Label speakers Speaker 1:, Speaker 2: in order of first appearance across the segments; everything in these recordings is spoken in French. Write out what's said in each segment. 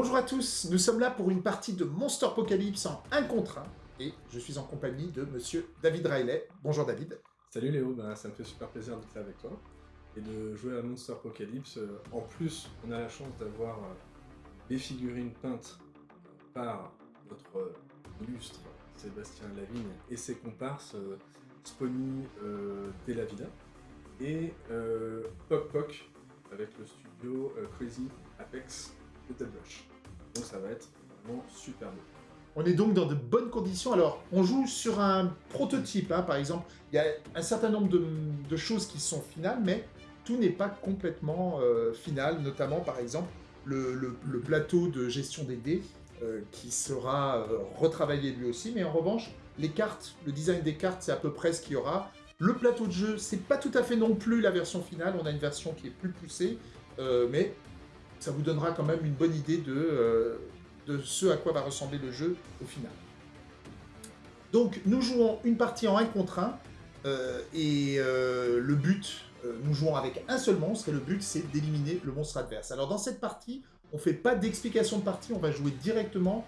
Speaker 1: Bonjour à tous, nous sommes là pour une partie de Monster Apocalypse en 1 contre 1, et je suis en compagnie de monsieur David Riley. Bonjour David.
Speaker 2: Salut Léo, ben, ça me fait super plaisir d'être avec toi et de jouer à Monster Apocalypse. Euh, En plus, on a la chance d'avoir euh, des figurines peintes par notre euh, illustre Sébastien Lavigne et ses comparses Spony euh, Della Vida et euh, Poc avec le studio Crazy Apex Donc ça va être vraiment super beau.
Speaker 1: On est donc dans de bonnes conditions. Alors, on joue sur un prototype, hein, par exemple. Il y a un certain nombre de, choses qui sont finales, mais tout n'est pas complètement euh, final, notamment, par exemple, le, plateau de gestion des dés, euh, qui sera euh, retravaillé lui aussi. Mais en revanche, les cartes, le design des cartes, c'est à peu près ce qu'il y aura. Le plateau de jeu, c'est pas tout à fait non plus la version finale. On a une version qui est plus poussée, mais ça vous donnera quand même une bonne idée de, euh, de ce à quoi va ressembler le jeu au final. Donc, nous jouons une partie en 1 contre 1, euh, et euh, le but, nous jouons avec un seul monstre, et le but, c'est d'éliminer le monstre adverse. Alors, dans cette partie, on fait pas d'explication de partie, on va jouer directement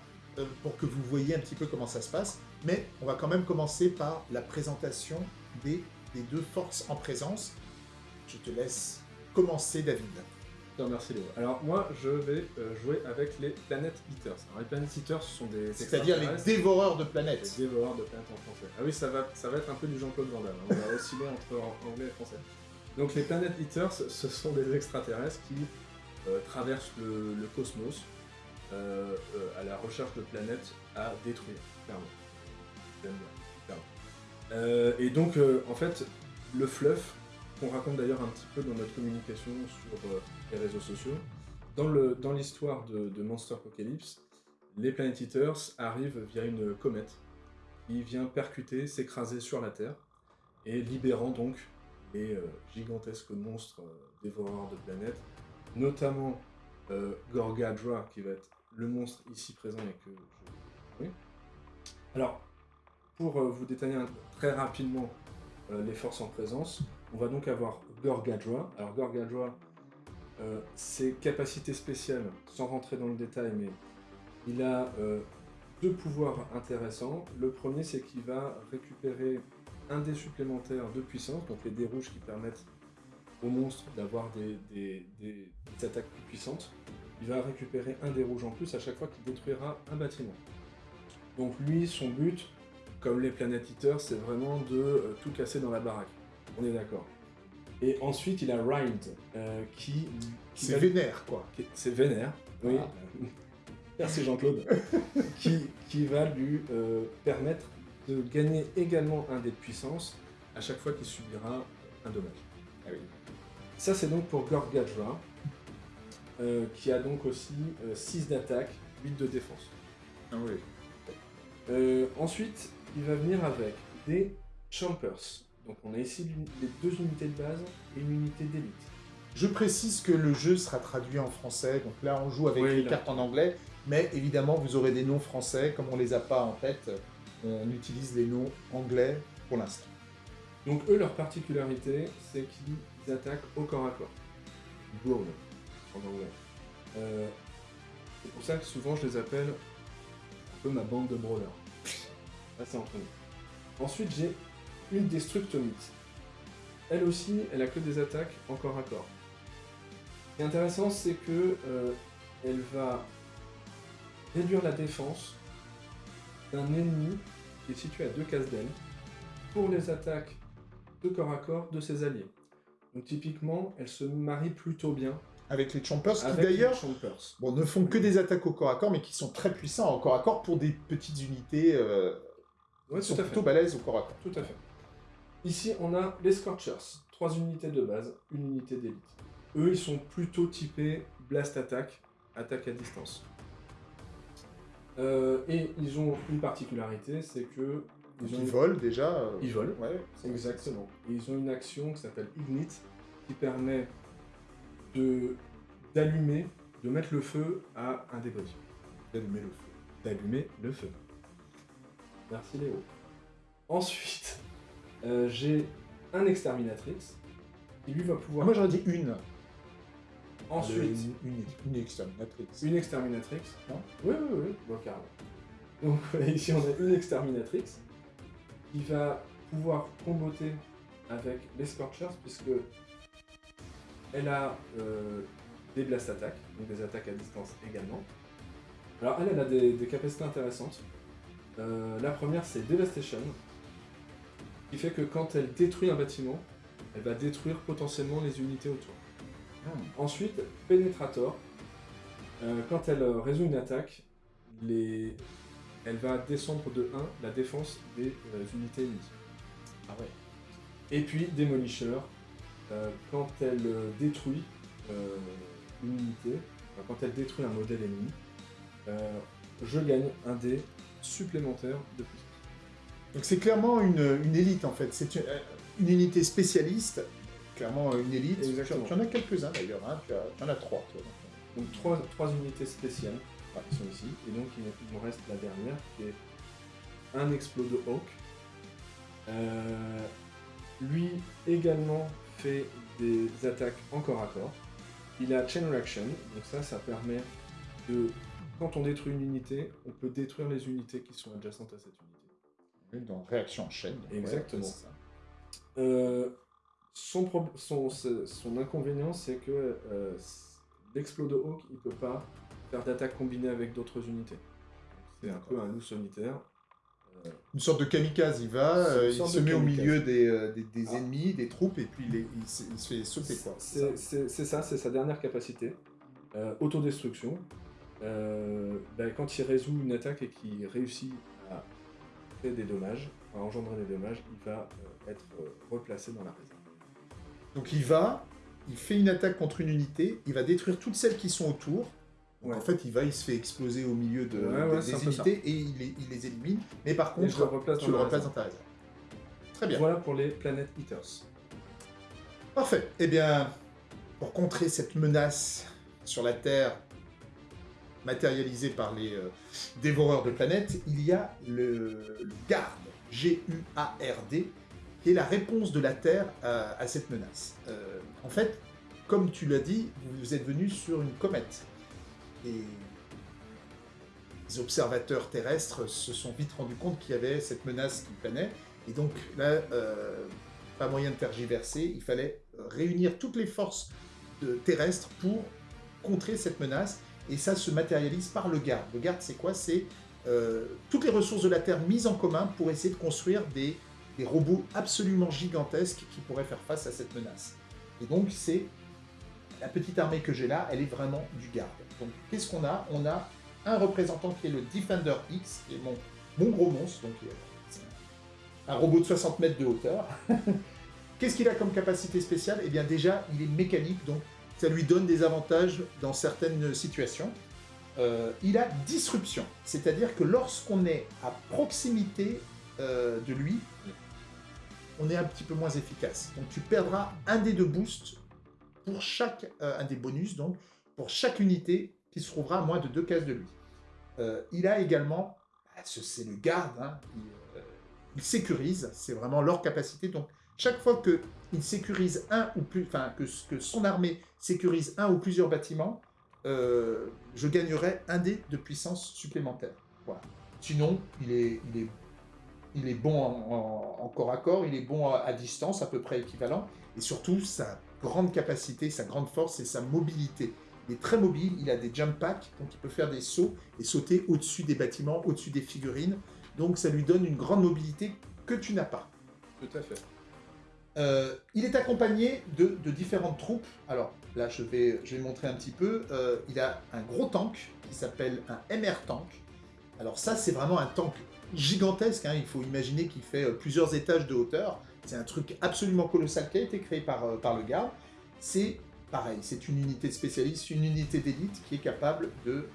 Speaker 1: pour que vous voyez un petit peu comment ça se passe, mais on va quand même commencer par la présentation des deux forces en présence. Je te laisse commencer, David.
Speaker 2: Remercie Léo. Alors moi je vais euh, jouer avec les Planet Eaters. Alors les Planet Eaters ce sont des
Speaker 1: C'est-à-dire les dévoreurs de planètes.
Speaker 2: les dévoreurs de planètes en français. Ah oui ça va, ça va être un peu du Jean-Claude Van Damme. hein. On va osciller entre en- anglais et français. Donc les Planet Eaters ce sont des extraterrestres qui euh, traversent le, le cosmos euh, à la recherche de planètes à détruire, clairement. J'aime bien, clairement. Et donc en fait le fluff qu'on raconte d'ailleurs un petit peu dans notre communication sur euh, les réseaux sociaux. Dans l'histoire de, Monster Apocalypse, les Planet Eaters arrivent via une comète qui vient percuter, s'écraser sur la Terre, et libérant donc les euh, gigantesques monstres euh, dévoreurs de planètes, notamment Gorgadra, qui va être le monstre ici présent et que je... Alors, pour vous détailler très rapidement les forces en présence, on va donc avoir Gorgadra. Alors Gorgadra, euh, ses capacités spéciales, sans rentrer dans le détail, mais il a euh, deux pouvoirs intéressants. Le premier, c'est qu'il va récupérer un dé supplémentaire de puissance, donc les dés rouges qui permettent aux monstres d'avoir des, attaques plus puissantes. Il va récupérer un dé rouge en plus à chaque fois qu'il détruira un bâtiment. Donc lui, son but, comme les Planet Eaters, c'est vraiment de euh, tout casser dans la baraque. On est d'accord. Et ensuite, il a Rind, euh, qui... qui
Speaker 1: C'est
Speaker 2: va-
Speaker 1: vénère, quoi.
Speaker 2: C'est Vénère, oui.
Speaker 1: Ah.
Speaker 2: Merci Jean-Claude. qui, qui va lui euh, permettre de gagner également un dé de puissance à chaque fois qu'il subira un dommage.
Speaker 1: Ah oui.
Speaker 2: Ça, c'est donc pour Gorgadra, euh, qui a donc aussi 6 d'attaque, 8 de défense.
Speaker 1: Ah oui.
Speaker 2: Euh, ensuite, il va venir avec des Chompers. Donc on a ici les deux unités de base et une unité d'élite.
Speaker 1: Je précise que le jeu sera traduit en français, donc là on joue avec
Speaker 2: Oui,
Speaker 1: les
Speaker 2: là.
Speaker 1: cartes en anglais, mais évidemment vous aurez des noms français, comme on les a pas en tête, on utilise les noms anglais pour l'instant.
Speaker 2: Donc eux, leur particularité, c'est qu'ils attaquent au corps à corps. Brawl, en anglais. Euh, c'est pour ça que souvent je les appelle un peu ma bande de brawlers. Là, c'est entre nous. Ensuite, j'ai une Destructomite. Elle aussi, elle a que des attaques en corps à corps. Ce qui est intéressant, c'est que euh, elle va réduire la défense d'un ennemi qui est situé à deux cases d'elle pour les attaques de corps à corps de ses alliés. Donc typiquement, elle se marie plutôt bien
Speaker 1: Avec les Chompers, qui
Speaker 2: avec
Speaker 1: d'ailleurs bon, ne font que des attaques au corps à corps, mais qui sont très puissants au corps à corps pour des petites unités euh,
Speaker 2: Ouais,
Speaker 1: qui sont
Speaker 2: tout à fait.
Speaker 1: plutôt balèzes au corps à corps.
Speaker 2: Tout à fait. Ici, on a les Scorchers. Trois unités de base, une unité d'élite. Eux, ils sont plutôt typés Blast Attack, attaque à distance. Euh, et ils ont une particularité, c'est que...
Speaker 1: Ils, volent déjà. euh,
Speaker 2: Ils volent.
Speaker 1: Ouais,
Speaker 2: Exactement. Et ils ont une action qui s'appelle Ignite, qui permet de d'allumer, de mettre le feu à un des
Speaker 1: d'allumer le feu.
Speaker 2: D'allumer le feu. Merci Léo. Ensuite, euh, j'ai un Exterminatrix, qui lui va pouvoir...
Speaker 1: Ah, moi j'aurais dit une.
Speaker 2: Ensuite,
Speaker 1: une, une, une exterminatrix.
Speaker 2: une exterminatrix.
Speaker 1: Non?
Speaker 2: Oui, oui, oui, bon, carrément. Donc ici, on a une exterminatrix qui va pouvoir comboter avec les Scorchers, puisque elle a euh, des blast attaques, donc des attaques à distance également. Alors elle, elle a des, des capacités intéressantes. Euh, la première, c'est Devastation, qui fait que quand elle détruit un bâtiment, elle va détruire potentiellement les unités autour.
Speaker 1: Hmm.
Speaker 2: Ensuite, Penetrator, euh, quand elle euh, résout une attaque, les... elle va descendre de 1 la défense des euh, unités ennemies.
Speaker 1: Ah ouais.
Speaker 2: Et puis Demolisher, euh, quand elle euh, détruit une unité, enfin, quand elle détruit un modèle ennemi, je gagne un dé supplémentaire de puissance.
Speaker 1: Donc c'est clairement une, une élite en fait. C'est une, euh, une unité spécialiste, clairement euh, une élite.
Speaker 2: Exactement.
Speaker 1: Tu en as quelques-uns d'ailleurs, hein. tu, en as trois. Toi, donc.
Speaker 2: Donc trois, trois unités spéciales qui sont ici, et donc il, me reste la dernière qui est un explos de Hawk. Euh, lui également fait des attaques en corps à corps. Il a Chain Reaction, donc ça, ça permet de, quand on détruit une unité, on peut détruire les unités qui sont adjacentes à cette unité.
Speaker 1: Oui, Dans réaction en chaîne. ouais,
Speaker 2: Exactement. Euh, son, inconvénient, c'est que euh, l'explos de Hawk, il peut pas faire d'attaque combinée avec d'autres unités. C'est un peu un loup solitaire. Euh,
Speaker 1: Une sorte de kamikaze, il va, euh, il se met au milieu des, euh, des, des
Speaker 2: Ah.
Speaker 1: ennemis, des troupes, et puis il, est- il se, il se fait sauter quoi. c'est ça
Speaker 2: C'est c'est- c'est ça, c'est sa dernière capacité. Euh, autodestruction. Euh, ben, quand il résout une attaque et qu'il réussit des dommages, à engendrer des dommages, il va euh, être euh, replacé dans la réserve.
Speaker 1: Donc il va, il fait une attaque contre une unité, il va détruire toutes celles qui sont autour. Donc
Speaker 2: Ouais.
Speaker 1: en fait, il va, il se fait exploser au milieu de,
Speaker 2: Ouais, ouais,
Speaker 1: des- unités et il les, il les élimine. Mais par contre,
Speaker 2: le replace
Speaker 1: tu
Speaker 2: dans
Speaker 1: le
Speaker 2: réserve.
Speaker 1: dans ta réserve. Très bien.
Speaker 2: Voilà pour les planètes Eaters.
Speaker 1: Parfait. Eh bien, pour contrer cette menace sur la Terre matérialisée par les euh, dévoreurs de planètes, il y a le, le GARD, G-U-A-R-D, qui est la réponse de la Terre à, cette menace. Euh, en fait, comme tu l'as dit, vous êtes venu sur une comète. Et les observateurs terrestres se sont vite rendus compte qu'il y avait cette menace qui planait. Et donc là, euh, pas moyen de tergiverser, il fallait réunir toutes les forces terrestres pour contrer cette menace. Et ça se matérialise par le garde. Le garde, c'est quoi? C'est euh, toutes les ressources de la Terre mises en commun pour essayer de construire des, robots absolument gigantesques qui pourraient faire face à cette menace. Et donc, c'est la petite armée que j'ai là, elle est vraiment du garde. Donc, qu'est-ce qu'on a? On a un représentant qui est le Defender X, qui est mon, gros monstre, donc euh, un robot de 60 mètres de hauteur. Qu'est-ce qu'il a comme capacité spéciale? Eh bien déjà, il est mécanique, donc ça lui donne des avantages dans certaines situations. Euh, il a disruption, c'est-à-dire que lorsqu'on est à proximité euh, de lui, on est un petit peu moins efficace. Donc tu perdras un dé de boost pour chaque, euh, un des bonus, donc pour chaque unité qui se trouvera à moins de deux cases de lui. Il a également, ah, ce- c'est le garde, hein, il, il sécurise, c'est vraiment leur capacité. Donc chaque fois que il sécurise un ou plus, enfin que, son armée sécurise un ou plusieurs bâtiments, euh, je gagnerai un dé de puissance supplémentaire. Voilà. Sinon, il est, il est, il est bon en, corps à corps, il est bon à, à distance, à peu près équivalent, et surtout sa grande capacité, sa grande force et sa mobilité. Il est très mobile, il a des jump packs, donc il peut faire des sauts et sauter au-dessus des bâtiments, au-dessus des figurines. Donc ça lui donne une grande mobilité que tu n'as pas.
Speaker 2: Tout à fait.
Speaker 1: Euh, il est accompagné de, différentes troupes. Alors là, je vais, je vais montrer un petit peu. Euh, il a un gros tank qui s'appelle un MR tank. Alors ça, c'est vraiment un tank gigantesque. hein. Il faut imaginer qu'il fait euh, plusieurs étages de hauteur. C'est un truc absolument colossal qui a été créé par, par le garde. C'est pareil, c'est une unité spécialiste, une unité d'élite qui est capable de,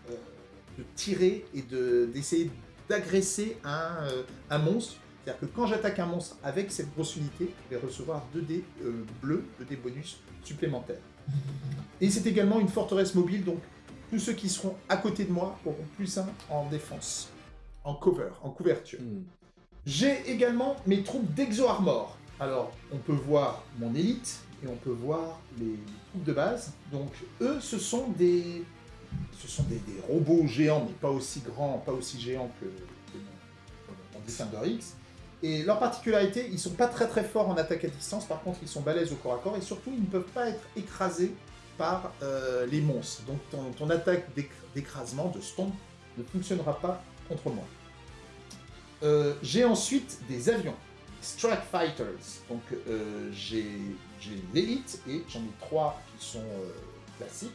Speaker 1: tirer et de- d'essayer d'agresser un monstre c'est-à-dire que quand j'attaque un monstre avec cette grosse unité, je vais recevoir 2 dés euh, bleus, 2 dés bonus supplémentaires. Et c'est également une forteresse mobile, donc tous ceux qui seront à côté de moi auront plus 1 en défense, en cover, en couverture.
Speaker 2: Hmm.
Speaker 1: J'ai également mes troupes d'Exo Armor. Alors, on peut voir mon élite, et on peut voir les troupes de base. Donc eux, ce sont des, ce sont des, des robots géants, mais pas aussi grands, pas aussi géants que, que mon, mon X. Et leur particularité, ils sont pas très très forts en attaque à distance, par contre ils sont balèzes au corps à corps, et surtout ils ne peuvent pas être écrasés par euh, les monstres. Donc ton, attaque d'éc- d'écrasement, de stomp, ne fonctionnera pas contre moi. Euh, j'ai ensuite des avions, Strike Fighters. Donc euh, j'ai j'ai l'élite et j'en ai trois qui sont euh, classiques.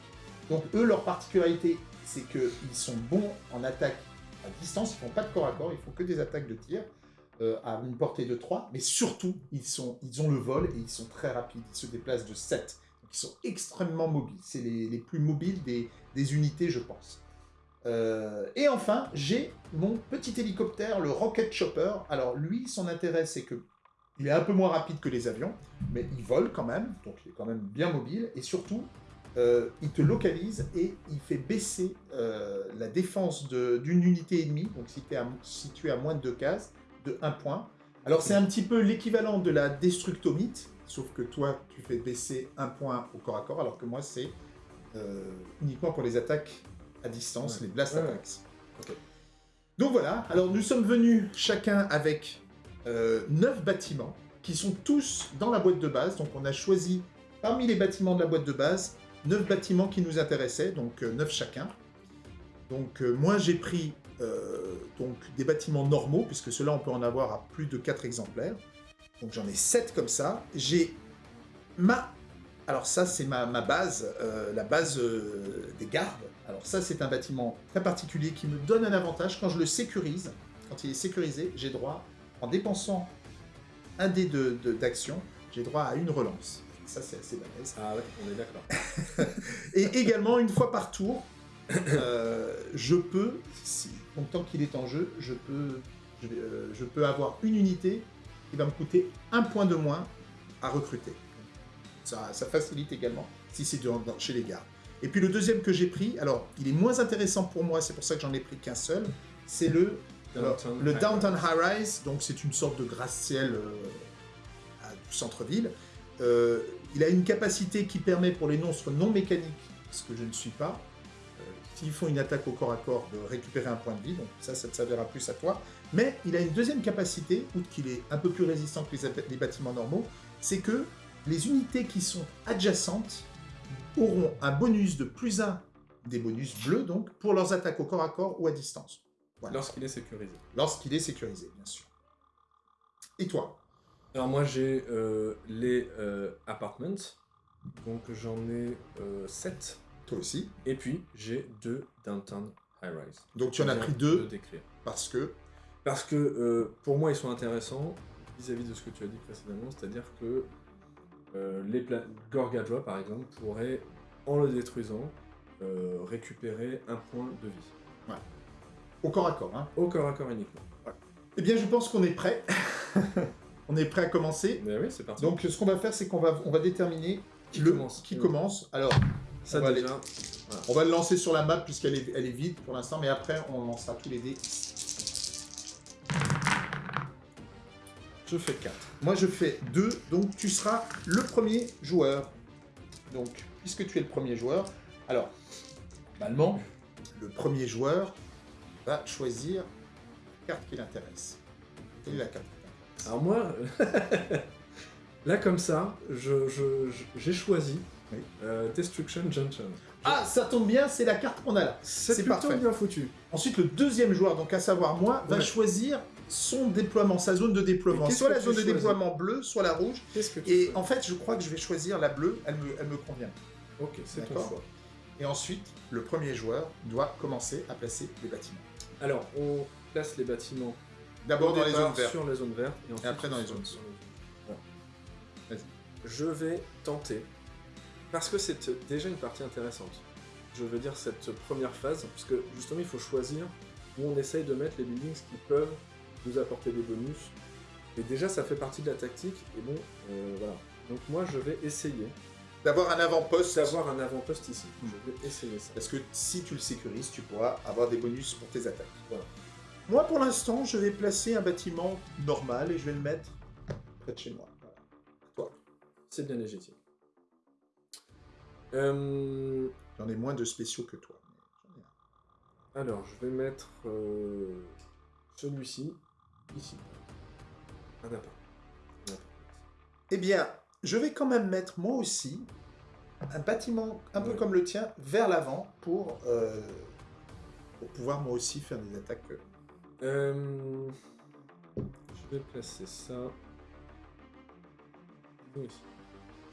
Speaker 1: Donc eux, leur particularité, c'est qu'ils sont bons en attaque à distance, ils font pas de corps à corps, ils font que des attaques de tir euh, à une portée de 3, mais surtout, ils, sont, ils ont le vol et ils sont très rapides, ils se déplacent de 7. Donc ils sont extrêmement mobiles, c'est les, les plus mobiles des, des unités, je pense. Euh, et enfin, j'ai mon petit hélicoptère, le Rocket Chopper. Alors lui, son intérêt, c'est que il est un peu moins rapide que les avions, mais il vole quand même, donc il est quand même bien mobile, et surtout, euh, il te localise et il fait baisser la défense d'une unité ennemie, donc si tu es situé à moins de 2 cases, de 1 point. Alors c'est un petit peu l'équivalent de la destructomite, sauf que toi, tu fais baisser un point au corps à corps, alors que moi, c'est euh, uniquement pour les attaques à distance,
Speaker 2: Ouais.
Speaker 1: les blast
Speaker 2: Ouais,
Speaker 1: attacks. Donc voilà, alors nous sommes venus chacun avec euh, 9 bâtiments qui sont tous dans la boîte de base. Donc on a choisi parmi les bâtiments de la boîte de base 9 bâtiments qui nous intéressaient, donc 9 chacun. Donc euh, moi j'ai pris euh, donc des bâtiments normaux, puisque ceux-là on peut en avoir à plus de 4 exemplaires. Donc j'en ai 7 comme ça. J'ai ma... Alors ça c'est ma, ma base, euh, la base des gardes. Alors ça c'est un bâtiment très particulier qui me donne un avantage quand je le sécurise. Quand il est sécurisé, j'ai droit, en dépensant un dé de- de- d'action, j'ai droit à une relance. Ça c'est assez balèze.
Speaker 2: Ah ouais, on est d'accord.
Speaker 1: Et également, une fois par tour, euh, je peux, si, donc tant qu'il est en jeu, je peux, je, vais, euh, je peux avoir une unité qui va me coûter un point de moins à recruter. Ça, ça facilite également si c'est chez les gardes. Et puis le deuxième que j'ai pris, alors il est moins intéressant pour moi, c'est pour ça que j'en ai pris qu'un seul, c'est le, alors,
Speaker 2: Downtown
Speaker 1: le
Speaker 2: High
Speaker 1: Downtown
Speaker 2: Rise.
Speaker 1: High Rise, donc c'est une sorte de gratte-ciel euh, centre-ville. Euh, il a une capacité qui permet pour les monstres non mécaniques, ce que je ne suis pas, euh, s'ils font une attaque au corps à corps, de récupérer un point de vie, donc ça, ça te servira plus à toi. Mais il a une deuxième capacité, outre qu'il est un peu plus résistant que les, bâtiments normaux, c'est que les unités qui sont adjacentes auront un bonus de plus 1, des bonus bleus donc, pour leurs attaques au corps à corps ou à distance. Voilà.
Speaker 2: Lorsqu'il est sécurisé.
Speaker 1: Lorsqu'il est sécurisé, bien sûr. Et toi?
Speaker 2: Alors moi j'ai euh, les euh, apartments, donc j'en ai 7.
Speaker 1: Toi aussi.
Speaker 2: Et puis j'ai deux downtown high rise.
Speaker 1: Donc tu en as pris deux
Speaker 2: de décrire.
Speaker 1: parce que...
Speaker 2: Parce que euh, pour moi ils sont intéressants vis-à-vis de ce que tu as dit précédemment, c'est-à-dire que euh, les Gorgadra par exemple pourraient, en le détruisant, euh, récupérer un point de vie.
Speaker 1: Au corps à corps. Hein.
Speaker 2: Au corps à corps uniquement.
Speaker 1: Eh bien, je pense qu'on est prêt. on est prêt à commencer.
Speaker 2: Mais oui, c'est parti.
Speaker 1: Donc, ce qu'on va faire, c'est qu'on va, on va déterminer
Speaker 2: Qui
Speaker 1: le,
Speaker 2: commence
Speaker 1: qui
Speaker 2: Ouais.
Speaker 1: commence. Alors,
Speaker 2: ça
Speaker 1: on va
Speaker 2: déjà,
Speaker 1: on va le lancer sur la map puisqu'elle est, elle est vide pour l'instant, mais après, on lancera tous les dés.
Speaker 2: je fais 4.
Speaker 1: Moi, je fais 2, donc tu seras le premier joueur. Donc, puisque tu es le premier joueur, alors, normalement, le premier joueur va choisir la carte qui l'intéresse. Quelle est la carte qui
Speaker 2: Alors moi, là comme ça, je- je- je- j'ai choisi
Speaker 1: Oui.
Speaker 2: euh, Destruction Junction.
Speaker 1: Ah, ça tombe bien, c'est la carte qu'on a là.
Speaker 2: C'est plutôt
Speaker 1: parfait.
Speaker 2: bien foutu.
Speaker 1: Ensuite, le deuxième joueur, donc à savoir moi, va choisir son déploiement, sa zone de déploiement. Soit la zone de déploiement bleue, soit la rouge.
Speaker 2: Qu'est-ce que tu
Speaker 1: Et
Speaker 2: fais
Speaker 1: en fait, je crois que je vais choisir la bleue, elle me, elle me convient.
Speaker 2: Ok, c'est ton choix.
Speaker 1: Et ensuite, le premier joueur doit commencer à placer les bâtiments.
Speaker 2: Alors, on place les bâtiments
Speaker 1: D'abord dans les zones vertes.
Speaker 2: sur les zones vertes et, ensuite
Speaker 1: après dans les zones.
Speaker 2: Voilà. Je vais tenter, parce que c'est déjà une partie intéressante. Je veux dire cette première phase, parce que justement il faut choisir où on essaye de mettre les buildings qui peuvent nous apporter des bonus. Et déjà ça fait partie de la tactique, et bon, euh, voilà. Donc moi je vais essayer
Speaker 1: D'avoir un avant-poste.
Speaker 2: d'avoir un avant-poste ici.
Speaker 1: Hmm.
Speaker 2: Je vais essayer ça.
Speaker 1: Parce que si tu le sécurises, tu pourras avoir des bonus pour tes attaques.
Speaker 2: Voilà.
Speaker 1: Moi, pour l'instant, je vais placer un bâtiment normal et je vais le mettre près de chez moi. Voilà. Toi.
Speaker 2: C'est bien légitime. Euh,
Speaker 1: J'en ai moins de spéciaux que toi.
Speaker 2: alors, je vais mettre euh, celui-ci ici. Appart.
Speaker 1: Eh bien, je vais quand même mettre moi aussi un bâtiment un peu comme le tien vers l'avant pour, euh, pour pouvoir moi aussi faire des attaques. Euh,
Speaker 2: je vais placer ça. Oui.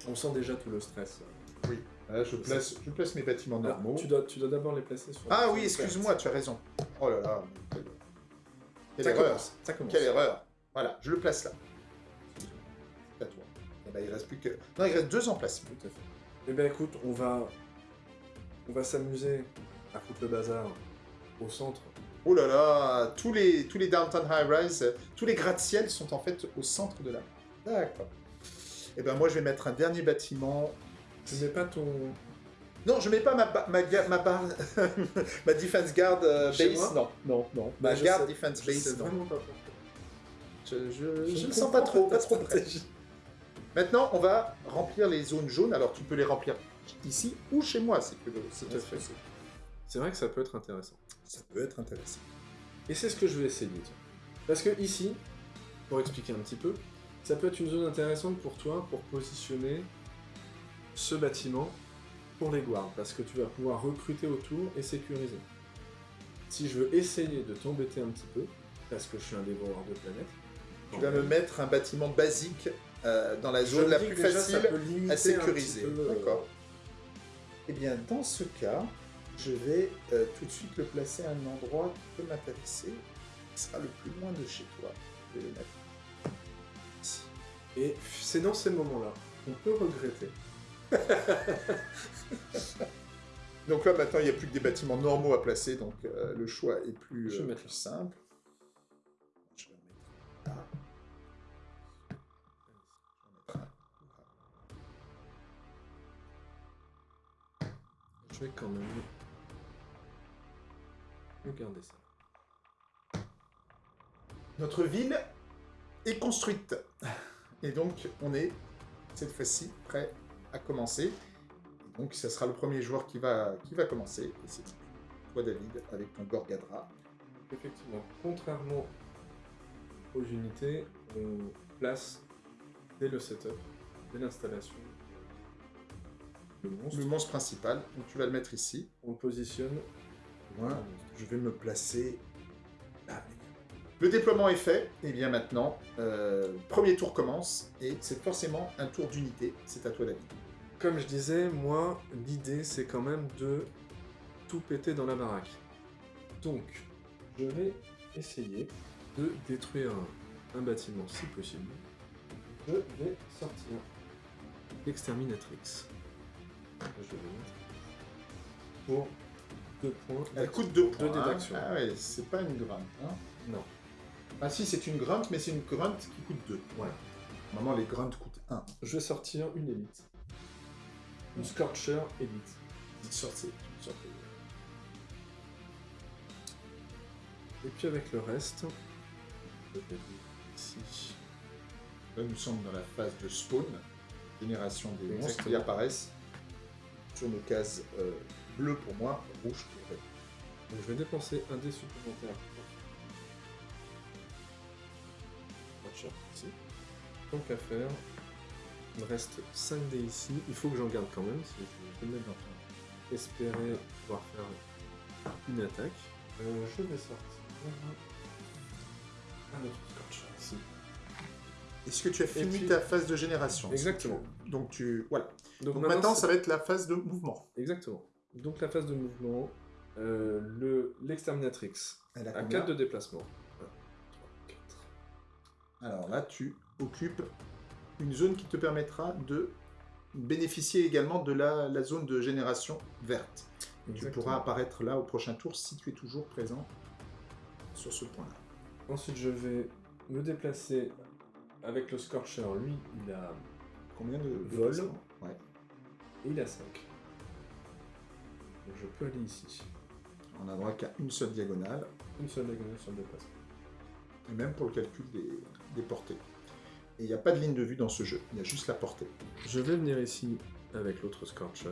Speaker 2: On sent déjà tout le stress.
Speaker 1: Oui. Là, je, place, je place mes bâtiments normaux.
Speaker 2: tu dois, tu dois d'abord les placer sur.
Speaker 1: Ah oui, excuse-moi, tu as raison. Oh là là, quelle, quelle
Speaker 2: Ça
Speaker 1: erreur.
Speaker 2: commence. Ça commence.
Speaker 1: Quelle erreur. Voilà, je le place là. C'est à toi. Eh ben, il reste plus que. Non, il reste deux emplacements.
Speaker 2: Tout à fait. Eh bien écoute, on va, on va s'amuser à foutre le bazar au centre.
Speaker 1: Oh là là, tous les, tous les downtown high-rise, tous les gratte-ciel sont en fait au centre de la. D'accord. Et ben moi je vais mettre un dernier bâtiment.
Speaker 2: Tu mets pas ton.
Speaker 1: Non, je mets pas ma ma ma, barre- ma defense guard euh,
Speaker 2: Chez
Speaker 1: base.
Speaker 2: moi
Speaker 1: Non, non, non. Ma
Speaker 2: je
Speaker 1: guard
Speaker 2: sais-
Speaker 1: defense
Speaker 2: Je sais
Speaker 1: base. Non.
Speaker 2: vraiment pas pourquoi.
Speaker 1: Je, je, je
Speaker 2: ne
Speaker 1: sens pas trop, pas trop
Speaker 2: stratégie.
Speaker 1: Maintenant, on va remplir les zones jaunes. Alors tu peux les remplir ici ou chez moi,
Speaker 2: à fait.
Speaker 1: c'est-
Speaker 2: C'est vrai que ça peut être intéressant.
Speaker 1: Ça peut être intéressant.
Speaker 2: Et c'est ce que je vais essayer. tiens. Parce que ici, pour expliquer un petit peu, ça peut être une zone intéressante pour toi pour positionner ce bâtiment pour les guards, parce que tu vas pouvoir recruter autour et sécuriser. Si je veux essayer de t'embêter un petit peu, parce que je suis un dévoreur de planètes,
Speaker 1: Tu vas me mettre un bâtiment basique euh, dans la zone la plus
Speaker 2: déjà,
Speaker 1: facile à sécuriser.
Speaker 2: euh,
Speaker 1: D'accord. Eh bien, dans ce cas, je vais euh, tout de suite le placer à un endroit qui peut m'intéresser, qui sera le plus loin de chez toi. Je vais le mettre ici.
Speaker 2: Et c'est dans ces moments-là qu'on peut regretter.
Speaker 1: Donc là, maintenant, il n'y a plus que des bâtiments normaux à placer, donc euh, le choix est plus,
Speaker 2: Je vais
Speaker 1: euh,
Speaker 2: mettre
Speaker 1: plus
Speaker 2: là.
Speaker 1: simple. Je vais en mettre là. Je vais en mettre un là.
Speaker 2: Je vais quand même regarder ça.
Speaker 1: Notre ville est construite. Et donc, on est cette fois-ci prêt à commencer. Et donc, ce sera le premier joueur qui va, qui va commencer. Et c'est toi, David, avec ton Gorgadra.
Speaker 2: Effectivement, contrairement aux unités, on place dès le setup, dès l'installation, le monstre,
Speaker 1: Le monstre principal, donc tu vas le mettre ici.
Speaker 2: on le positionne.
Speaker 1: Moi, je vais me placer là. Le déploiement est fait, et bien maintenant, euh, premier tour commence, et c'est forcément un tour d'unité. C'est à toi, David.
Speaker 2: Comme je disais, moi, l'idée c'est quand même de tout péter dans la baraque. Donc, je vais essayer de détruire un, bâtiment si possible. Je vais sortir l'exterminatrix. Je vais mettre pour deux points.
Speaker 1: Elle coûte deux
Speaker 2: Deux
Speaker 1: points. hein. Ah ouais, c'est pas une grunt. Hein.
Speaker 2: Non.
Speaker 1: Ah si, c'est une grunt, mais c'est une grunt qui coûte 2.
Speaker 2: Ouais.
Speaker 1: Normalement, les grunts coûtent 1.
Speaker 2: Je vais sortir une élite. Scorcher élite.
Speaker 1: Dites sortez. sortez.
Speaker 2: Et puis avec le reste, je vais ici.
Speaker 1: Là, nous sommes dans la phase de spawn, génération des monstres qui apparaissent sur nos cases euh, bleues pour moi, rouges pour eux.
Speaker 2: Donc je vais dépenser un dé supplémentaire. Watcher ici. Tant qu'à faire, il me reste 5 dés ici. Il faut que j'en garde quand même si je veux espérer pouvoir faire une attaque. Euh, je vais sortir un autre ici.
Speaker 1: Est-ce que tu as fini
Speaker 2: puis-
Speaker 1: ta phase de génération
Speaker 2: Exactement.
Speaker 1: Donc tu voilà.
Speaker 2: Donc,
Speaker 1: Donc maintenant, ça va être la phase de mouvement.
Speaker 2: Exactement. Donc la phase de mouvement, euh, le l'exterminatrix
Speaker 1: Elle a
Speaker 2: à
Speaker 1: combien
Speaker 2: 4 de déplacement. 1, 3, 4.
Speaker 1: Alors là, tu occupes une zone qui te permettra de bénéficier également de la, la zone de génération verte. Et tu pourras apparaître là au prochain tour si tu es toujours présent sur ce point-là.
Speaker 2: Ensuite, je vais me déplacer avec le Scorcher. Lui, il a,
Speaker 1: Combien de de
Speaker 2: Vol.
Speaker 1: placements Ouais.
Speaker 2: il a 5. Donc je peux aller ici.
Speaker 1: On n'a droit qu'à une seule diagonale,
Speaker 2: Une seule diagonale sur le déplacement.
Speaker 1: et même pour le calcul des, des portées. Et il n'y a pas de ligne de vue dans ce jeu, il y a juste la portée.
Speaker 2: Je vais venir ici avec l'autre Scorcher.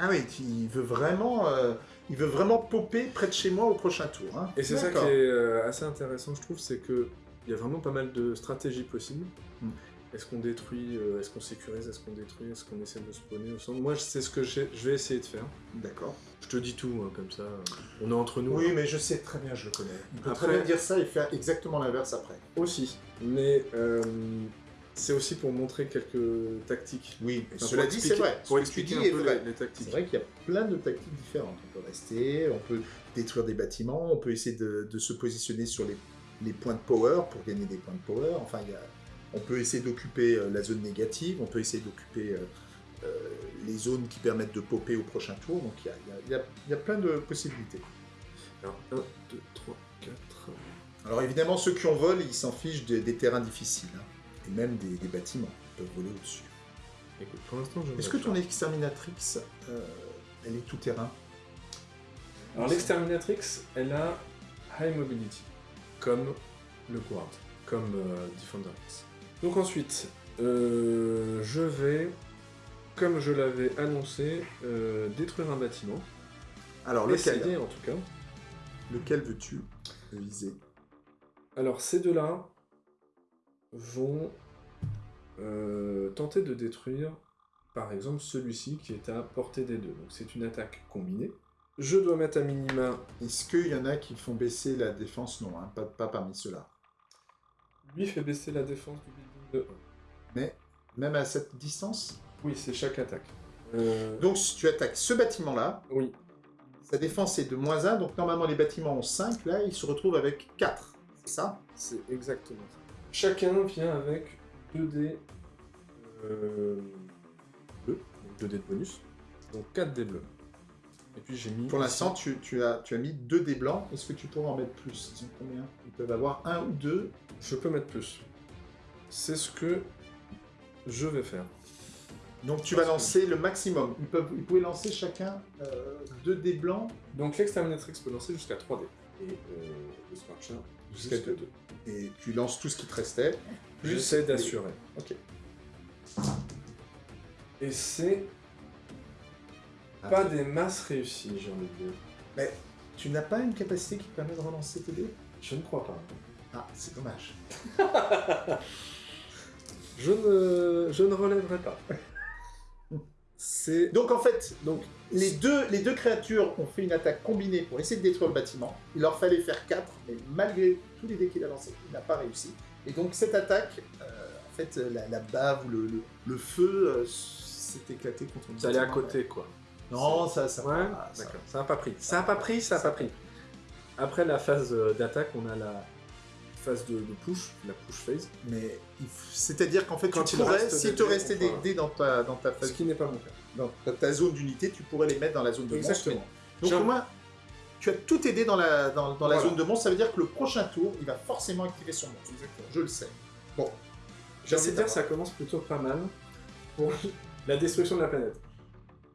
Speaker 1: Ah oui, il veut vraiment, euh, il veut vraiment popper près de chez moi au prochain tour. hein.
Speaker 2: Et c'est ça qui est euh, assez intéressant, je trouve, c'est que il y a vraiment pas mal de stratégies possibles.
Speaker 1: Mm.
Speaker 2: Est-ce qu'on détruit, euh, est-ce qu'on sécurise, est-ce qu'on détruit, est-ce qu'on essaie de spawner au centre? Moi, c'est ce que je vais essayer de faire.
Speaker 1: D'accord.
Speaker 2: Je te dis tout, hein, comme ça, euh, on est entre nous.
Speaker 1: Oui, mais je sais très bien, je le connais. Il peut
Speaker 2: Après-
Speaker 1: très bien dire ça et faire exactement l'inverse après.
Speaker 2: Aussi. Mais euh, c'est aussi pour montrer quelques tactiques.
Speaker 1: Oui,
Speaker 2: Enfin,
Speaker 1: cela dit, c'est vrai.
Speaker 2: Pour
Speaker 1: Ce que tu
Speaker 2: expliquer
Speaker 1: dis
Speaker 2: un peu
Speaker 1: vrai.
Speaker 2: les, les tactiques.
Speaker 1: C'est vrai qu'il y a plein de tactiques différentes. On peut rester, on peut détruire des bâtiments, on peut essayer de, de se positionner sur les, les points de power pour gagner des points de power. Enfin, il y a- on peut essayer d'occuper euh, la zone négative, on peut essayer d'occuper euh, euh, les zones qui permettent de popper au prochain tour. Donc il y a, y y y plein de possibilités.
Speaker 2: Alors, 1, 2, 3, 4.
Speaker 1: Alors évidemment, ceux qui ont vol, ils s'en fichent des, des terrains difficiles. hein. Et même des, des bâtiments. Ils peuvent voler au-dessus.
Speaker 2: Écoute, pour l'instant, je.
Speaker 1: Est-ce que ton exterminatrix, euh, elle est tout terrain?
Speaker 2: Alors, l'exterminatrix, elle a high mobility, comme le Guard, comme euh, Defender X. Donc, ensuite, euh, je vais, comme je l'avais annoncé, euh, détruire un bâtiment.
Speaker 1: Alors lequel
Speaker 2: Essayer, en tout cas.
Speaker 1: Lequel veux-tu viser?
Speaker 2: Alors, ces deux-là vont euh, tenter de détruire, par exemple, celui-ci qui est à portée des deux. Donc, c'est une attaque combinée. Je dois mettre à minima.
Speaker 1: Est-ce qu'il y en a qui font baisser la défense? Non, hein, pas, pas parmi ceux-là.
Speaker 2: Lui fait baisser la défense du building de 1.
Speaker 1: Mais même à cette distance
Speaker 2: Oui, c'est chaque attaque. Euh,
Speaker 1: Donc si tu attaques ce bâtiment-là,
Speaker 2: oui,
Speaker 1: sa défense est de moins 1, donc normalement les bâtiments ont 5, là ils se retrouvent avec 4. C'est ça?
Speaker 2: C'est exactement ça. Chacun vient avec 2 dés euh, bleus, donc 2 dés de bonus, donc 4 dés bleus. Et puis j'ai mis.
Speaker 1: Pour l'instant, tu, tu as, tu as mis 2 dés blancs. Est-ce que tu pourrais en mettre plus? Ils combien Ils peuvent avoir 1 ou 2.
Speaker 2: je peux mettre plus. C'est ce que je vais faire.
Speaker 1: Donc tu vas
Speaker 2: que-
Speaker 1: lancer le maximum. Ils, peuvent, ils pouvaient lancer chacun 2 dés blancs
Speaker 2: Donc l'exterminatrix peut lancer jusqu'à 3 dés. Et euh, le Scorcher
Speaker 1: Jusqu'à
Speaker 2: jusqu'à
Speaker 1: deux.
Speaker 2: 2.
Speaker 1: et tu lances tout ce qui te restait.
Speaker 2: J'essaie d'assurer.
Speaker 1: Ok.
Speaker 2: Et c'est. Pas des masses réussies, j'ai envie de dire.
Speaker 1: Mais tu n'as pas une capacité qui te permet de relancer tes dés?
Speaker 2: Je ne crois pas.
Speaker 1: Ah, c'est dommage.
Speaker 2: Je ne, je ne relèverai pas. C'est.
Speaker 1: Donc en fait, donc, les, deux, les deux créatures ont fait une attaque combinée pour essayer de détruire le bâtiment. Il leur fallait faire 4, mais malgré tous les dés qu'il a lancés, il n'a pas réussi. Et donc cette attaque, euh, en fait, la, la bave ou le, le- le feu euh, s'est éclaté contre le
Speaker 2: Ça allait à côté, quoi.
Speaker 1: Non, ça, ça
Speaker 2: Ouais,
Speaker 1: ça.
Speaker 2: Ça n'a pas pris. Ça n'a pas pris, ça n'a pas pris. Après la phase euh, d'attaque, on a la phase de, de push, la push phase.
Speaker 1: Mais c'est-à-dire qu'en fait,
Speaker 2: Quand
Speaker 1: tu
Speaker 2: il
Speaker 1: pourrais, s'il te restait des dés dans ta, dans ta
Speaker 2: Ce
Speaker 1: phase,
Speaker 2: qui n'est pas mon cas.
Speaker 1: dans ta, ta zone d'unité, tu pourrais les mettre dans la zone de monstre.
Speaker 2: Exactement.
Speaker 1: Donc
Speaker 2: J'ai
Speaker 1: au moins, tu as tout dés dans la, dans, dans la zone de monstre, ça veut dire que le prochain tour, il va forcément activer son monstre. Je le sais. Bon.
Speaker 2: Envie de dire, ça commence plutôt pas mal pour la destruction de la planète.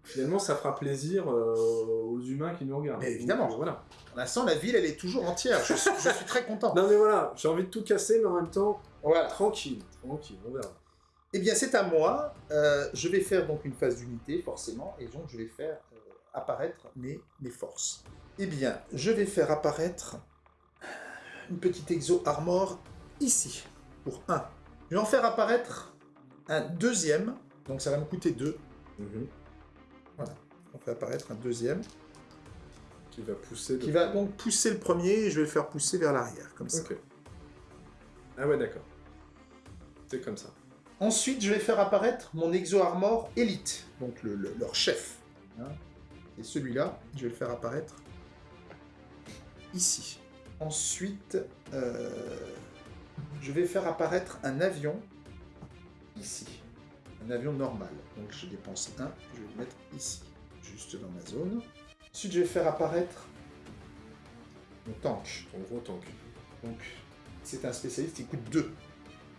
Speaker 2: Finalement, ça fera plaisir euh, aux humains qui nous regardent.
Speaker 1: Mais évidemment.
Speaker 2: Donc, euh, voilà.
Speaker 1: Pour l'instant, la ville, elle est toujours entière. Je suis, je suis très content.
Speaker 2: Non mais voilà, j'ai envie de tout casser, mais en même temps,
Speaker 1: Voilà.
Speaker 2: tranquille, tranquille, on verra.
Speaker 1: Eh bien, c'est à moi. Euh, je vais faire donc une phase d'unité, forcément, et donc je vais faire euh, apparaître mes, mes forces. Eh bien, je vais faire apparaître une petite exo armor ici, pour 1. Je vais en faire apparaître un deuxième, donc ça va me coûter 2. On fait apparaître un deuxième,
Speaker 2: Qui va pousser.
Speaker 1: qui va donc pousser le premier, et je vais le faire pousser vers l'arrière, comme ça.
Speaker 2: Ok. Ah ouais, d'accord. C'est comme ça.
Speaker 1: Ensuite, je vais faire apparaître mon Exo Armor Elite, donc le- le- leur chef. hein. Et celui-là, je vais le faire apparaître ici. Ensuite, euh, je vais faire apparaître un avion ici. Un avion normal. Donc je dépense un, je vais le mettre ici, juste dans ma zone. Ensuite, je vais faire apparaître mon tank.
Speaker 2: Ton gros tank.
Speaker 1: Donc, c'est un spécialiste, il coûte 2. Et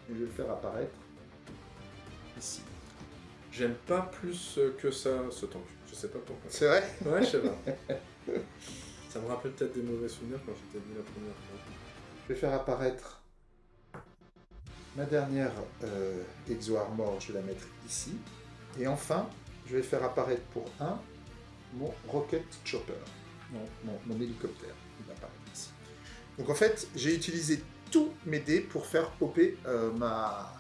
Speaker 1: je vais le faire apparaître ici.
Speaker 2: J'aime pas plus euh, que ça ce tank. Je sais pas pourquoi.
Speaker 1: C'est vrai?
Speaker 2: Ouais, je sais pas. ça me rappelle peut-être des mauvais souvenirs quand j'étais venu la première fois.
Speaker 1: Je vais faire apparaître ma dernière euh, Exo Armor, je vais la mettre ici. Et enfin, je vais faire apparaître pour 1 mon Rocket Chopper, mon, mon, mon hélicoptère. Il va apparaître ici. Donc en fait, j'ai utilisé tous mes dés pour faire popper euh, ma...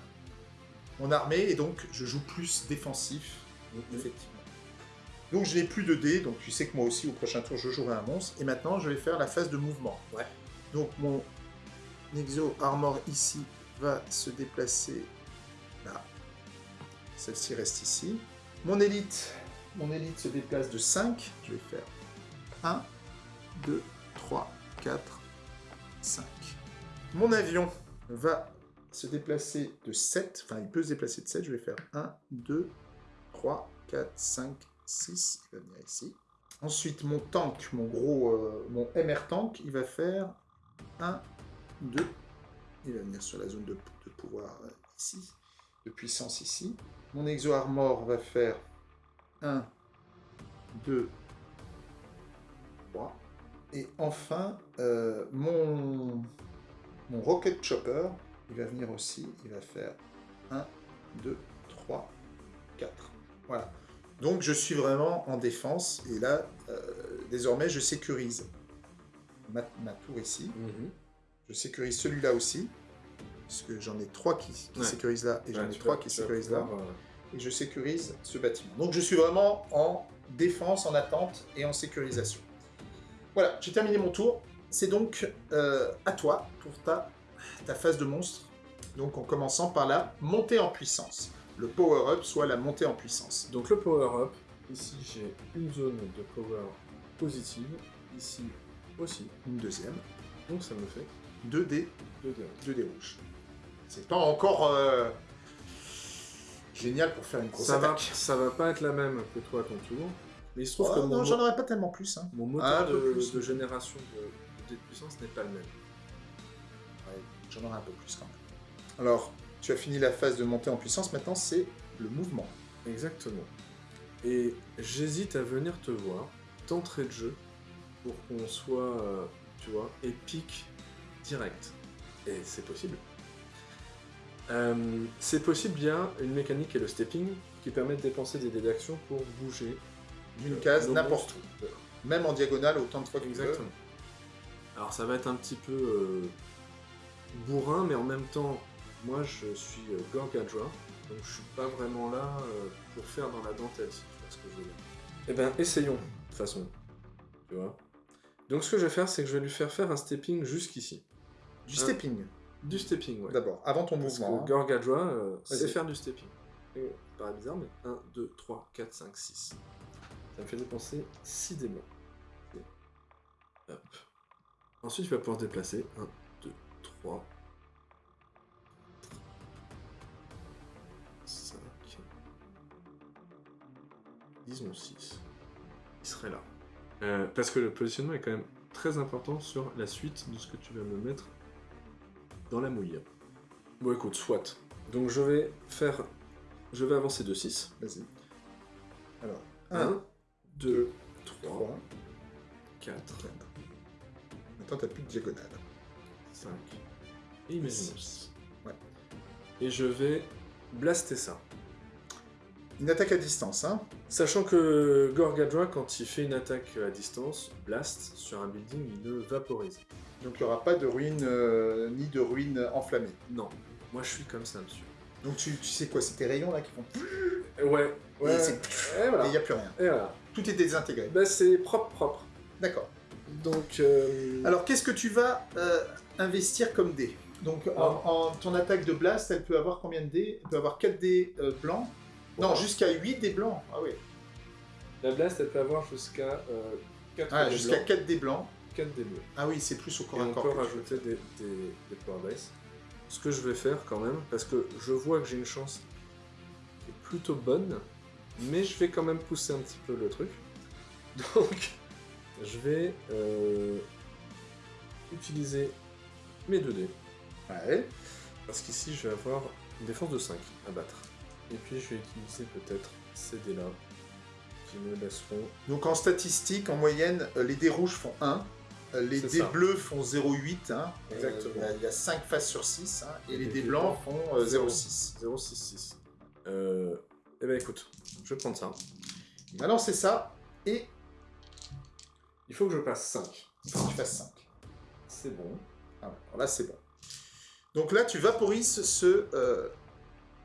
Speaker 1: mon armée, et donc je joue plus défensif, effectivement. Donc je n'ai plus de dés, donc tu sais que moi aussi au prochain tour je jouerai un monstre, et maintenant je vais faire la phase de mouvement.
Speaker 2: Ouais.
Speaker 1: Donc mon Nexo Armor ici va se déplacer là. Celle-ci reste ici. Mon élite, mon élite se déplace de 5. Je vais faire 1, 2, 3, 4, 5. Mon avion va se déplacer de 7. Enfin, il peut se déplacer de 7. Je vais faire 1, 2, 3, 4, 5, 6. Il va venir ici. Ensuite, mon tank, mon gros, euh, mon MR tank, il va faire 1, 2. Il va venir sur la zone de, pouvoir euh, ici, de puissance ici. Mon Exo Armor va faire 1, 2, 3. Et enfin, euh, mon, Rocket Chopper, il va venir aussi, il va faire 1, 2, 3, 4. Voilà. Donc je suis vraiment en défense, et là, euh, désormais, je sécurise ma, ma tour ici.
Speaker 2: Mhm.
Speaker 1: Je sécurise celui-là aussi, parce que j'en ai trois qui, qui
Speaker 2: Ouais.
Speaker 1: sécurisent là, et j'en ai trois qui sécurisent là,
Speaker 2: pouvoir, euh,
Speaker 1: et je sécurise ce bâtiment. Donc je suis vraiment en défense, en attente et en sécurisation. Voilà, j'ai terminé mon tour. C'est donc euh, à toi pour ta, ta phase de monstre. Donc en commençant par la montée en puissance. Le power-up, soit la montée en puissance.
Speaker 2: Donc le power up, ici j'ai une zone de power positive, ici aussi,
Speaker 1: Une deuxième.
Speaker 2: donc ça me fait
Speaker 1: 2 dés,
Speaker 2: 2 dés.
Speaker 1: 2 dés rouges. C'est pas encore euh, génial pour faire une grosse
Speaker 2: Ça va,
Speaker 1: attaque.
Speaker 2: ça va pas être la même que toi à ton tour, mais il se trouve
Speaker 1: Oh,
Speaker 2: que
Speaker 1: non,
Speaker 2: mon,
Speaker 1: j'en
Speaker 2: mo-
Speaker 1: aurais pas tellement plus. hein.
Speaker 2: mon moteur
Speaker 1: peu
Speaker 2: de,
Speaker 1: plus.
Speaker 2: de génération de, de dés de puissance n'est pas le même.
Speaker 1: Ouais, J'en aurai un peu plus quand même. Alors, tu as fini la phase de montée en puissance, maintenant c'est le mouvement.
Speaker 2: Exactement. Et j'hésite à venir te voir d'entrée de jeu pour qu'on soit, euh, tu vois, épique direct. Et c'est possible. Euh, c'est possible via une mécanique qui est le stepping, qui permet de dépenser des dés d'action pour bouger
Speaker 1: D'une
Speaker 2: euh,
Speaker 1: case, n'importe où. Même en diagonale, autant de fois que.
Speaker 2: Exactement. Alors ça va être un petit peu euh, bourrin, mais en même temps, moi je suis Gorgadra, donc je suis pas vraiment là pour faire dans la dentelle, si tu vois ce que je veux dire. Eh ben essayons, de toute façon. Tu vois? Donc ce que je vais faire, c'est que je vais lui faire faire un stepping jusqu'ici.
Speaker 1: Du stepping,
Speaker 2: Du stepping, ouais.
Speaker 1: d'abord, avant ton
Speaker 2: Parce
Speaker 1: mouvement.
Speaker 2: que
Speaker 1: hein.
Speaker 2: Gorgadra euh, sait faire du stepping. Et, paraît bizarre, mais 1, 2, 3, 4, 5, 6. Ça me fait dépenser 6 démons. Et hop. Ensuite, tu vas pouvoir te déplacer. 1, 2, 3, 5, disons 6. Il serait là. Euh, parce que le positionnement est quand même très important sur la suite de ce que tu vas me mettre dans la mouille. Bon écoute, soit. Donc je vais faire... Je vais avancer de 6.
Speaker 1: Vas-y. Alors,
Speaker 2: 1,
Speaker 1: 1,
Speaker 2: 2, 3,
Speaker 1: 3,
Speaker 2: 4,
Speaker 1: 4. Maintenant, t'as plus de diagonale.
Speaker 2: 5. Et il met
Speaker 1: Six.
Speaker 2: 6.
Speaker 1: Ouais.
Speaker 2: Et je vais blaster ça.
Speaker 1: Une attaque à distance, hein.
Speaker 2: Sachant que Gorgadra, quand il fait une attaque à distance, blast sur un building, il le vaporise.
Speaker 1: Donc, il n'y aura pas de ruine, euh, ni de ruine enflammée.
Speaker 2: Non, moi je suis comme ça, monsieur.
Speaker 1: Donc, tu, tu sais quoi, c'est tes rayons là qui font.
Speaker 2: Ouais, ouais.
Speaker 1: Et
Speaker 2: voilà.
Speaker 1: Il n'y a plus rien.
Speaker 2: Et voilà.
Speaker 1: Tout est désintégré.
Speaker 2: Bah, c'est propre, propre.
Speaker 1: D'accord.
Speaker 2: Donc, euh,
Speaker 1: Alors, qu'est-ce que tu vas euh, investir comme dés? Donc, en, en- ton attaque de blast, elle peut avoir combien de dés? Elle peut avoir 4 dés euh, blancs Non, jusqu'à 8 dés blancs. Ah oui.
Speaker 2: la blast, elle peut avoir jusqu'à euh, 4
Speaker 1: Ah, jusqu'à
Speaker 2: blancs,
Speaker 1: 4 dés blancs.
Speaker 2: 4 dés bleus.
Speaker 1: Ah oui, c'est plus au corps
Speaker 2: Et
Speaker 1: à
Speaker 2: on
Speaker 1: corps.
Speaker 2: peut
Speaker 1: que tu
Speaker 2: rajouter des, des, des power dice. Ce que je vais faire quand même, parce que je vois que j'ai une chance qui est plutôt bonne, mais je vais quand même pousser un petit peu le truc. Donc, je vais euh, utiliser mes 2 dés.
Speaker 1: Ouais.
Speaker 2: Parce qu'ici, je vais avoir une défense de 5 à battre. Et puis, je vais utiliser peut-être ces dés-là qui me laisseront.
Speaker 1: Donc, en statistique, en moyenne, euh, les dés rouges font 1. Euh, Les
Speaker 2: C'est
Speaker 1: dés
Speaker 2: ça.
Speaker 1: bleus font 0,8. Hein.
Speaker 2: Exactement.
Speaker 1: Euh, il y y a 5 faces sur 6. hein, et
Speaker 2: Et
Speaker 1: les dés blancs font euh, 0,6.
Speaker 2: 066. Euh, Eh ben écoute, je vais prendre ça.
Speaker 1: Va lancer ça, et
Speaker 2: Il faut que je passe 5.
Speaker 1: il faut que tu fasses 5.
Speaker 2: C'est bon.
Speaker 1: Ah ouais, alors là, c'est bon. Donc là, tu vaporises ce, euh,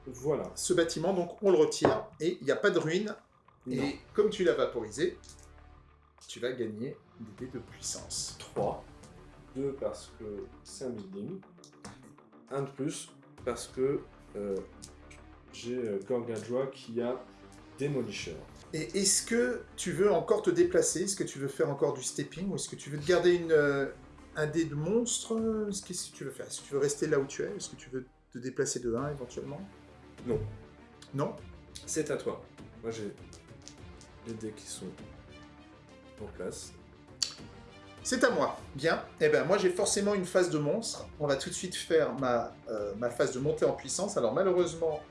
Speaker 2: Voilà.
Speaker 1: ce bâtiment, donc on le retire, et il n'y a pas de ruine.
Speaker 2: Non.
Speaker 1: Et comme tu l'as vaporisé, tu vas gagner des dés de puissance.
Speaker 2: 3. 2 parce que c'est un building. 1 de plus parce que euh, j'ai euh, Gorgadjoa qui a Demolisher.
Speaker 1: Et est-ce que tu veux encore te déplacer? Est-ce que tu veux faire encore du stepping? Ou est-ce que tu veux te garder une, euh, un dé de monstre? Qu'est-ce que tu veux faire Est-ce que tu veux rester là où tu es? Est-ce que tu veux te déplacer de 1 éventuellement?
Speaker 2: Non.
Speaker 1: Non?
Speaker 2: C'est à toi. Moi j'ai les dés qui sont en place.
Speaker 1: C'est à moi. Bien. Eh ben moi j'ai forcément une phase de monstre. On va tout de suite faire ma, euh, ma phase de montée en puissance. Alors malheureusement,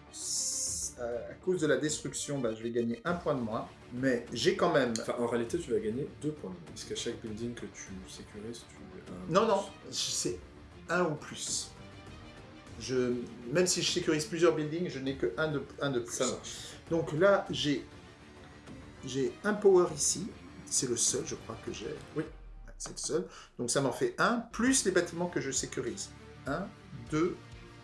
Speaker 1: euh, à cause de la destruction, bah, je vais gagner un point de moins. Mais j'ai quand même...
Speaker 2: Enfin, en réalité, tu vas gagner 2 points. de vie, Puisqu'à chaque building que tu sécurises, tu un
Speaker 1: Non, non, c'est un ou plus. Je, même si je sécurise plusieurs buildings, je n'ai que un de, un de plus.
Speaker 2: Ça marche.
Speaker 1: Donc là, j'ai j'ai un power ici. C'est le seul, je crois que j'ai.
Speaker 2: Oui.
Speaker 1: C'est le seul. Donc ça m'en fait un, plus les bâtiments que je sécurise. 1, 2,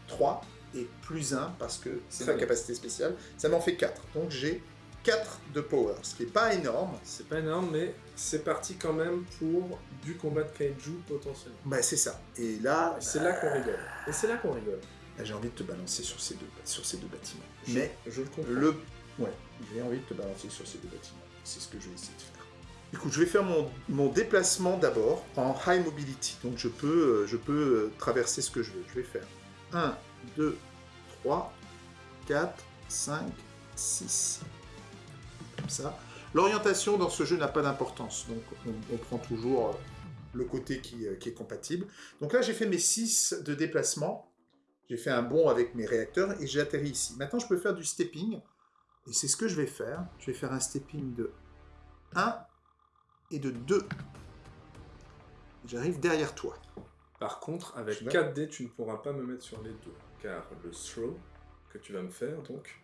Speaker 1: 3 et plus 1 parce que c'est ma capacité spéciale. Ça m'en fait 4. Donc j'ai 4 de power, ce qui n'est pas énorme.
Speaker 2: C'est pas énorme, mais c'est parti quand même pour du combat de kaiju potentiellement.
Speaker 1: Bah, c'est ça. Et là,
Speaker 2: C'est là qu'on rigole. Et c'est là qu'on rigole.
Speaker 1: Là, j'ai envie de te balancer sur ces deux, sur ces deux bâtiments.
Speaker 2: Je-
Speaker 1: Mais
Speaker 2: je le comprends.
Speaker 1: le... Ouais, j'ai envie de te balancer sur ces deux bâtiments. C'est ce que je vais essayer de faire. Écoute, je vais faire mon, mon déplacement d'abord en high mobility. Donc je peux, euh, je peux euh, traverser ce que je veux. Je vais faire 1, 2, 3, 4, 5, 6. Comme ça. L'orientation dans ce jeu n'a pas d'importance. Donc on, prend toujours euh, le côté qui, qui est compatible. Donc là, j'ai fait mes 6 de déplacement. J'ai fait un bond avec mes réacteurs et j'ai atterri ici. Maintenant, je peux faire du stepping. Et c'est ce que je vais faire. Je vais faire un stepping de 1 et de 2. J'arrive derrière toi.
Speaker 2: Par contre, avec
Speaker 1: Tu vas
Speaker 2: 4 dés, tu ne pourras pas me mettre sur les deux. Car le throw que tu vas me faire, donc,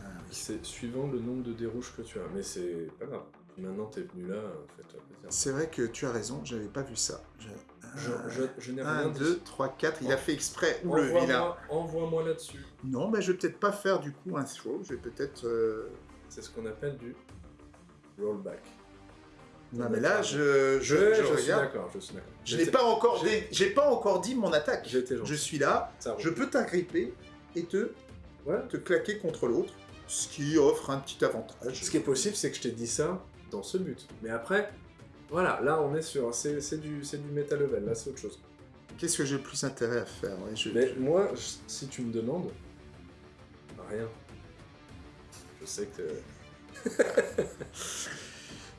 Speaker 1: Ah oui.
Speaker 2: c'est suivant le nombre de dés rouges que tu as. Mais c'est pas grave. Maintenant, t'es venu là, fais-toi plaisir.
Speaker 1: C'est vrai que tu as raison, j'avais pas vu ça.
Speaker 2: Je, je- je n'ai rien
Speaker 1: 1,
Speaker 2: dit.
Speaker 1: 2, 3, 4. Il a fait exprès. Ou le vilain.
Speaker 2: Envoie-moi envoie-moi là-dessus.
Speaker 1: Non, mais je vais peut-être pas faire du coup un throw. Je vais peut-être. euh,
Speaker 2: C'est ce qu'on appelle du rollback.
Speaker 1: Non, mais là, je, je,
Speaker 2: Je,
Speaker 1: je
Speaker 2: je suis d'accord, je suis d'accord.
Speaker 1: Je n'ai pas encore,
Speaker 2: j'ai-
Speaker 1: pas encore dit mon attaque. Je suis là. Je peux t'agripper et te,
Speaker 2: Ouais.
Speaker 1: te claquer contre l'autre, ce qui offre un petit avantage.
Speaker 2: Ce qui est possible, c'est que je t'ai dit ça dans ce but. Mais après, voilà, là on est sur. C'est du, du méta level, là c'est autre chose.
Speaker 1: Qu'est-ce que j'ai le plus intérêt à faire ouais, je-
Speaker 2: Mais moi, si tu me demandes, rien. Je sais que.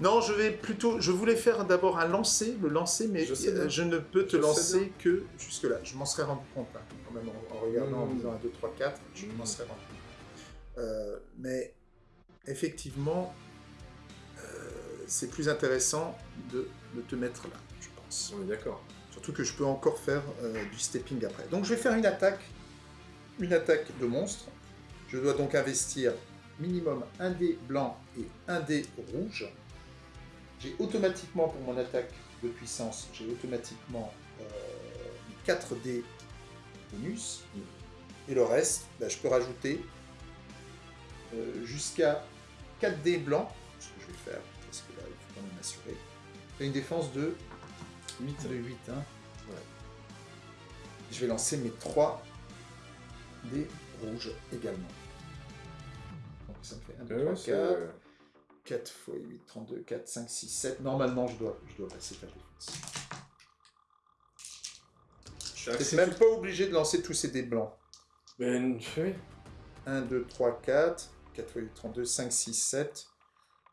Speaker 1: Non, je vais plutôt. Je voulais faire d'abord un lancer, le lancer, mais
Speaker 2: Je
Speaker 1: euh, je ne peux te
Speaker 2: Je
Speaker 1: lancer que jusque-là. Je m'en serais rendu compte, hein, quand même, en, en regardant, en disant 1, 2, 3, 4, je m'en serais rendu compte. Euh, mais effectivement, euh, c'est plus intéressant de, de te mettre là, je pense.
Speaker 2: On est d'accord.
Speaker 1: Surtout que je peux encore faire du stepping après. Donc je vais faire une attaque, une attaque de monstre. Je dois donc investir minimum un dé blanc et un dé rouge. J'ai automatiquement pour mon attaque de puissance, j'ai automatiquement euh, 4 dés bonus. Et le reste, bah, je peux rajouter euh, jusqu'à 4 dés blancs, ce que je vais faire, parce que là il faut quand même m'assurer. J'ai une défense de 8 de 8, hein.
Speaker 2: Ouais.
Speaker 1: Je vais lancer mes 3 dés rouges également. Donc ça me fait 1, 2,
Speaker 2: Ouais,
Speaker 1: 3,
Speaker 2: c'est-
Speaker 1: 4. 4 x 8, 32, 4, 5, 6, 7. Normalement, je dois, je dois passer ta défense.
Speaker 2: Suis
Speaker 1: même pas obligé de lancer tous ces dés blancs.
Speaker 2: Mais oui.
Speaker 1: 1, 2, 3, 4. 4 x 8, 32, 5, 6, 7.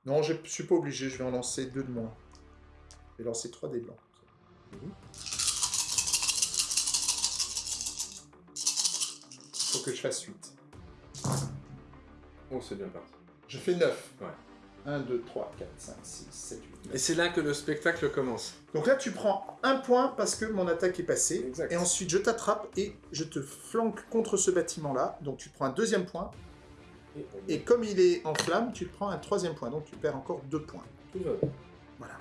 Speaker 1: Non, je suis pas obligé, je vais en lancer 2 de moins. Je vais lancer 3 dés blancs. Il faut que je fasse 8.
Speaker 2: Oh, c'est bien parti.
Speaker 1: Je fais 9.
Speaker 2: Ouais.
Speaker 1: 1, 2, 3, 4, 5, 6, 7, 8, 9.
Speaker 2: Et c'est là que le spectacle commence.
Speaker 1: Donc là, tu prends un point parce que mon attaque est passée.
Speaker 2: Exact.
Speaker 1: Et ensuite, je t'attrape et je te flanque contre ce bâtiment-là. Donc tu prends un deuxième point.
Speaker 2: Et
Speaker 1: comme il est en flamme, tu prends un troisième point, donc tu perds encore deux points.
Speaker 2: tout va bien.
Speaker 1: Voilà.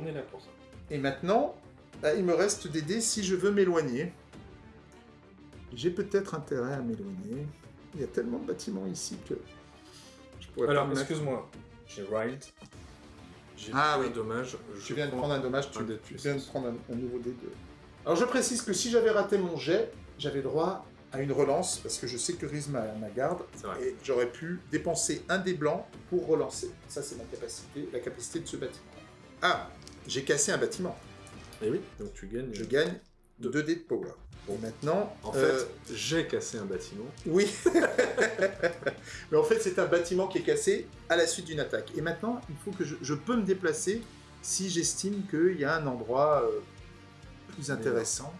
Speaker 2: On est là pour ça.
Speaker 1: Et maintenant, bah, il me reste des dés si je veux m'éloigner. J'ai peut-être intérêt à m'éloigner. Il y a tellement de bâtiments ici que je pourrais
Speaker 2: Alors, excuse-moi. J'ai Riled. J'ai
Speaker 1: Ah oui.
Speaker 2: un dommage.
Speaker 1: Tu viens de prendre un dommage, tu,
Speaker 2: de
Speaker 1: tu viens de prendre un, un nouveau dé de... Alors je précise que si j'avais raté mon jet, j'avais droit à une relance, parce que je sécurise ma, ma garde, et j'aurais pu dépenser un dé blanc pour relancer. Ça c'est ma capacité, la capacité de ce bâtiment. Ah, j'ai cassé un bâtiment.
Speaker 2: Et oui, donc tu gagnes.
Speaker 1: Je gagne
Speaker 2: Deux.
Speaker 1: 2 dés de power. Bon, maintenant...
Speaker 2: En
Speaker 1: euh,
Speaker 2: fait, j'ai cassé un bâtiment.
Speaker 1: Oui. Mais en fait, c'est un bâtiment qui est cassé à la suite d'une attaque. Et maintenant, il faut que je, je peux me déplacer si j'estime qu'il y a un endroit euh, plus intéressant.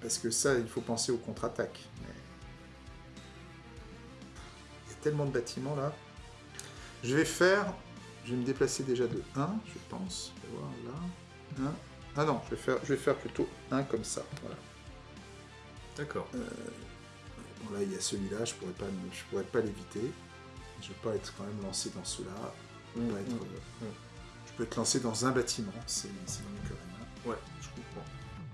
Speaker 1: Parce que ça, il faut penser aux contre-attaques. Mais... Il y a tellement de bâtiments là. Je vais faire... Je vais me déplacer déjà de 1, je pense. Je vais voir là. 1. Ah non, je vais faire, je vais faire plutôt 1 comme ça. Voilà.
Speaker 2: D'accord.
Speaker 1: Bon, là, il y a celui-là, je pourrais pas, je pourrais pas l'éviter. Je vais pas être quand même lancé dans peux, pas être, euh,
Speaker 2: mm.
Speaker 1: je peux être lancé dans un bâtiment, c'est rien.
Speaker 2: Ouais, je comprends.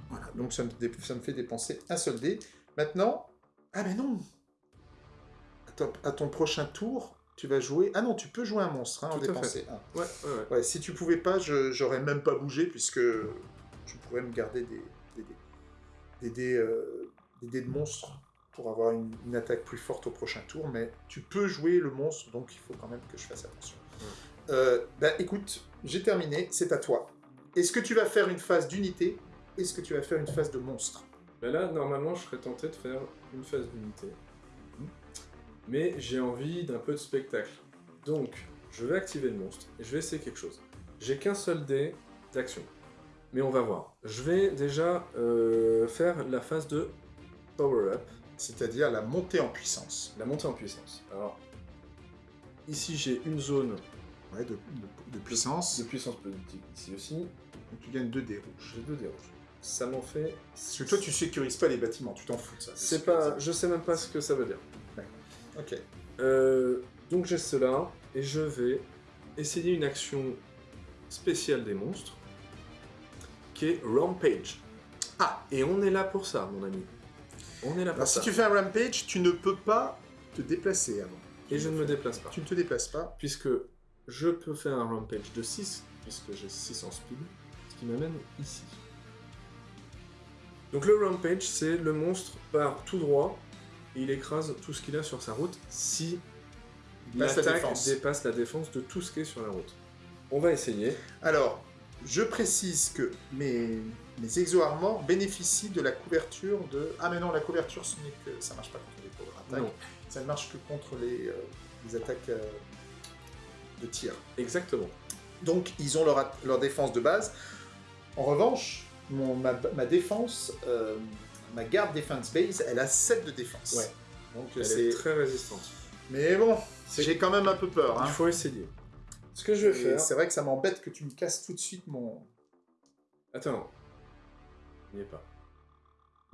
Speaker 1: Voilà, donc ça me, dé- ça me fait dépenser un seul dé. Maintenant, ah mais non ton, à ton prochain tour, tu vas jouer... Ah non, tu peux jouer un monstre, hein, en dépenser un.
Speaker 2: Ouais, ouais, ouais.
Speaker 1: Ouais, si tu pouvais pas, j'aurais même pas bougé puisque je pourrais me garder des des dés, des dés, euh, des dés de monstre pour avoir une, une attaque plus forte au prochain tour. Mais tu peux jouer le monstre, donc il faut quand même que je fasse attention. Euh, bah écoute, j'ai terminé, c'est à toi. Est-ce que tu vas faire une phase d'unité Est-ce que tu vas faire une phase de monstre?
Speaker 2: Bah là, normalement, je serais tenté de faire une phase d'unité. Mais j'ai envie d'un peu de spectacle. Donc, je vais activer le monstre et je vais essayer quelque chose. J'ai qu'un seul dé d'action. Mais on va voir. Je vais déjà euh, faire la phase de power-up,
Speaker 1: C'est-à-dire la montée en puissance.
Speaker 2: la montée en puissance. Alors, ici j'ai une zone
Speaker 1: Ouais, de, de- de puissance.
Speaker 2: de puissance politique. Ici aussi,
Speaker 1: Donc tu gagnes 2 dés rouges.
Speaker 2: j'ai deux dés rouges. Ça m'en fait...
Speaker 1: Parce que toi, tu sécurises pas les bâtiments, tu t'en fous de ça.
Speaker 2: C'est pas... Je sais même pas ce que ça veut dire.
Speaker 1: Ok.
Speaker 2: Euh, donc j'ai cela, et je vais essayer une action spéciale des monstres, qui est Rampage.
Speaker 1: Ah
Speaker 2: Et on est là pour ça, mon ami. On est là pour
Speaker 1: Alors si
Speaker 2: ça.
Speaker 1: tu fais un rampage, tu ne peux pas te déplacer avant.
Speaker 2: Et je ne me déplace pas.
Speaker 1: Tu ne te déplaces pas.
Speaker 2: Puisque je peux faire un Rampage de 6, puisque j'ai 6 en speed, ce qui m'amène ici. Donc le Rampage, c'est le monstre part tout droit, et il écrase tout ce qu'il a sur sa route si
Speaker 1: la
Speaker 2: l'attaque
Speaker 1: défense.
Speaker 2: dépasse la défense de tout ce qui est sur la route. On va essayer.
Speaker 1: Alors, je précise que mes, mes exo-armors bénéficient de la couverture de... Ah mais non, la couverture, ce n'est que... ça marche pas contre les power attaques.
Speaker 2: Non,
Speaker 1: Ça ne marche que contre les, euh, les attaques euh, de tir.
Speaker 2: exactement.
Speaker 1: Donc, ils ont leur, défense de base. En revanche, mon, ma, ma défense, euh, ma garde defense base, elle a 7 de défense.
Speaker 2: Ouais.
Speaker 1: Donc,
Speaker 2: Elle
Speaker 1: c'est...
Speaker 2: est très résistante.
Speaker 1: Mais bon,
Speaker 2: C'est-
Speaker 1: j'ai quand même un peu peur. hein.
Speaker 2: Il faut essayer. Ce que je vais
Speaker 1: Et
Speaker 2: faire...
Speaker 1: C'est vrai que ça m'embête que tu me casses tout de suite mon...
Speaker 2: Attends. Il n'y est pas.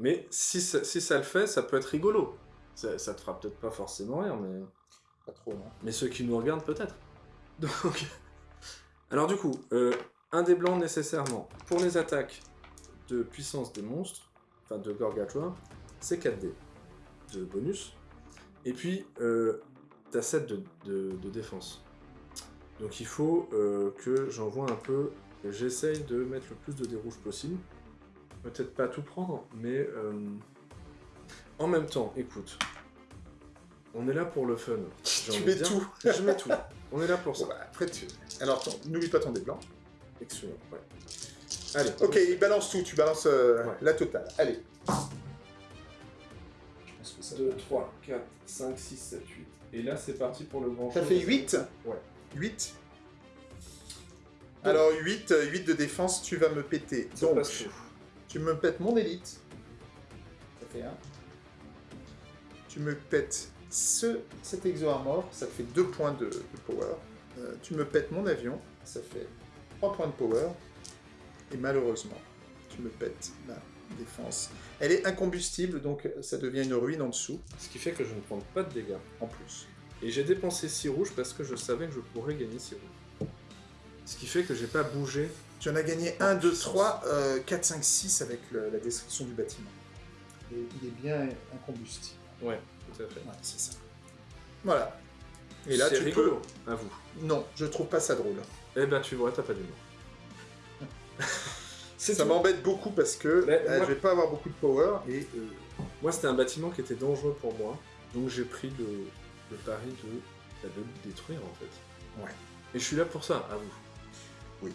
Speaker 2: Mais si ça, si ça le fait, ça peut être rigolo. Ça, ça te fera peut-être pas forcément rire, mais...
Speaker 1: Pas trop, non
Speaker 2: Mais ceux qui nous regardent, peut-être. Donc... Alors du coup, euh, un des blancs nécessairement pour les attaques de puissance des monstres, enfin de Gorgatua, c'est 4D de bonus. Et puis, euh, t'as 7 de, de- de défense. Donc il faut euh, que j'envoie un peu... J'essaye de mettre le plus de dés rouges possible. Peut-être pas tout prendre, mais... euh, En même temps, écoute, on est là pour le fun.
Speaker 1: Tu mets tout.
Speaker 2: Je mets tout. On est là pour
Speaker 1: Bon,
Speaker 2: ça.
Speaker 1: bah, après, tu... Alors, n'oublie pas ton dé blanc.
Speaker 2: Excellent, ouais. Allez.
Speaker 1: Ok, il balance tout, tu balances euh,
Speaker 2: Ouais.
Speaker 1: la totale. Allez. Je pense que ça
Speaker 2: 2, 3, 4, 5, 6, 7, 8. Et là, c'est parti pour le grand
Speaker 1: Ça fait 8
Speaker 2: Ouais.
Speaker 1: 8 Alors 8, 8 de défense, tu vas me péter.
Speaker 2: Ça
Speaker 1: Donc, tu me pètes mon élite. Ça fait 1. Tu me pètes ce, cet exo-armor, ça fait 2 points de, de power. Euh, tu me pètes mon avion, ça fait 3 points de power. Et malheureusement, tu me pètes ma défense. Elle est incombustible, donc ça devient une ruine en dessous,
Speaker 2: Ce qui fait que je ne prends pas de dégâts.
Speaker 1: en plus.
Speaker 2: Et j'ai dépensé 6 rouges parce que je savais que je pourrais gagner 6 rouges. Ce qui fait que j'ai pas bougé.
Speaker 1: Tu en as gagné 1, 2, 3, 4, 5, 6 avec le- la destruction du bâtiment. Et il est bien incombustible.
Speaker 2: Ouais, tout à fait.
Speaker 1: Ouais, c'est ça. Voilà. Et là, tu
Speaker 2: rigolo, à vous.
Speaker 1: peux... Non, je trouve pas ça drôle.
Speaker 2: Eh ben, tu vois, t'as pas d'humour.
Speaker 1: Ça m'embête beaucoup parce que
Speaker 2: Mais
Speaker 1: euh,
Speaker 2: moi-
Speaker 1: je vais pas avoir beaucoup de power et euh,
Speaker 2: Moi, c'était un bâtiment qui était dangereux pour moi, donc j'ai pris le, le pari de, bah, de le détruire en fait.
Speaker 1: Ouais.
Speaker 2: Et je suis là pour ça, à vous.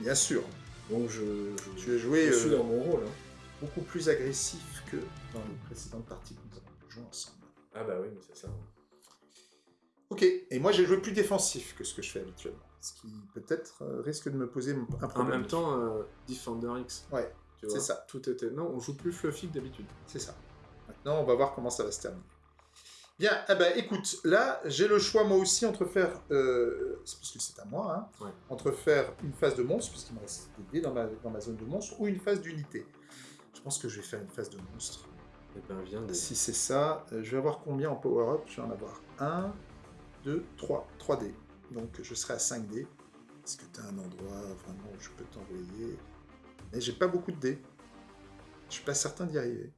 Speaker 1: bien sûr,
Speaker 2: Donc je, je,
Speaker 1: tu as joué
Speaker 2: je suis
Speaker 1: euh,
Speaker 2: dans mon rôle. hein.
Speaker 1: beaucoup plus agressif que dans les précédentes parties que nous avons jouées ensemble.
Speaker 2: Ah bah oui, mais c'est ça.
Speaker 1: Ok, et moi j'ai joué plus défensif que ce que je fais habituellement, ce qui peut-être euh, risque de me poser un
Speaker 2: En
Speaker 1: problème.
Speaker 2: même temps, euh, Defender X.
Speaker 1: Ouais, c'est ça.
Speaker 2: Tout était. Non, on joue plus fluffy que d'habitude.
Speaker 1: C'est ça. Maintenant, on va voir comment ça va se terminer. Bien, eh ben, écoute, là, j'ai le choix moi aussi entre faire, euh, c'est parce que c'est à moi, hein,
Speaker 2: Ouais.
Speaker 1: entre faire une phase de monstre, puisqu'il me reste des dés dans ma, dans ma zone de monstre, ou une phase d'unité. Je pense que je vais faire une phase de monstre.
Speaker 2: Et ben viens des.
Speaker 1: Si c'est ça, euh, je vais avoir combien en power-up? Je vais en avoir 1, 2, 3, 3 dés. Donc je serai à 5 dés. Est-ce que tu as un endroit vraiment où je peux t'envoyer? Mais j'ai pas beaucoup de dés. Je suis pas certain d'y arriver.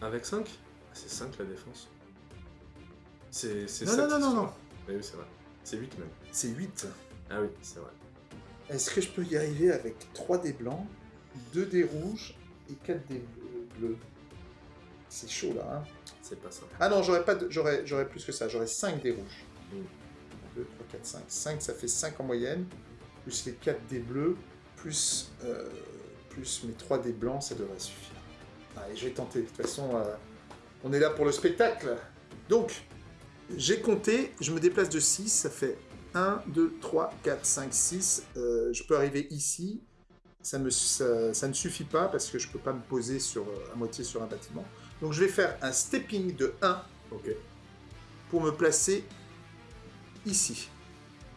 Speaker 2: Avec 5 C'est 5 la défense. C'est c'est
Speaker 1: Non,
Speaker 2: sept,
Speaker 1: non, non, non, non.
Speaker 2: vrai. Oui, c'est vrai. C'est 8 même.
Speaker 1: C'est 8.
Speaker 2: Ah oui, c'est vrai.
Speaker 1: Est-ce que je peux y arriver avec 3 dés blancs, 2 dés rouges et 4 dés bleus? C'est chaud là. Hein
Speaker 2: C'est pas ça.
Speaker 1: ah non, j'aurais pas plus que ça. J'aurais 5 dés rouges.
Speaker 2: Mm.
Speaker 1: 2, 3, 4, 5. 5, ça fait 5 en moyenne. Plus les 4 dés bleus, plus, euh, plus mes 3 dés blancs, ça devrait suffire. Allez, je vais tenter. De toute façon, euh, on est là pour le spectacle. Donc, j'ai compté, je me déplace de 6, ça fait 1, 2, 3, 4, 5, 6. Euh, je peux arriver ici. Ça, me, ça, ça ne suffit pas parce que je ne peux pas me poser sur, euh, à moitié sur un bâtiment. Donc je vais faire un stepping de 1
Speaker 2: Ok.
Speaker 1: pour me placer ici.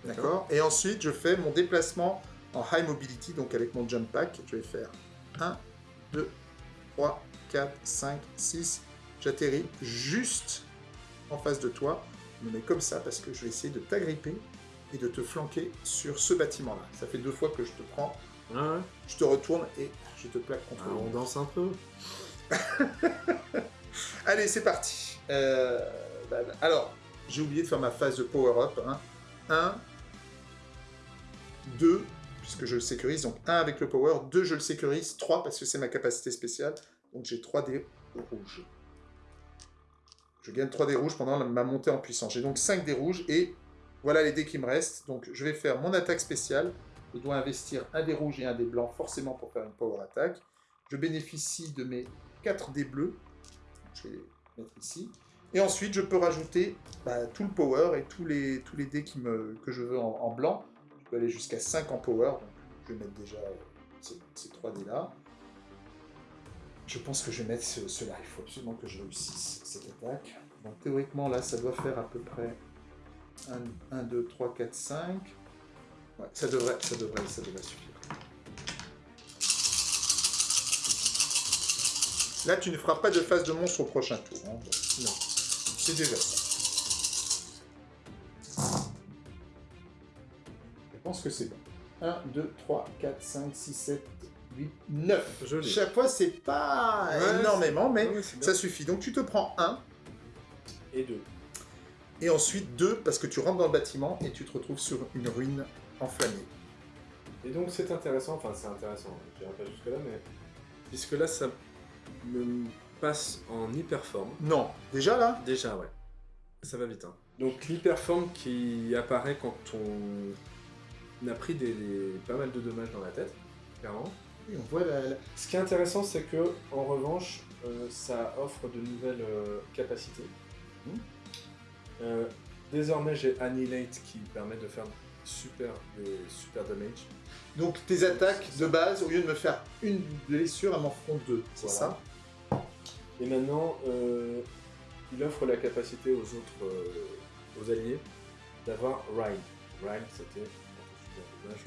Speaker 1: D'accord? Et ensuite, je fais mon déplacement en high mobility, donc avec mon jump pack. Je vais faire 1, 2, 3, 4, 5, 6. J'atterris juste en face de toi. Je me mets comme ça parce que je vais essayer de t'agripper et de te flanquer sur ce bâtiment-là. Ça fait deux fois que je te prends,
Speaker 2: Ah ouais?
Speaker 1: Je te retourne et je te plaque contre
Speaker 2: Ah,
Speaker 1: le
Speaker 2: On
Speaker 1: mur.
Speaker 2: danse un peu.
Speaker 1: Allez, c'est parti. Euh, bah, bah, alors, j'ai oublié de faire ma phase de power-up. 1, 2, puisque je le sécurise. Donc 1 avec le power, 2 je le sécurise, 3 parce que c'est ma capacité spéciale. Donc j'ai 3 dés rouges. Je gagne 3 dés rouges pendant ma montée en puissance. J'ai donc 5 dés rouges et voilà les dés qui me restent. Donc je vais faire mon attaque spéciale. Je dois investir un dé rouge et un dé blanc forcément pour faire une power attack. Je bénéficie de mes 4 dés bleus. Je vais les mettre ici. Et ensuite, je peux rajouter bah, tout le power et tous les, dés que je veux en, blanc. Je peux aller jusqu'à 5 en power. Je vais mettre déjà ces, ces 3 dés là. Je pense que je vais mettre ce- cela. Il faut absolument que je réussisse cette attaque. Donc théoriquement, là, ça doit faire à peu près 1, 2, 3, 4, 5. Ouais, ça devrait, suffire. Là, tu ne feras pas de phase de monstre au prochain tour. hein.
Speaker 2: Non.
Speaker 1: C'est déjà ça. Je pense que c'est bon. 1, 2, 3, 4, 5, 6, 7, 8, 9.
Speaker 2: Joli.
Speaker 1: Chaque fois, c'est pas
Speaker 2: Ouais,
Speaker 1: énormément, mais
Speaker 2: Ouais,
Speaker 1: ça suffit. Donc, tu te prends 1,
Speaker 2: Et deux.
Speaker 1: et ensuite 2, parce que tu rentres dans le bâtiment et tu te retrouves sur une ruine enflammée.
Speaker 2: Et donc c'est intéressant, enfin c'est intéressant, je dirais pas jusque là, mais puisque là ça me passe en hyperforme.
Speaker 1: Non, déjà là?
Speaker 2: Déjà ouais, ça va vite. Hein. Donc l'hyperforme qui apparaît quand on a pris des, des- pas mal de dommages dans la tête, clairement.
Speaker 1: Oui, on voit la, la-
Speaker 2: Ce qui est intéressant c'est que en revanche euh, ça offre de nouvelles euh, capacités.
Speaker 1: Mhm.
Speaker 2: Euh, désormais j'ai Annihilate qui permet de faire super, des super damage.
Speaker 1: Donc tes attaques de base, au lieu de me faire une blessure, elles m'en feront deux. C'est
Speaker 2: Voilà.
Speaker 1: ça?
Speaker 2: Et maintenant, euh, il offre la capacité aux autres, euh, aux alliés, d'avoir Ride. Ride, c'était. dommage.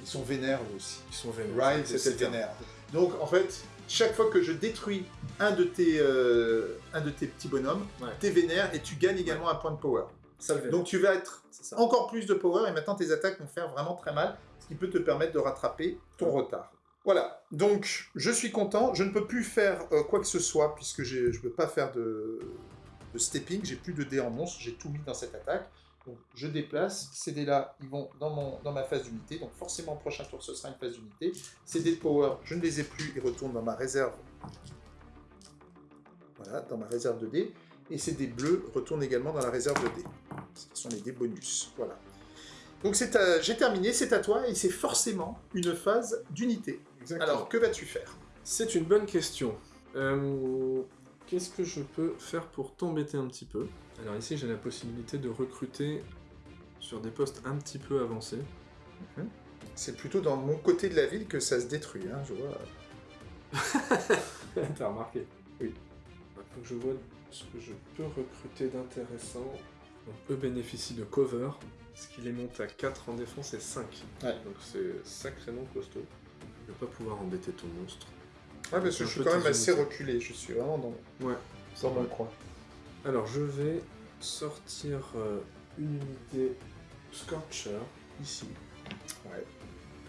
Speaker 1: Ils sont vénères aussi.
Speaker 2: Ils sont vénères.
Speaker 1: Ride, c'était vénère. Donc en fait, chaque fois que je détruis un de tes, euh, un de tes petits bonhommes,
Speaker 2: Ouais.
Speaker 1: t'es vénère et tu gagnes également un point de power.
Speaker 2: Ça le fait.
Speaker 1: Donc tu vas être encore plus de power et maintenant tes attaques vont faire vraiment très mal, ce qui peut te permettre de rattraper ton retard. Voilà, donc je suis content, je ne peux plus faire euh, quoi que ce soit puisque je ne peux pas faire de, stepping, j'ai plus de dés en monstre, j'ai tout mis dans cette attaque. Donc je déplace, ces dés-là, ils vont dans, ma phase d'unité, donc forcément prochain tour ce sera une phase d'unité. Ces dés de power, je ne les ai plus, ils retournent dans ma réserve. Voilà, dans ma réserve de dés. Et ces dés bleus retournent également dans la réserve de dés. Ce sont les dés bonus. Voilà. Donc j'ai terminé, c'est à toi, et c'est forcément une phase d'unité.
Speaker 2: Exactement.
Speaker 1: Alors, que vas-tu faire?
Speaker 2: C'est une bonne question. Euh, Qu'est-ce que je peux faire pour t'embêter un petit peu? Alors ici, j'ai la possibilité de recruter sur des postes un petit peu avancés.
Speaker 1: C'est plutôt dans mon côté de la ville que ça se détruit, hein, je vois.
Speaker 2: T'as remarqué? Oui. Faut que je vois ce que je peux recruter d'intéressant. Donc, eux bénéficient de cover, ce qui les monte à 4 en défense et 5.
Speaker 1: Ouais.
Speaker 2: Donc c'est sacrément costaud. Pas pouvoir embêter ton monstre.
Speaker 1: Ouais, parce que je suis quand même assez reculé, je suis vraiment dans,
Speaker 2: Ouais.
Speaker 1: dans mon coin.
Speaker 2: Alors je vais sortir euh, une unité Scorcher ici.
Speaker 1: Ouais.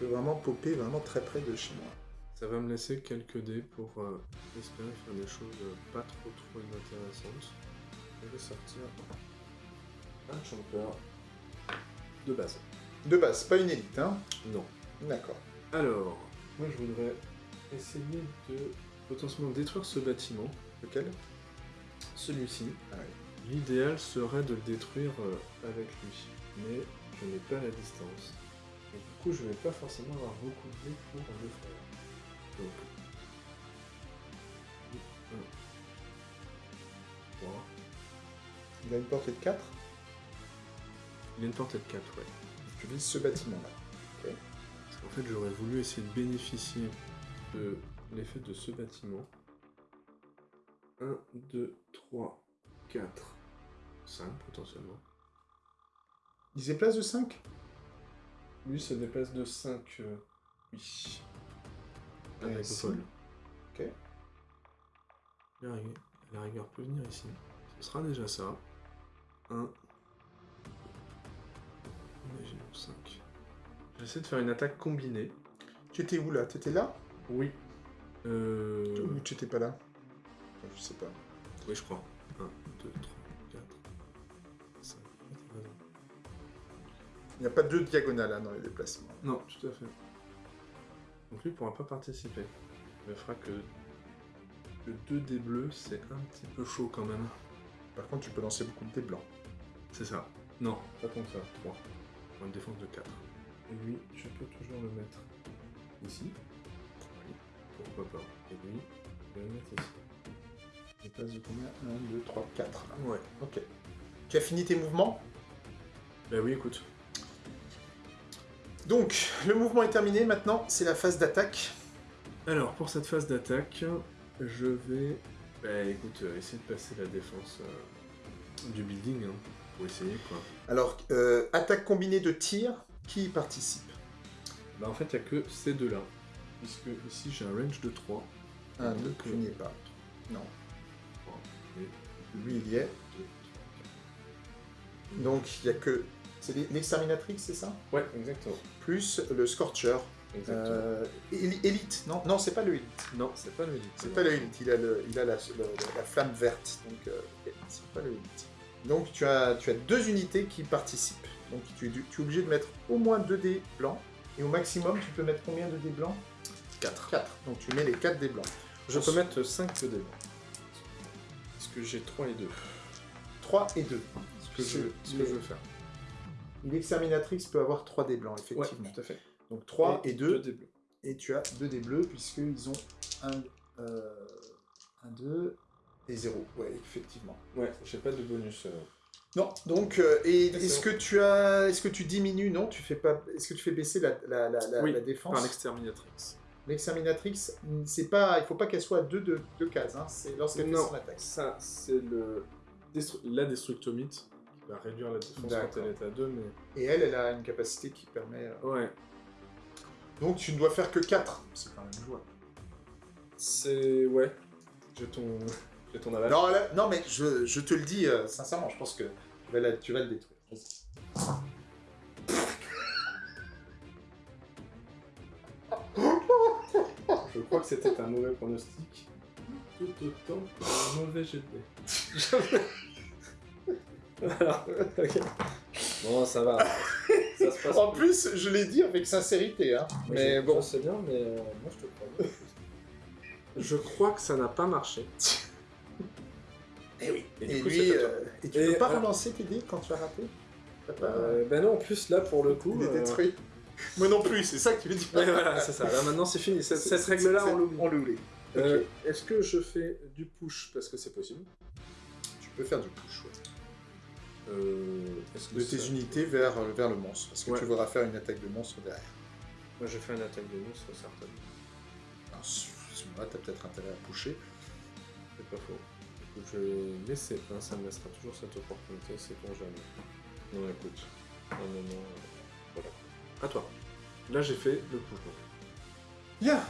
Speaker 1: Je peux vraiment popper vraiment très près de chez moi.
Speaker 2: Ça va me laisser quelques dés pour euh, espérer faire des choses euh, pas trop trop inintéressantes. Je vais sortir un Champer de base.
Speaker 1: De base, pas une élite, hein?
Speaker 2: Non.
Speaker 1: D'accord.
Speaker 2: Alors, moi je voudrais essayer de potentiellement détruire ce bâtiment,
Speaker 1: Lequel?
Speaker 2: Celui-ci.
Speaker 1: Ah ouais.
Speaker 2: L'idéal serait de le détruire euh, avec lui, mais je n'ai pas la distance. Et du coup, je vais pas forcément avoir beaucoup de dés pour le faire. Donc, 1, 3.
Speaker 1: Il a une portée de 4
Speaker 2: Il a une portée de 4, ouais.
Speaker 1: Tu vises ce bâtiment-là.
Speaker 2: Qu'en fait, j'aurais voulu essayer de bénéficier de l'effet de ce bâtiment. 1, 2, 3, 4, 5 potentiellement.
Speaker 1: Il se déplace de 5
Speaker 2: Lui se déplace de 5, euh, oui. Avec folle.
Speaker 1: Ok.
Speaker 2: La rigueur, la rigueur peut venir ici. Ce sera déjà ça. 1. Imaginons 5. J'essaie de faire une attaque combinée.
Speaker 1: Tu étais où là? Tu étais là?
Speaker 2: Oui. Euh...
Speaker 1: Ou tu étais pas là? Enfin, Je sais pas.
Speaker 2: Oui, je crois. 1, 2, 3, 4, 5.
Speaker 1: Il n'y a pas deux diagonales hein, dans les déplacements.
Speaker 2: Non, tout à fait. Donc lui pourra pas participer. Il me fera que 2 des bleus, c'est un petit peu chaud quand même.
Speaker 1: Par contre, tu peux lancer beaucoup de dés blancs.
Speaker 2: C'est ça. Non, pas tant que ça. 3. Pour une défense de 4. Et lui, je peux toujours le mettre ici. Oui, pourquoi pas. Et lui, je vais le mettre ici.
Speaker 1: Il passe de combien? 1, 2, 3, 4.
Speaker 2: Ouais.
Speaker 1: Ok. Tu as fini tes mouvements?
Speaker 2: Bah oui, écoute.
Speaker 1: Donc, le mouvement est terminé. Maintenant, c'est la phase d'attaque.
Speaker 2: Alors, pour cette phase d'attaque, je vais, bah écoute, euh, essayer de passer la défense euh, du building, hein, pour essayer quoi.
Speaker 1: Alors, euh, attaque combinée de tir, qui y participe
Speaker 2: Bah en fait, il n'y a que ces deux-là. Puisque ici, j'ai un range de 3.
Speaker 1: 1, 2,
Speaker 2: Donc,
Speaker 1: tu n'y es pas. Non.
Speaker 2: 3. Et
Speaker 1: Lui, il y est.
Speaker 2: 2,
Speaker 1: Donc, il n'y a que... C'est l'e- l'exterminatrix, c'est ça?
Speaker 2: Ouais, exactement.
Speaker 1: Plus le scorcher.
Speaker 2: exactement.
Speaker 1: Euh, éli- élite, non? Non, c'est pas le élite.
Speaker 2: Non, c'est pas le élite.
Speaker 1: C'est pas le élite, il a, le, il a la, le- la flamme verte, donc euh, c'est pas le élite. Donc tu as, tu as deux unités qui participent. Donc tu, es du- tu es obligé de mettre au moins 2 dés blancs, et au maximum tu peux mettre combien de dés blancs?
Speaker 2: 4.
Speaker 1: 4. Donc tu mets les 4 dés blancs.
Speaker 2: Je peux mettre 5 dés blancs. Parce que j'ai 3 et 2.
Speaker 1: 3 et 2.
Speaker 2: Ce que, je, ce que je veux faire.
Speaker 1: L'exterminatrix peut avoir 3 dés blancs,
Speaker 2: Ouais,
Speaker 1: effectivement.
Speaker 2: tout à fait.
Speaker 1: Donc 3 et, 2,
Speaker 2: dés bleus.
Speaker 1: et tu as 2 dés bleus, puisqu'ils ont 1, 1, 2 et 0. Ouais, effectivement.
Speaker 2: Ouais, j'ai pas de bonus. euh.
Speaker 1: Non, donc, euh,
Speaker 2: C'est
Speaker 1: est-ce que tu as, est-ce que tu diminues, non, tu fais pas, est-ce que tu fais baisser la, la, la,
Speaker 2: Oui,
Speaker 1: la défense?
Speaker 2: Par l'exterminatrix.
Speaker 1: L'exterminatrix, c'est pas, il faut pas qu'elle soit à deux de, de cases, hein, c'est lorsqu'elle fait son attaque.
Speaker 2: ça, c'est le destru- la destructomite qui va réduire la défense quand elle est à 2, mais.
Speaker 1: Et elle, elle a une capacité qui permet. euh,
Speaker 2: Ouais.
Speaker 1: Donc tu ne dois faire que 4. C'est quand même jouable.
Speaker 2: C'est. Ouais. J'ai ton. J'ai ton aval.
Speaker 1: Non, là- non, mais je, je te le dis euh, sincèrement, je pense que tu vas la- tu vas le détruire. Vas-y.
Speaker 2: Je crois que c'était un mauvais pronostic. Tout autant qu'un mauvais jet ok. Bon, ça va. Ça se passe.
Speaker 1: En plus, je l'ai dit avec sincérité, hein. Mais
Speaker 2: je-
Speaker 1: bon,
Speaker 2: je sais bien, mais euh, moi je te crois. Je crois que ça n'a pas marché.
Speaker 1: Et oui.
Speaker 2: Et
Speaker 1: Et,
Speaker 2: du coup,
Speaker 1: lui,
Speaker 2: c'est à toi.
Speaker 1: euh, et tu
Speaker 2: Et
Speaker 1: peux pas
Speaker 2: alors-
Speaker 1: relancer tes dés quand tu as raté pas...
Speaker 2: Euh, ben non, en plus là pour le coup.
Speaker 1: Il est
Speaker 2: euh,
Speaker 1: détruit. Moi non plus, c'est ça que tu veux dire.
Speaker 2: Ouais, voilà, c'est ça. Là maintenant c'est fini. Cette, règle-là, on l'oublie.
Speaker 1: On l'oublie.
Speaker 2: Euh, Est-ce que je fais du push parce que c'est possible?
Speaker 1: Tu peux faire du push, ouais.
Speaker 2: euh, que
Speaker 1: De tes
Speaker 2: ça-
Speaker 1: unités vers, vers le monstre, parce que
Speaker 2: Ouais.
Speaker 1: tu voudras faire une attaque de monstre derrière?
Speaker 2: Moi je fais une attaque de monstre certaine.
Speaker 1: Alors, ce ce moment-là, t'as peut-être intérêt à pusher.
Speaker 2: C'est pas faux. Je vais laisser, hein, ça me laissera toujours cette opportunité, c'est ton jamais. Non, écoute. Voilà. À toi. Là, j'ai fait le push.
Speaker 1: Bien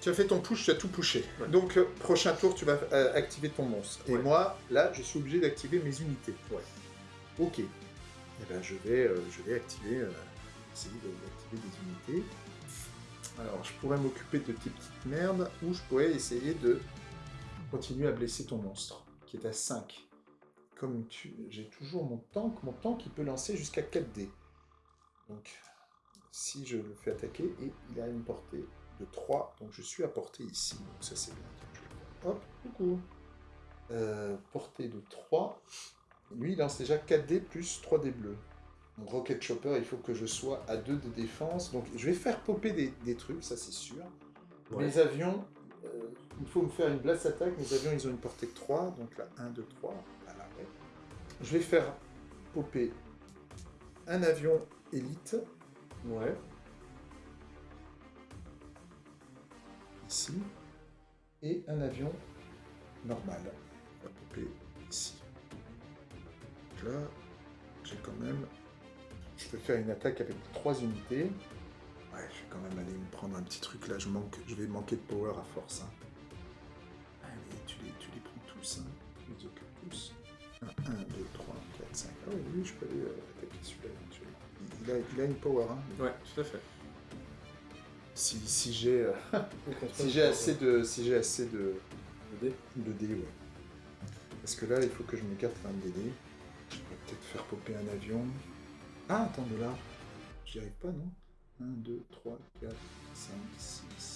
Speaker 1: Tu as fait ton push, tu as tout pushé.
Speaker 2: Ouais.
Speaker 1: Donc, euh, prochain tour, tu vas euh, activer ton monstre. Et moi, là, je suis obligé d'activer mes unités.
Speaker 2: Ouais.
Speaker 1: Ok. Et ben, je vais, euh, je vais activer, essayer d'activer des unités. Alors, je pourrais m'occuper de tes petites merdes, ou je pourrais essayer de continuer à blesser ton monstre, qui est à 5. Comme tu... j'ai toujours mon tank, mon tank il peut lancer jusqu'à 4 dés. Donc, si je le fais attaquer, et il a une portée de 3, donc je suis à portée ici. Donc ça c'est bien. Hop, coucou. Euh, portée de 3. Lui il lance déjà 4 dés plus 3 dés bleus. Mon Rocket Chopper, il faut que je sois à 2 de défense. Donc je vais faire popper des, des trucs, ça c'est sûr.
Speaker 2: Ouais.
Speaker 1: Mes avions, euh, il faut me faire une blast attack. Mes avions, ils ont une portée de 3. Donc là, 1, 2, 3. Voilà, ouais. Je vais faire popper un avion élite
Speaker 2: Ouais.
Speaker 1: ici et un avion normal. On va popper ici. Donc là, j'ai quand même. Je peux faire une attaque avec trois unités. Ouais, je vais quand même aller me prendre un petit truc là. Je, manque, je vais manquer de power à force. hein. Allez, tu les, tu les prends tous. Hein. Tu les occupes tous. 1, 2, 3, 4, 5. Ah oui, oui, je peux aller euh, attaquer celui-là éventuellement. Il, il a, il a une power. Hein.
Speaker 2: Ouais, tout à fait.
Speaker 1: Si, si j'ai euh, si j'ai assez de si j'ai assez de,
Speaker 2: de dés.
Speaker 1: de dés, ouais. Parce que là, il faut que je m'écarte quand même des dés. Je pourrais peut-être faire popper un avion. Ah, attends, de là. J'y arrive pas, non 1, 2, 3, 4, 5, 6, 7.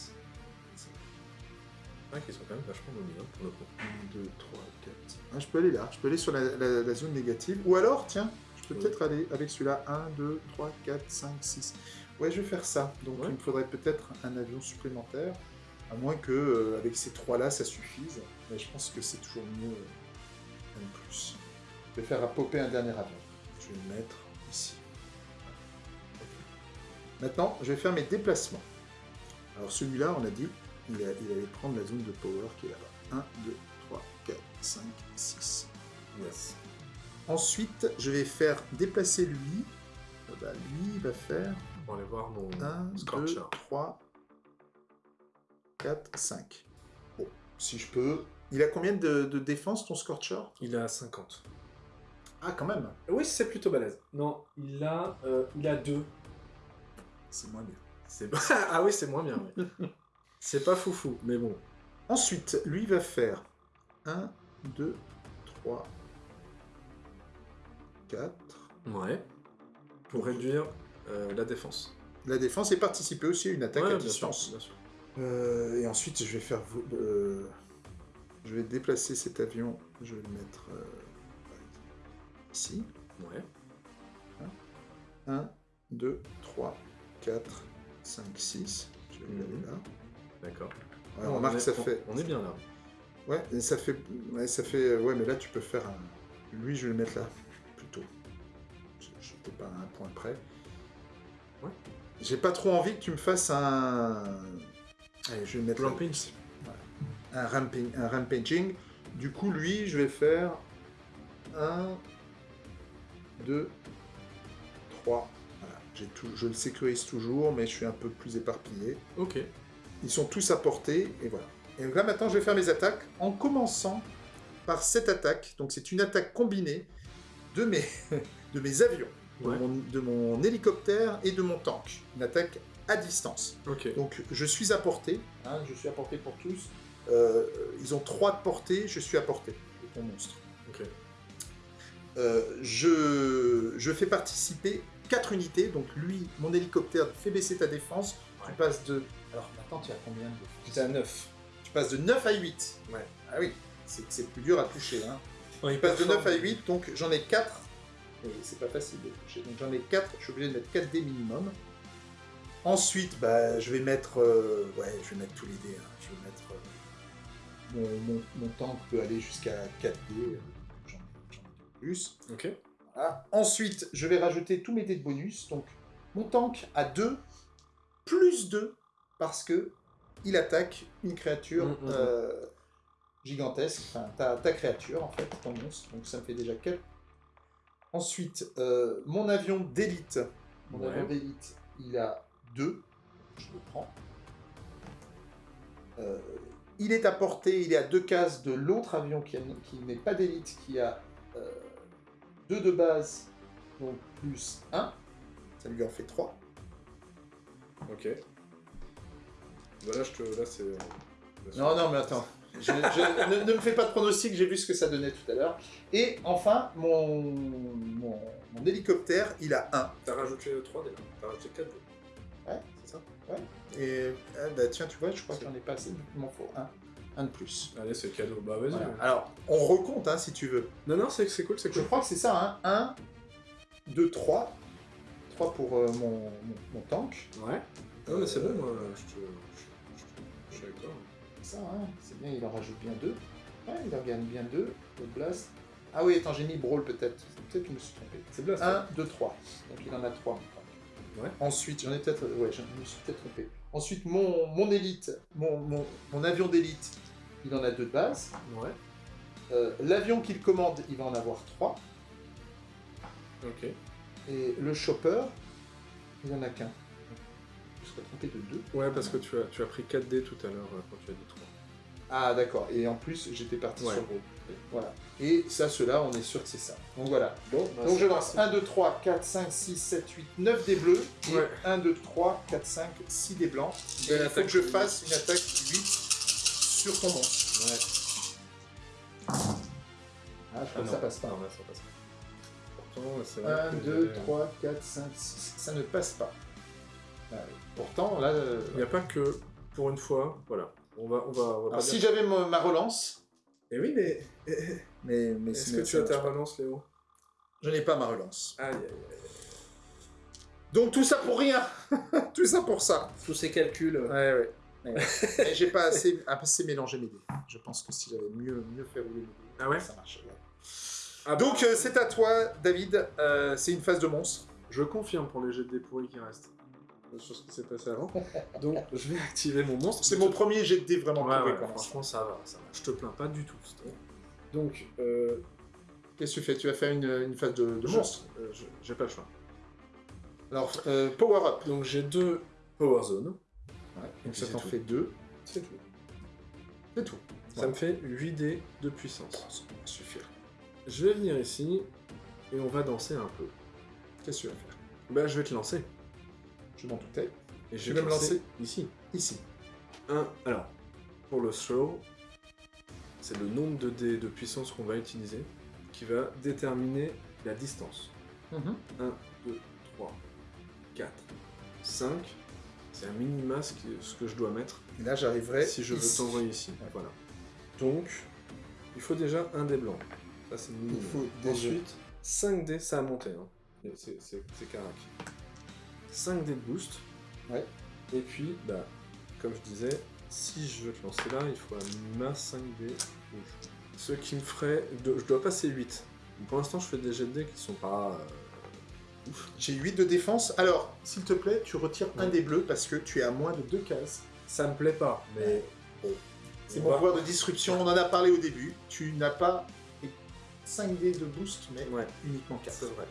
Speaker 2: Ouais, qui sont quand même vachement dominants pour le coup.
Speaker 1: 1, 2, 3, 4, 5. Ah, je peux aller là. Je peux aller sur la, la- la zone négative. Ou alors, tiens, je peux
Speaker 2: Oui.
Speaker 1: peut-être aller avec celui-là. 1, 2, 3, 4, 5, 6. Ouais, je vais faire ça. Donc,
Speaker 2: Ouais.
Speaker 1: il me faudrait peut-être un avion supplémentaire. À moins que, euh, avec ces trois-là, ça suffise. Mais je pense que c'est toujours mieux euh, un plus. Je vais faire à popper un dernier avion. Je vais le mettre ici. Maintenant, je vais faire mes déplacements. Alors celui-là, on a dit, il, a- il allait prendre la zone de power qui est là-bas. 1, 2, 3, 4, 5, 6.
Speaker 2: Yes.
Speaker 1: Ensuite, je vais faire déplacer lui. Ah bah, lui, il va faire
Speaker 2: On va aller voir mon
Speaker 1: 1, 2,
Speaker 2: Scorcher.
Speaker 1: 3, 4, 5. Bon, si je peux. Il a combien de, de défense ton Scorcher?
Speaker 2: Il a 50.
Speaker 1: Ah, quand même
Speaker 2: Oui, c'est plutôt balèze. Non, il a, euh, il a 2.
Speaker 1: C'est moins bien.
Speaker 2: Ah oui, c'est moins bien, oui. c'est pas foufou, mais bon.
Speaker 1: Ensuite, lui va faire 1, 2, 3, 4.
Speaker 2: Ouais. Pour réduire euh, la défense.
Speaker 1: La défense et participer aussi à une attaque
Speaker 2: Ouais,
Speaker 1: à
Speaker 2: bien sûr,
Speaker 1: distance.
Speaker 2: bien sûr.
Speaker 1: Euh, et ensuite, je vais faire. euh, je vais déplacer cet avion. Je vais le mettre euh, ici.
Speaker 2: Ouais.
Speaker 1: 1, 2, 3, 4, 5, 6. Je vais le
Speaker 2: Mhm.
Speaker 1: aller là.
Speaker 2: D'accord.
Speaker 1: Ouais,
Speaker 2: On
Speaker 1: remarque,
Speaker 2: est-
Speaker 1: ça
Speaker 2: on-
Speaker 1: fait.
Speaker 2: On est bien là.
Speaker 1: Ouais, et ça fait. Ouais, ça fait. Ouais, mais là, tu peux faire un. Lui, je vais le mettre là, plutôt. Je n'étais pas à un point près.
Speaker 2: Ouais.
Speaker 1: J'ai pas trop envie que tu me fasses un. Allez, je vais le mettre là. Un, ramping, un rampaging. Du coup, lui, je vais faire 1, 2, 3. Voilà. J'ai tout, je le sécurise toujours, mais je suis un peu plus éparpillé.
Speaker 2: Ok.
Speaker 1: Ils sont tous à portée, et voilà. Et donc là, maintenant, je vais faire mes attaques en commençant par cette attaque. Donc, c'est une attaque combinée de mes, de mes avions, de, mon, de mon hélicoptère et de mon tank. Une attaque à distance. Donc je suis à portée, hein, je suis à portée pour tous. Euh, ils ont 3 de portée, je suis à portée ton monstre. Euh, je, je fais participer 4 unités, donc lui, mon hélicoptère fait baisser ta défense. Tu passes de. Alors maintenant, tu as combien de
Speaker 2: J'étais à 9.
Speaker 1: Tu passes de 9 à 8.
Speaker 2: Ouais.
Speaker 1: Ah oui, c'est plus dur à toucher. Hein.
Speaker 2: On
Speaker 1: Je passe de 9 à 8, donc j'en ai 4. Et c'est pas facile de toucher. Donc j'en ai 4, je suis obligé de mettre 4 dés minimum. Ensuite, bah, je vais mettre. euh, ouais, je vais mettre tous les dés. hein. Je vais mettre. euh, mon, mon, mon tank peut aller jusqu'à 4 dés. euh, J'en ai, j'en ai deux plus.
Speaker 2: Ok.
Speaker 1: Voilà. Ensuite, je vais rajouter tous mes dés de bonus. Donc, mon tank a 2 plus 2 parce que il attaque une créature
Speaker 2: Mm, mm, mm.
Speaker 1: euh, gigantesque. Enfin, ta, ta créature, en fait, ton monstre. Donc, ça me fait déjà 4. Ensuite, euh, mon avion d'élite. Mon
Speaker 2: Ouais.
Speaker 1: avion d'élite, il a 2. Je le prends. Euh, il est à portée, il est à deux cases de l'autre avion qui, qui n'est pas d'élite, qui a 2 de base, donc plus 1. Ça lui en fait 3.
Speaker 2: Ok. Bah là, je te... là c'est. euh,
Speaker 1: Non, non, mais attends. Je- je- ne, ne me fais pas de pronostic, j'ai vu ce que ça donnait tout à l'heure. Et enfin, mon, mon, mon hélicoptère, il a 1.
Speaker 2: T'as rajouté 3 déjà. T'as rajouté 4
Speaker 1: Ouais.
Speaker 2: C'est ça?
Speaker 1: Et ah, bah, tiens, tu vois, je crois que j'en ai pas assez, donc il m'en faut 1. 1 de plus.
Speaker 2: Allez, c'est cadeau. Bah vas-y.
Speaker 1: Voilà. Alors, on recompte hein, si tu veux.
Speaker 2: Non, non, c'est c'est cool, c'est
Speaker 1: Je
Speaker 2: cool.
Speaker 1: crois que c'est ça, hein. 1, 2, 3. 3 pour euh, mon, mon, mon tank.
Speaker 2: Ouais. Non, mais c'est bon, moi, je te. Suis
Speaker 1: ça, hein. c'est bien, il en rajoute bien 2. Ouais, il en gagne bien 2. Le blast. Ah oui, attends, j'ai mis brawl peut-être. Peut-être que je me suis trompé.
Speaker 2: C'est Blast.
Speaker 1: 1, 2, 3. Donc il en a 3.
Speaker 2: Ouais.
Speaker 1: Ensuite, j'en ai peut-être. Ouais, je me suis peut-être trompé. Ensuite, mon, mon élite, mon, mon, mon avion d'élite, il en a 2 de base.
Speaker 2: Ouais.
Speaker 1: Euh, L'avion qu'il commande, il va en avoir 3.
Speaker 2: Ok.
Speaker 1: Et le chopper, il en a qu'un. Trompé de 2.
Speaker 2: Ouais, parce que tu as, tu as pris 4 dés tout à l'heure euh, quand tu as dit 3.
Speaker 1: Ah, d'accord. Et en plus, j'étais parti
Speaker 2: Ouais.
Speaker 1: sur gros. Voilà. Et ça, cela, on est sûr que c'est ça. Donc voilà.
Speaker 2: Bon,
Speaker 1: Donc je lance 1, 2, 3, 4, 5, 6, 7, 8, 9 des bleus. Et
Speaker 2: Ouais.
Speaker 1: 1, 2, 3, 4, 5, 6 des blancs. Et il faut que je fasse une attaque 8 sur ton monstre.
Speaker 2: Ouais.
Speaker 1: Ah, je crois que ça passe pas.
Speaker 2: Non, là, ça passe pas. Pourtant, c'est vrai
Speaker 1: 1,
Speaker 2: que
Speaker 1: 2,
Speaker 2: j'avais-
Speaker 1: 3, 4, 5, 6. Ça ne passe pas. Pourtant, là. euh,
Speaker 2: Il n'y a pas que, pour une fois, voilà. On va, on va, on va
Speaker 1: Alors,
Speaker 2: pas
Speaker 1: si
Speaker 2: dire-
Speaker 1: j'avais ma ma relance.
Speaker 2: Eh oui, mais
Speaker 1: Mais, mais
Speaker 2: est-ce que tu as ta relance, Léo?
Speaker 1: Je n'ai pas ma relance.
Speaker 2: Aïe, aïe, aïe.
Speaker 1: Donc tout ça pour rien Tout ça pour ça
Speaker 2: Tous ces calculs.
Speaker 1: Ouais, ouais. j'ai pas assez, assez mélangé mes dés. Je pense que si j'avais mieux, mieux fait rouler mes dés,
Speaker 2: Ah ouais?
Speaker 1: ça marche. ouais.
Speaker 2: Ah,
Speaker 1: Donc euh, c'est à toi, David. Euh, c'est une phase de monstre.
Speaker 2: Je confirme pour les jets de dés pourris qui restent. Sur ce qui s'est passé avant. Donc, je vais activer mon monstre.
Speaker 1: C'est mon premier jet de dés vraiment
Speaker 2: Ouais, ouais, franchement, ça va, ça va. Je te plains pas du tout. Donc, euh,
Speaker 1: Qu'est-ce que tu fais? Tu vas faire une, une phase de, monstre.
Speaker 2: euh, j'ai pas le choix.
Speaker 1: Alors, euh, power up.
Speaker 2: Donc, j'ai deux Power Zones.
Speaker 1: Ouais, donc ça t'en fait deux.
Speaker 2: C'est tout.
Speaker 1: C'est tout.
Speaker 2: Ça me fait 8 dés de puissance.
Speaker 1: Ça va suffire.
Speaker 2: Je vais venir ici et on va danser un peu.
Speaker 1: Qu'est-ce que tu vas faire?
Speaker 2: Bah, je vais te lancer.
Speaker 1: Je m'en doutais.
Speaker 2: Et je
Speaker 1: Tu
Speaker 2: vais
Speaker 1: me lancer
Speaker 2: ici.
Speaker 1: Ici.
Speaker 2: Un, alors, pour le throw, c'est le nombre de dés de puissance qu'on va utiliser qui va déterminer la distance.
Speaker 1: Mhm.
Speaker 2: 1, 2, 3, 4, 5. C'est un minima ce, qui- ce que je dois mettre
Speaker 1: Et là, j'arriverai.
Speaker 2: si je veux
Speaker 1: ici.
Speaker 2: t'envoyer ici.
Speaker 1: Ouais.
Speaker 2: Voilà. Donc, il faut déjà un dé blanc. Ça, c'est le
Speaker 1: Il
Speaker 2: minimum.
Speaker 1: faut déjà-
Speaker 2: Ensuite, 5 dés, ça a monté. Hein. Et C'est c'est- c'est carac. 5 dés de boost.
Speaker 1: Ouais.
Speaker 2: Et puis, bah, comme je disais, si je veux te lancer là, il faut un minima 5 dés rouges. Ce qui me ferait. de- je dois passer 8. Pour l'instant, je fais des jets de dés qui sont pas. euh, ouf.
Speaker 1: J'ai 8 de défense. Alors, s'il te plaît, tu retires un des bleus parce que tu es à moins de deux cases.
Speaker 2: Ça me plaît pas, mais. bon.
Speaker 1: C'est
Speaker 2: On
Speaker 1: mon
Speaker 2: va-
Speaker 1: pouvoir de disruption, on en a parlé au début. Tu n'as pas 5 dés de boost, mais
Speaker 2: Ouais.
Speaker 1: uniquement 4.
Speaker 2: C'est vrai.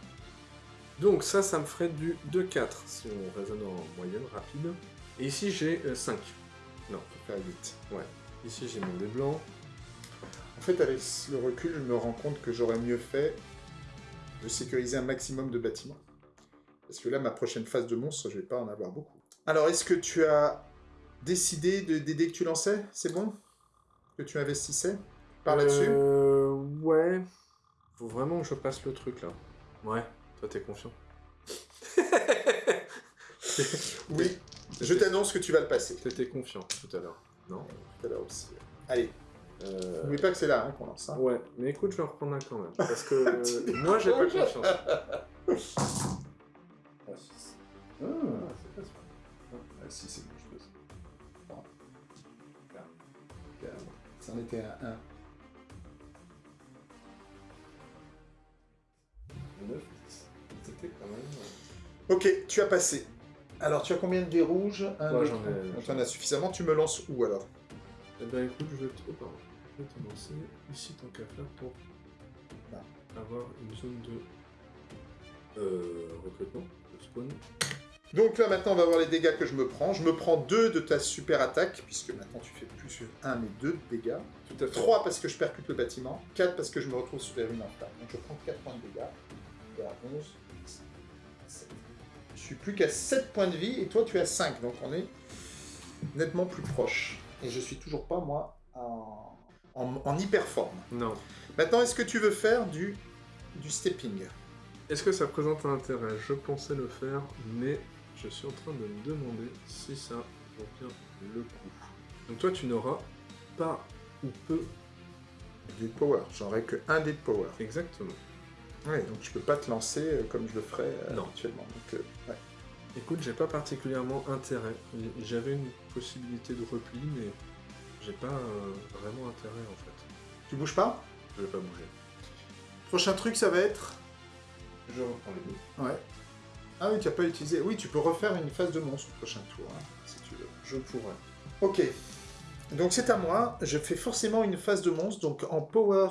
Speaker 2: Donc ça, ça me ferait du 2-4 si on raisonne en moyenne rapide. Et ici, j'ai 5. Non,
Speaker 1: Ça fait 8.
Speaker 2: ici j'ai mon dé blanc.
Speaker 1: En fait, avec le recul, je me rends compte que j'aurais mieux fait de sécuriser un maximum de bâtiments. Parce que là, ma prochaine phase de monstre, je vais pas en avoir beaucoup. Alors, est-ce que tu as décidé de, des dés que tu lançais? C'est bon? Que tu investissais Par là-dessus?
Speaker 2: Euh, ouais. Faut vraiment que je passe le truc là. Ouais, toi t'es confiant.
Speaker 1: Oui. Je t'annonce que tu vas le passer.
Speaker 2: T'étais confiant tout à l'heure. Non?
Speaker 1: Tout à l'heure aussi. Allez,
Speaker 2: euh...
Speaker 1: n'oublie pas que c'est là hein, qu'on lance. hein.
Speaker 2: Ouais, mais écoute, je vais en reprendre un quand même. Parce que euh, moi j'ai pas confiance.
Speaker 1: Ah. Ah, c'est pas super. Ah, si, c'est bon, je. Quatre. Quatre. Ça en était un 1.
Speaker 2: 9, 10. C'était quand même.
Speaker 1: Ok, tu as passé. Alors, tu as combien de dés rouges? Un,
Speaker 2: Ouais,
Speaker 1: deux,
Speaker 2: j'en ai-
Speaker 1: trois. Tu en as suffisamment. Tu me lances où alors?
Speaker 2: Eh ben écoute, je vais te, oh, pardon. Je vais te lancer ici tant qu'à faire pour
Speaker 1: Là.
Speaker 2: avoir une zone de euh, recrutement, de spawn.
Speaker 1: Donc là, maintenant, on va voir les dégâts que je me prends. Je me prends 2 de ta super attaque, puisque maintenant tu fais plus 1 mais 2 de dégâts.
Speaker 2: Tout à fait.
Speaker 1: 3 parce que je percute le bâtiment. 4 parce que je me retrouve sur les ruines en retard. Donc je prends 4 points de dégâts. Et à 11, 7. Je suis plus qu'à 7 points de vie et toi tu as 5. Donc on est nettement plus proche. Et je suis toujours pas, moi, en, en, en hyper forme.
Speaker 2: Non.
Speaker 1: Maintenant, est-ce que tu veux faire du, du stepping?
Speaker 2: Est-ce que ça présente un intérêt? Je pensais le faire, mais je suis en train de me demander si ça vaut bien le coup. Donc toi, tu n'auras pas ou peu
Speaker 1: Du power. J'aurais que 1 dé de power.
Speaker 2: exactement.
Speaker 1: Ouais, donc je peux pas te lancer euh, comme je le ferais euh,
Speaker 2: Non.
Speaker 1: actuellement. Donc, euh, ouais.
Speaker 2: Écoute, j'ai pas particulièrement intérêt. J'avais une possibilité de repli, mais j'ai pas euh, vraiment intérêt en fait.
Speaker 1: Tu bouges pas?
Speaker 2: Je vais pas bouger.
Speaker 1: Prochain truc, ça va être?
Speaker 2: Je reprends les deux.
Speaker 1: Ouais. Ah oui, tu n'as pas utilisé. Oui, tu peux refaire une phase de monstre au prochain tour, hein, si tu veux.
Speaker 2: Je pourrais.
Speaker 1: Ok. Donc c'est à moi. Je fais forcément une phase de monstre. Donc en power,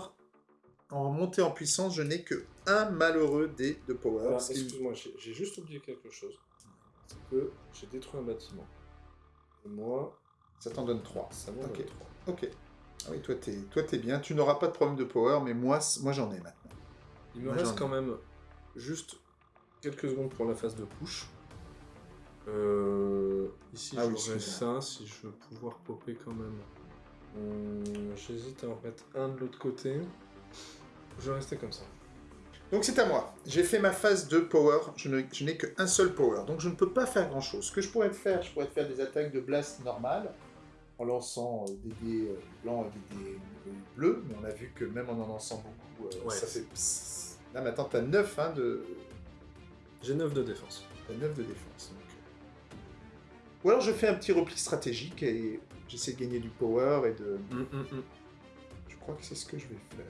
Speaker 1: en montée en puissance, je n'ai que un malheureux dé de power.
Speaker 2: Excuse-moi, j'ai juste oublié quelque chose. C'est que j'ai détruit un bâtiment. Et moi,
Speaker 1: Ça t'en donne 3.
Speaker 2: ça m'en donne trois.
Speaker 1: Ok. Ah oui, toi t'es, toi bien. Tu n'auras pas de problème de power, mais moi, moi j'en ai maintenant.
Speaker 2: Il me
Speaker 1: Moi,
Speaker 2: reste quand même juste quelques secondes pour la phase de push. Euh, ici,
Speaker 1: Ah
Speaker 2: j'aurais ça, si je veux pouvoir popper quand même. Hum, J'hésite à en mettre un de l'autre côté. Je vais rester comme ça.
Speaker 1: Donc c'est à moi. J'ai fait ma phase de power. Je, n'ai qu'un seul power. Donc je ne peux pas faire grand chose. Ce que je pourrais te faire, je pourrais te faire des attaques de blast normales en lançant euh, des dés euh, blancs et des dés euh, bleus. Mais on a vu que même en en lançant beaucoup,
Speaker 2: Ouais.
Speaker 1: ça fait. Là maintenant, tu as 9 hein, de,
Speaker 2: J'ai 9 de défense.
Speaker 1: t'as 9 de défense. donc. Ou alors je fais un petit repli stratégique et j'essaie de gagner du power et de.
Speaker 2: Hum, hum, hum.
Speaker 1: Je crois que c'est ce que je vais faire.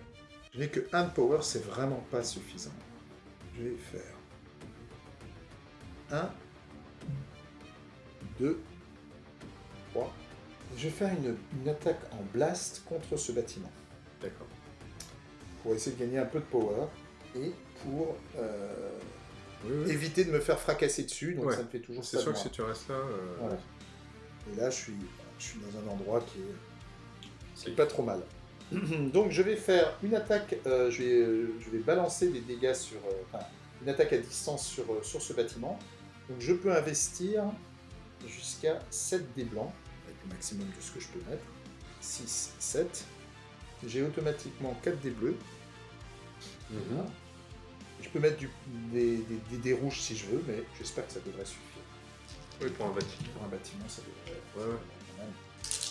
Speaker 1: Je n'ai que 1 de power, c'est vraiment pas suffisant. Je vais faire 1, 2, 3. Je vais faire une, une attaque en blast contre ce bâtiment
Speaker 2: D'accord.
Speaker 1: pour essayer de gagner un peu de power et pour euh,
Speaker 2: Oui, oui.
Speaker 1: éviter de me faire fracasser dessus. Donc
Speaker 2: Ouais.
Speaker 1: ça me fait toujours
Speaker 2: C'est sûr que si tu restes là, euh,
Speaker 1: Voilà. Et là, je suis, je suis dans un endroit qui est
Speaker 2: c'est
Speaker 1: C'est pas trop mal. Donc je vais faire une attaque, euh, je, vais, euh, je vais balancer des dégâts sur... euh, enfin, une attaque à distance sur, euh, sur ce bâtiment. Donc je peux investir jusqu'à 7 dés blancs, avec le maximum de ce que je peux mettre. 6, 7. J'ai automatiquement 4 dés bleus.
Speaker 2: Mhm.
Speaker 1: Voilà. Je peux mettre du- des, des- des dés rouges si je veux, mais j'espère que ça devrait suffire.
Speaker 2: Oui, pour un bâtiment.
Speaker 1: Pour un bâtiment, ça devrait...
Speaker 2: Ouais, ouais.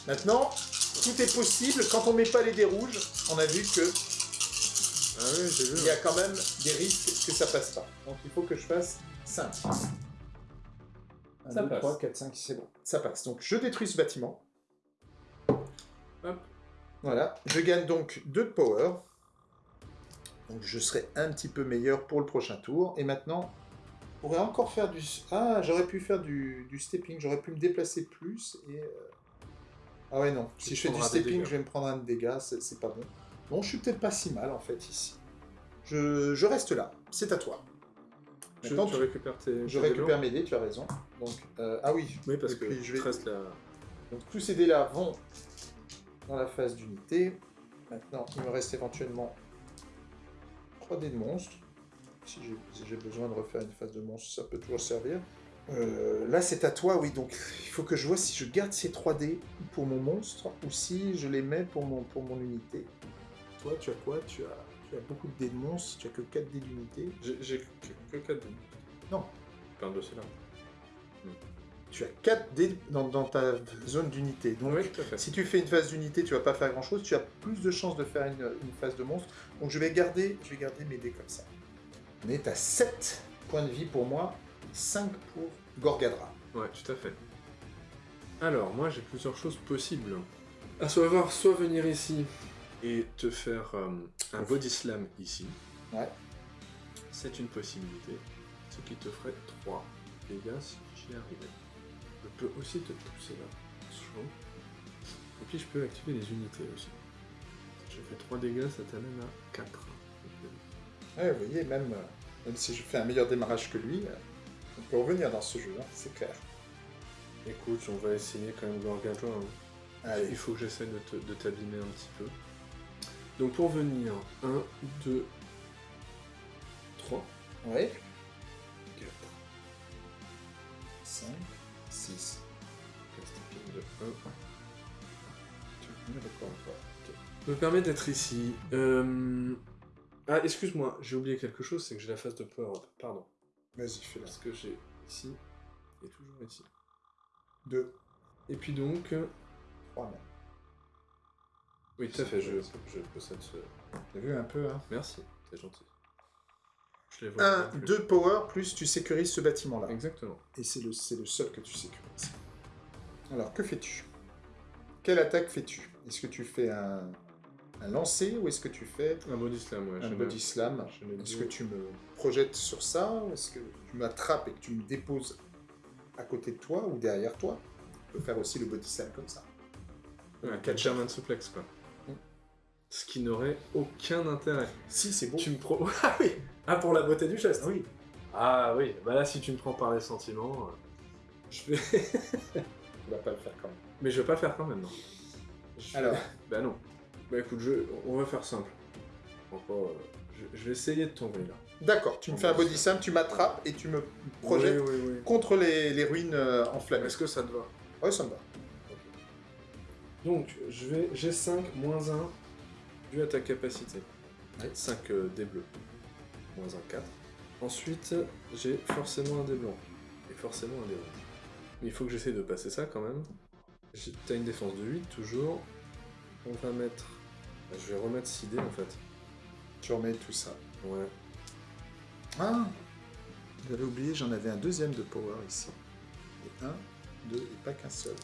Speaker 1: Maintenant, tout est possible. Quand on met pas les dés rouges, on a vu que
Speaker 2: Ah oui, j'ai vu.
Speaker 1: il y a quand même des risques que ça passe pas. Donc il faut que je fasse 5. 1,
Speaker 2: Ça
Speaker 1: 2,
Speaker 2: passe.
Speaker 1: 3, 4, 5, c'est bon. Ça passe. Donc je détruis ce bâtiment.
Speaker 2: Hop.
Speaker 1: Voilà. Je gagne donc 2 de power. Donc je serai un petit peu meilleur pour le prochain tour. Et maintenant, on pourrait encore faire du... Ah, j'aurais pu faire du, du stepping. J'aurais pu me déplacer plus et... euh, Ah ouais, non.
Speaker 2: Tu
Speaker 1: Si je fais du stepping, je vais me prendre un dégât. C'est pas bon. Bon, je suis peut-être pas si mal en fait ici. Je, je reste là. C'est à toi. Maintenant,
Speaker 2: tu
Speaker 1: tu-
Speaker 2: récupères tes.
Speaker 1: Je récupère mes dés, tu as raison. Donc, euh, ah oui.
Speaker 2: Oui, parce que
Speaker 1: je vais-
Speaker 2: je reste là.
Speaker 1: Donc tous ces dés-là vont dans la phase d'unité. Maintenant, il me reste éventuellement 3 dés de monstre. si j'ai si j'ai besoin de refaire une phase de monstre, ça peut toujours servir. Euh, là, c'est à toi, oui. Donc, il faut que je vois si je garde ces 3D pour mon monstre ou si je les mets pour mon, pour mon unité. Toi, tu as quoi? Tu as, tu as beaucoup de dés de monstre, tu as que 4 dés d'unité.
Speaker 2: J'ai que, que 4 dés.
Speaker 1: Non.
Speaker 2: Je parle de cela.
Speaker 1: Tu as 4 dés dans, dans ta zone d'unité. Donc,
Speaker 2: Oui,
Speaker 1: si tu fais une phase d'unité, tu vas pas faire grand chose. Tu as plus de chances de faire une, une phase de monstre. Donc, je vais garder, je vais garder mes dés comme ça. On est à 7 points de vie pour moi, 5 pour Gorgadra.
Speaker 2: Ouais, tout à fait. Alors, moi j'ai plusieurs choses possibles. À savoir, soit venir ici et te faire euh, un body slam ici.
Speaker 1: Ouais.
Speaker 2: C'est une possibilité. Ce qui te ferait 3 dégâts si j'y arrivais. Je peux aussi te pousser là. Et puis je peux activer les unités aussi. Je fais 3 dégâts, ça t'amène à 4.
Speaker 1: Ouais, vous voyez, même, euh, même si je fais un meilleur démarrage que lui, on peut revenir dans ce jeu, hein, c'est clair.
Speaker 2: Écoute, on va essayer quand même Gorgadra. hein.
Speaker 1: Allez,
Speaker 2: Il faut que j'essaie de te- de t'abîmer un petit peu. Donc pour venir, 1, 2, 3,
Speaker 1: ouais,
Speaker 2: 4.
Speaker 1: 5, 6.
Speaker 2: de 1.
Speaker 1: D'accord, d'accord.
Speaker 2: Me permet d'être ici. Euh, Ah, excuse-moi, j'ai oublié quelque chose, c'est que j'ai la phase de power up. Pardon.
Speaker 1: Vas-y, fais-la.
Speaker 2: Parce que j'ai ici et toujours ici.
Speaker 1: 2,
Speaker 2: Et puis donc. euh,
Speaker 1: 3 même.
Speaker 2: Oui, tout à fait, je, je possède ce.
Speaker 1: T'as vu un peu, hein?
Speaker 2: Merci, c'est gentil. Je les vois
Speaker 1: 1,
Speaker 2: bien plus.
Speaker 1: 2 power, plus tu sécurises ce bâtiment-là.
Speaker 2: Exactement.
Speaker 1: Et c'est le, c'est le seul que tu sécurises. Alors, que fais-tu? Quelle attaque fais-tu? Est-ce que tu fais un, un lancer ou est-ce que tu fais
Speaker 2: Un body slam, ouais.
Speaker 1: un body slam Est-ce que tu me projettes sur ça Est-ce que tu m'attrapes et que tu me déposes à côté de toi ou derrière toi? Tu peux faire aussi le body slam comme ça.
Speaker 2: Ouais,
Speaker 1: Un
Speaker 2: quatre German suplex, quoi. Ce qui n'aurait aucun intérêt.
Speaker 1: Si, c'est beau.
Speaker 2: Tu me pro... Ah oui Ah, pour la beauté du geste
Speaker 1: Oui.
Speaker 2: Ah oui, bah là, si tu me prends par les sentiments, euh, je vais...
Speaker 1: Tu vas pas le faire quand même.
Speaker 2: Mais je vais pas le faire quand même, non. Je-
Speaker 1: Alors,
Speaker 2: Bah non. Bah écoute, je... on va faire simple. Encore, euh, je... je vais essayer de tomber, là.
Speaker 1: d'accord, tu me fais un body slam, tu m'attrapes et tu me projettes
Speaker 2: Oui, oui, oui.
Speaker 1: contre les, les ruines euh, enflammées.
Speaker 2: Est-ce que ça te va?
Speaker 1: Ouais, ça me va.
Speaker 2: Donc, je vais... j'ai 5 moins 1 dû à ta capacité.
Speaker 1: Ouais.
Speaker 2: 5 dés bleus. Moins 1, 4. Ensuite, j'ai forcément un dé blanc. Et forcément un dé rouge. Mais il faut que j'essaie de passer ça quand même. T'as une défense de 8 toujours. On va mettre... bah, Je vais remettre 6 dés en fait.
Speaker 1: Tu remets tout ça.
Speaker 2: Ouais.
Speaker 1: Ah J'avais oublié, j'en avais un deuxième de power ici. Et un, deux, et pas qu'un seul.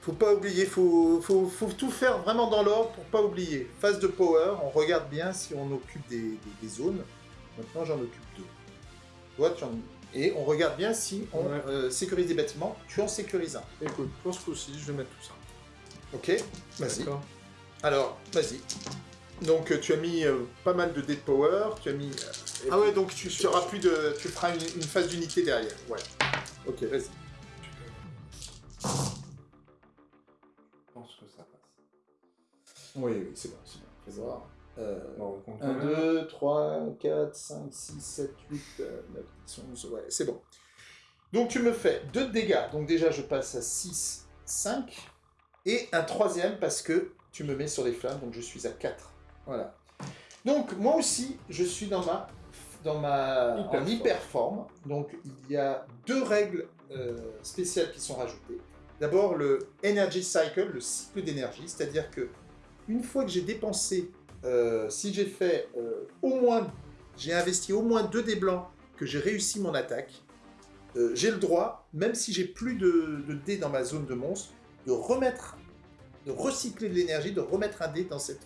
Speaker 1: Faut pas oublier, faut, faut, faut tout faire vraiment dans l'ordre pour pas oublier. Phase de power, on regarde bien si on occupe des, des- des zones. Maintenant, j'en occupe deux. Toi, tu en... Et on regarde bien si on
Speaker 2: Ouais.
Speaker 1: euh, sécurise des bâtiments. Tu en sécurises un.
Speaker 2: Écoute, pour ce coup-ci, je vais mettre tout ça.
Speaker 1: Ok Vas-y. Alors, vas-y. Donc, euh, tu as mis euh, pas mal de dés de power. Tu as mis.
Speaker 2: Et
Speaker 1: ah ouais, donc tu, auras plus de. Tu feras une, une phase d'unité derrière. Ouais. Ok, vas-y.
Speaker 2: Je pense que ça passe.
Speaker 1: Oui, oui, c'est bon, c'est bon. Voir. Euh,
Speaker 2: on compte quand
Speaker 1: 1,
Speaker 2: même.
Speaker 1: 2, 3, 4, 5, 6, 7, 8, 9, 10, 11. Ouais, c'est bon. Donc, tu me fais 2 dégâts. Donc, déjà, je passe à 6, 5. Et un troisième parce que tu me mets sur les flammes. Donc, je suis à 4. Voilà. Donc, moi aussi, je suis dans ma, dans ma
Speaker 2: Hyper
Speaker 1: en hyper forme. Donc, il y a deux règles euh, spéciales qui sont rajoutées. D'abord, le Energy Cycle, le cycle d'énergie. C'est-à-dire que une fois que j'ai dépensé, euh, si j'ai fait euh, au moins, j'ai investi au moins deux dés blancs, que j'ai réussi mon attaque, j'ai le droit, même si j'ai plus de, de dés dans ma zone de monstre, de remettre, de recycler de l'énergie, de remettre un dé dans cette,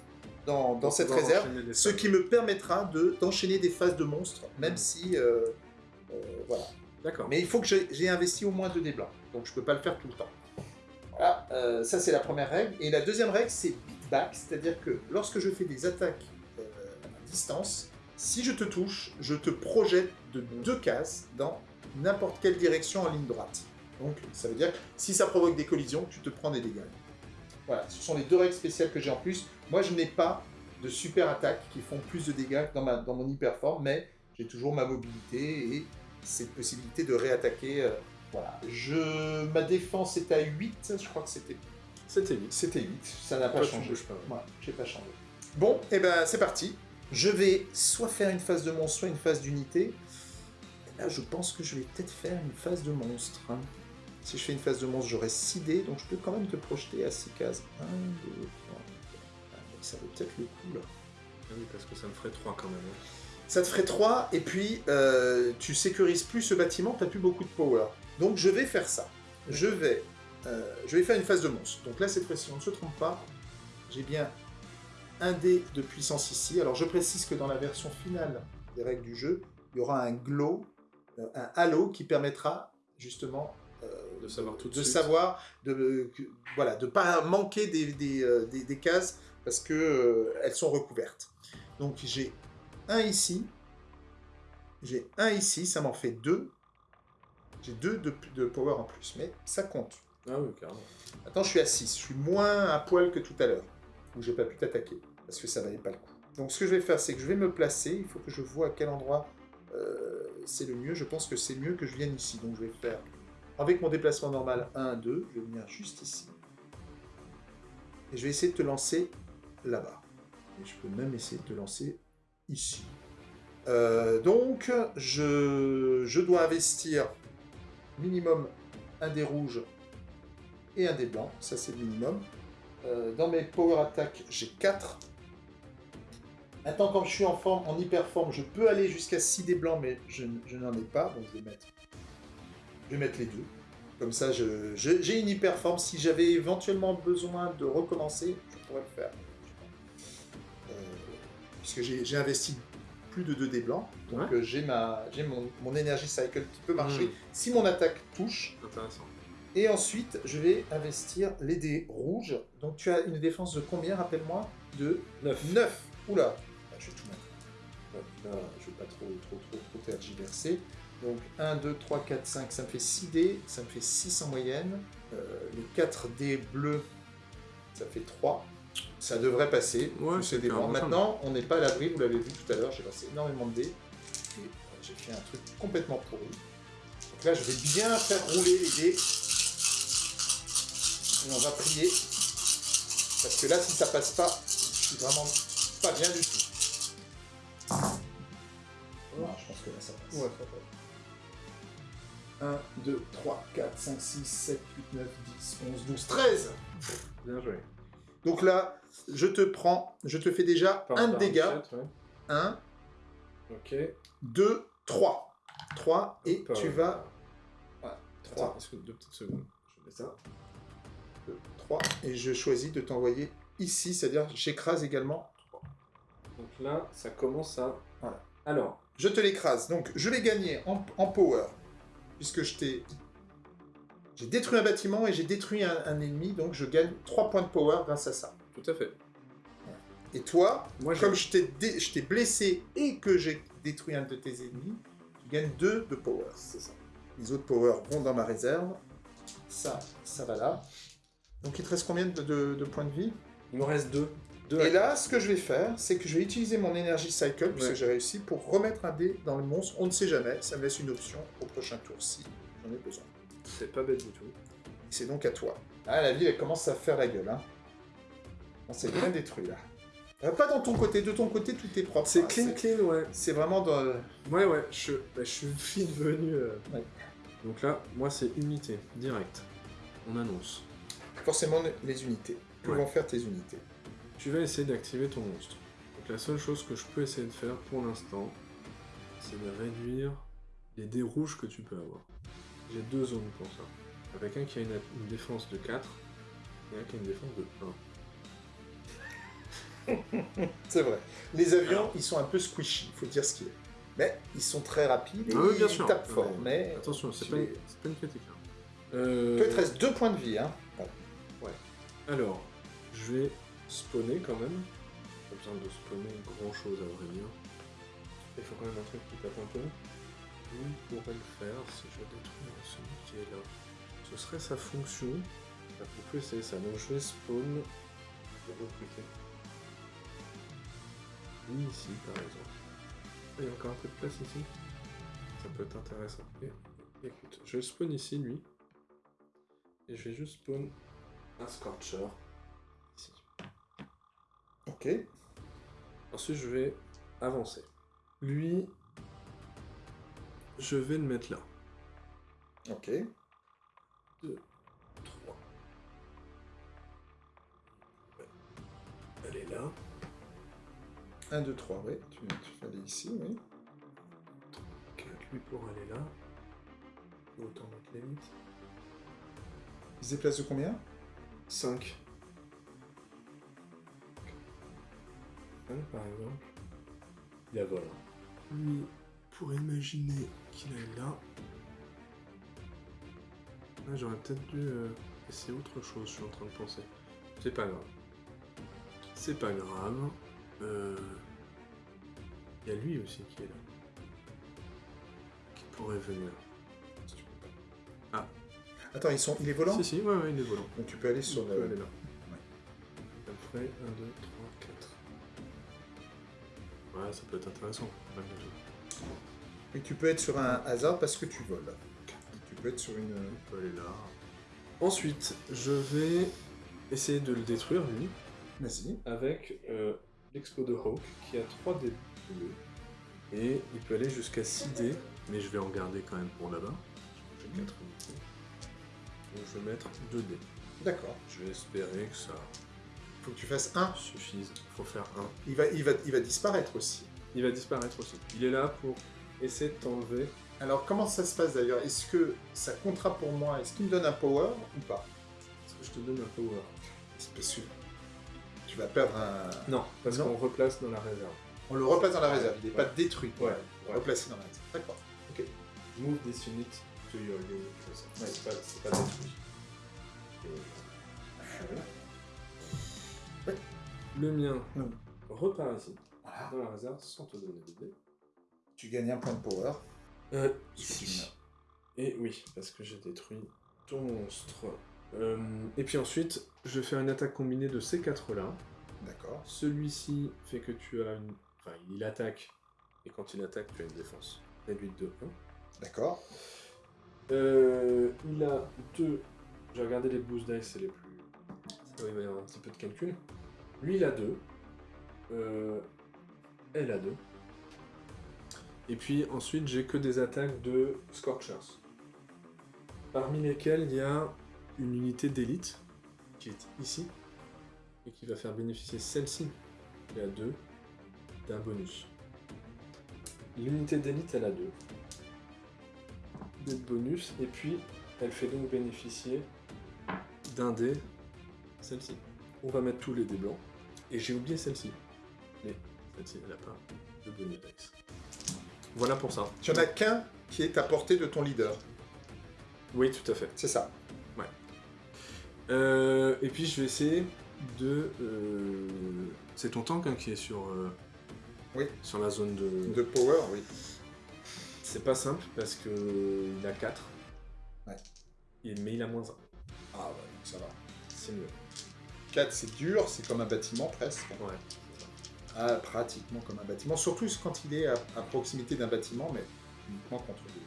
Speaker 1: dans, dans cette réserve, ce qui me permettra de d'enchaîner des phases de monstres, même
Speaker 2: Mhm.
Speaker 1: si, euh, euh, voilà.
Speaker 2: D'accord.
Speaker 1: Mais il faut que j'ai investi au moins deux dés blancs, donc je peux pas le faire tout le temps. Voilà, euh, ça c'est la première règle. Et la deuxième règle, c'est beat back, c'est-à-dire que lorsque je fais des attaques à distance, si je te touche, je te projette de deux cases dans n'importe quelle direction en ligne droite. Donc ça veut dire que si ça provoque des collisions, tu te prends des dégâts. Voilà, ce sont les deux règles spéciales que j'ai en plus. Moi je n'ai pas de super attaques qui font plus de dégâts dans, ma, dans mon hyperforme, mais j'ai toujours ma mobilité et cette possibilité de réattaquer. euh, voilà. Je... Ma défense est à 8, je crois que c'était
Speaker 2: C'était vite.
Speaker 1: c'était 8, ça n'a pas changé.
Speaker 2: pas, ouais.
Speaker 1: J'ai pas changé. Bon, et ben c'est parti. Je vais soit faire une phase de monstre, soit une phase d'unité. Là, je pense que je vais peut-être faire une phase de monstre. Si je fais une phase de monstre, j'aurai 6 dés, donc je peux quand même te projeter à 6 cases. 1, 2, 3, 4. Ça vaut peut-être le coup là.
Speaker 2: Ah oui, parce que ça me ferait 3 quand même. hein.
Speaker 1: Ça te ferait 3, et puis euh, tu sécurises plus ce bâtiment, tu plus beaucoup de power. Donc je vais faire ça. Je vais, euh, je vais faire une phase de monstre. Donc là, cette fois-ci, on ne se trompe pas. J'ai bien un dé de puissance ici. Alors je précise que dans la version finale des règles du jeu, il y aura un glow, euh, un halo qui permettra justement
Speaker 2: De savoir tout de
Speaker 1: de
Speaker 2: suite.
Speaker 1: savoir, de voilà, de pas manquer des, des, euh, des- des cases parce que euh, elles sont recouvertes. Donc j'ai un ici, j'ai un ici, ça m'en fait deux. J'ai deux de, de power en plus, mais ça compte.
Speaker 2: Ah oui, carrément.
Speaker 1: Maintenant je suis à 6, je suis moins à poil que tout à l'heure, où j'ai pas pu t'attaquer, parce que ça valait pas le coup. Donc ce que je vais faire, c'est que je vais me placer, il faut que je vois à quel endroit euh, c'est le mieux. Je pense que c'est mieux que je vienne ici, donc je vais faire avec mon déplacement normal 1, 2, je vais venir juste ici. Et je vais essayer de te lancer là-bas. Et je peux même essayer de te lancer ici. Euh, donc, je, dois investir minimum un des rouges et un des blancs. Ça, c'est le minimum. Euh, dans mes power attack, j'ai 4. Maintenant, quand je suis en forme, en hyper forme, je peux aller jusqu'à 6 des blancs, mais je, je n'en ai pas. Donc, je vais mettre, je vais mettre les deux. Comme ça, je- je- j'ai une hyper forme. Si j'avais éventuellement besoin de recommencer, je pourrais le faire. Euh, puisque j'ai investi plus de 2 dés blancs. Donc,
Speaker 2: Ouais.
Speaker 1: euh, j'ai ma- j'ai mon, mon énergie cycle qui peut marcher
Speaker 2: Mm.
Speaker 1: si mon attaque touche.
Speaker 2: Intéressant.
Speaker 1: Et ensuite, je vais investir les dés rouges. Donc tu as une défense de combien, rappelle-moi? De
Speaker 2: 9.
Speaker 1: 9. Oula Ah, Je vais tout mettre. Là, je vais pas trop, trop, trop, trop tergiverser. Donc 1, 2, 3, 4, 5, ça me fait 6 dés. Ça me fait 6 en moyenne. Euh, les 4 dés bleus, ça fait 3. Ça devrait passer.
Speaker 2: Ouais, c'est ça.
Speaker 1: Maintenant, on n'est pas à l'abri, vous l'avez vu tout à l'heure, j'ai lancé énormément de dés. Et euh, j'ai fait un truc complètement pourri. Donc là, je vais bien faire rouler les dés. Et on va prier. Parce que là, si ça passe pas, je suis vraiment pas bien du tout. Non, je pense que là, ça passe.
Speaker 2: Ouais,
Speaker 1: 1, 2, 3, 4, 5, 6, 7, 8, 9, 10, 11, 12, 13
Speaker 2: Bien joué.
Speaker 1: Donc là, je te prends, je te fais déjà
Speaker 2: Par
Speaker 1: un
Speaker 2: rapport à
Speaker 1: dégât.
Speaker 2: Michette, ouais.
Speaker 1: 1,
Speaker 2: Ok.
Speaker 1: 2, 3. 3, et tu
Speaker 2: euh,
Speaker 1: vas... Voilà,
Speaker 2: Attends,
Speaker 1: 3,
Speaker 2: est-ce que deux petites secondes Je mets ça.
Speaker 1: 2, 3. Et je choisis de t'envoyer ici, c'est-à-dire j'écrase également.
Speaker 2: Donc là, ça commence à.
Speaker 1: Voilà.
Speaker 2: Alors,
Speaker 1: Je te l'écrase. Donc je vais gagner en, en power, puisque je t'ai... J'ai détruit un bâtiment et j'ai détruit un, un ennemi, donc je gagne 3 points de power grâce à ça.
Speaker 2: tout à fait.
Speaker 1: Et toi,
Speaker 2: Moi,
Speaker 1: comme je t'ai dé- blessé et que j'ai détruit un de tes ennemis, tu gagnes 2 de power.
Speaker 2: C'est ça.
Speaker 1: Les autres power vont dans ma réserve. Ça, ça va là. Donc il te reste combien de, de- de points de vie?
Speaker 2: Il me reste deux. Deux
Speaker 1: Et là, ce que je vais faire, c'est que je vais utiliser mon énergie cycle, puisque j'ai réussi, pour remettre un dé dans le monstre. On ne sait jamais, ça me laisse une option au prochain tour si j'en ai besoin.
Speaker 2: C'est pas bête du tout.
Speaker 1: Et c'est donc à toi. Ah, la ville, elle commence à faire la gueule. Hein. On s'est bien détruit là. Euh, pas dans ton côté, de ton côté, tout est propre.
Speaker 2: C'est
Speaker 1: hein.
Speaker 2: clean, clean, ouais.
Speaker 1: C'est vraiment dans.
Speaker 2: Ouais, ouais, je, bah, je suis devenu. euh,
Speaker 1: Ouais.
Speaker 2: Donc là, moi, c'est unité, direct. On annonce.
Speaker 1: Forcément, les unités. Que
Speaker 2: Ouais.
Speaker 1: vont faire tes unités
Speaker 2: Tu vas essayer d'activer ton monstre. Donc la seule chose que je peux essayer de faire pour l'instant, c'est de réduire les dés rouges que tu peux avoir. J'ai deux zones pour ça. Avec un qui a une, une défense de 4 et un qui a une défense de 1.
Speaker 1: C'est vrai. Les avions,
Speaker 2: Alors.
Speaker 1: ils sont un peu squishy, il faut dire ce qu'il est. Mais ils sont très rapides et
Speaker 2: Ah oui, bien
Speaker 1: ils
Speaker 2: sûr.
Speaker 1: tapent fort.
Speaker 2: mais-
Speaker 1: Mais
Speaker 2: Attention, c'est pas,
Speaker 1: les-
Speaker 2: pas une critique. hein. Euh,
Speaker 1: te reste deux points de vie. Hein.
Speaker 2: Alors, je vais spawner quand même. Pas besoin de spawner grand chose à vrai dire. Il faut quand même un truc qui tape un peu. On pourrait le faire si je détruis celui qui est là. Ce serait sa fonction. Essayer ça. Donc je vais spawn. Lui ici par exemple. Il y a encore un peu de place ici. Ça peut être intéressant. Écoute, je spawn ici, lui. Et je vais juste spawn un Scorcher.
Speaker 1: Ok.
Speaker 2: Ensuite, je vais avancer. Lui, je vais le mettre là.
Speaker 1: Ok.
Speaker 2: 2, 3. Elle est là.
Speaker 1: 1, 2, 3, oui. Tu, tu aller ici, oui.
Speaker 2: 4, lui pour aller là. Autant mettre les 8.
Speaker 1: Il se déplace de combien?
Speaker 2: 5. 5 par exemple. Il a vol. Lui, pour imaginer qu'il est là. Ah, J'aurais peut-être dû euh, essayer autre chose, je suis en train de penser. C'est pas grave. C'est pas grave. Euh, Il y a lui aussi qui est là. Qui pourrait venir. Tu pas.
Speaker 1: Attends, ils sont... il est volant?
Speaker 2: Si, si, ouais, ouais, il est volant.
Speaker 1: Donc tu peux aller sur
Speaker 2: On peut
Speaker 1: le...
Speaker 2: aller là. Après, 1, 2, 3, 4. Ouais, ça peut être intéressant. malgré tout.
Speaker 1: Et tu peux être sur un hasard parce que tu voles. Tu peux être sur une...
Speaker 2: On peut aller là. Ensuite, je vais essayer de le détruire, lui,
Speaker 1: Vas-y.
Speaker 2: avec euh, l'expo de Hawk, qui a 3 dés bleus. Et il peut aller jusqu'à 6 dés, mais je vais en garder quand même pour là-bas. J'ai 4 unités. Donc je vais mettre 2 dés.
Speaker 1: D'accord.
Speaker 2: Je vais espérer que ça
Speaker 1: Faut que tu fasses un.
Speaker 2: suffise. Il faut faire 1.
Speaker 1: Il va, il va, il va disparaître aussi.
Speaker 2: Il va disparaître aussi. Il est là pour essayer de t'enlever.
Speaker 1: Alors comment ça se passe d'ailleurs? Est-ce que ça comptera pour moi? Est-ce qu'il me donne un power ou pas?
Speaker 2: Est-ce que je te donne un power?
Speaker 1: C'est pas sûr. Tu vas perdre un...
Speaker 2: Non, parce qu'on replace dans la réserve.
Speaker 1: On le replace dans la réserve, il n'est
Speaker 2: Ouais.
Speaker 1: pas détruit.
Speaker 2: Ouais, ouais.
Speaker 1: Replacé dans la réserve. D'accord. Ok.
Speaker 2: Move this unit to your unit.
Speaker 1: Ouais.
Speaker 2: C'est pas, c'est pas détruit.
Speaker 1: Ouais.
Speaker 2: Le mien
Speaker 1: Mm.
Speaker 2: repart ici,
Speaker 1: Voilà.
Speaker 2: dans la réserve, sans te donner de dés.
Speaker 1: Tu gagnes un point de power.
Speaker 2: Euh,
Speaker 1: Ici.
Speaker 2: ici. Et oui, parce que j'ai détruit ton monstre. Euh, et puis ensuite, je vais faire une attaque combinée de ces quatre-là.
Speaker 1: D'accord.
Speaker 2: Celui-ci fait que tu as une... Enfin, il attaque. Et quand il attaque, tu as une défense réduite de 1.
Speaker 1: D'accord.
Speaker 2: Euh, il a deux. J'ai regardé les boost dice, c'est les plus. Ça va y avoir un petit peu de calcul. Lui, il a deux. Euh, elle a deux. Et puis ensuite, j'ai que des attaques de Scorchers. Parmi lesquelles il y a une unité d'élite qui est ici et qui va faire bénéficier celle-ci, qui a deux, d'un bonus. L'unité d'élite, elle a deux dés de bonus, et puis elle fait donc bénéficier d'un dé, celle-ci. On va mettre tous les dés blancs, et j'ai oublié celle-ci. Mais celle-ci, elle n'a pas de bonus dex. Voilà pour ça.
Speaker 1: Tu en as qu'un qui est à portée de ton leader.
Speaker 2: Oui, tout à fait.
Speaker 1: C'est ça.
Speaker 2: Euh, et puis je vais essayer de... euh, C'est ton tank hein, qui est sur, euh,
Speaker 1: Oui.
Speaker 2: sur la zone de...
Speaker 1: De power, oui.
Speaker 2: C'est pas simple, parce que il a 4.
Speaker 1: Ouais.
Speaker 2: mais il a moins 1.
Speaker 1: Ah ouais, donc ça va.
Speaker 2: C'est mieux.
Speaker 1: 4, c'est dur, c'est comme un bâtiment presque.
Speaker 2: Ouais.
Speaker 1: Ah, pratiquement comme un bâtiment. Surtout quand il est à, à proximité d'un bâtiment, mais uniquement contre des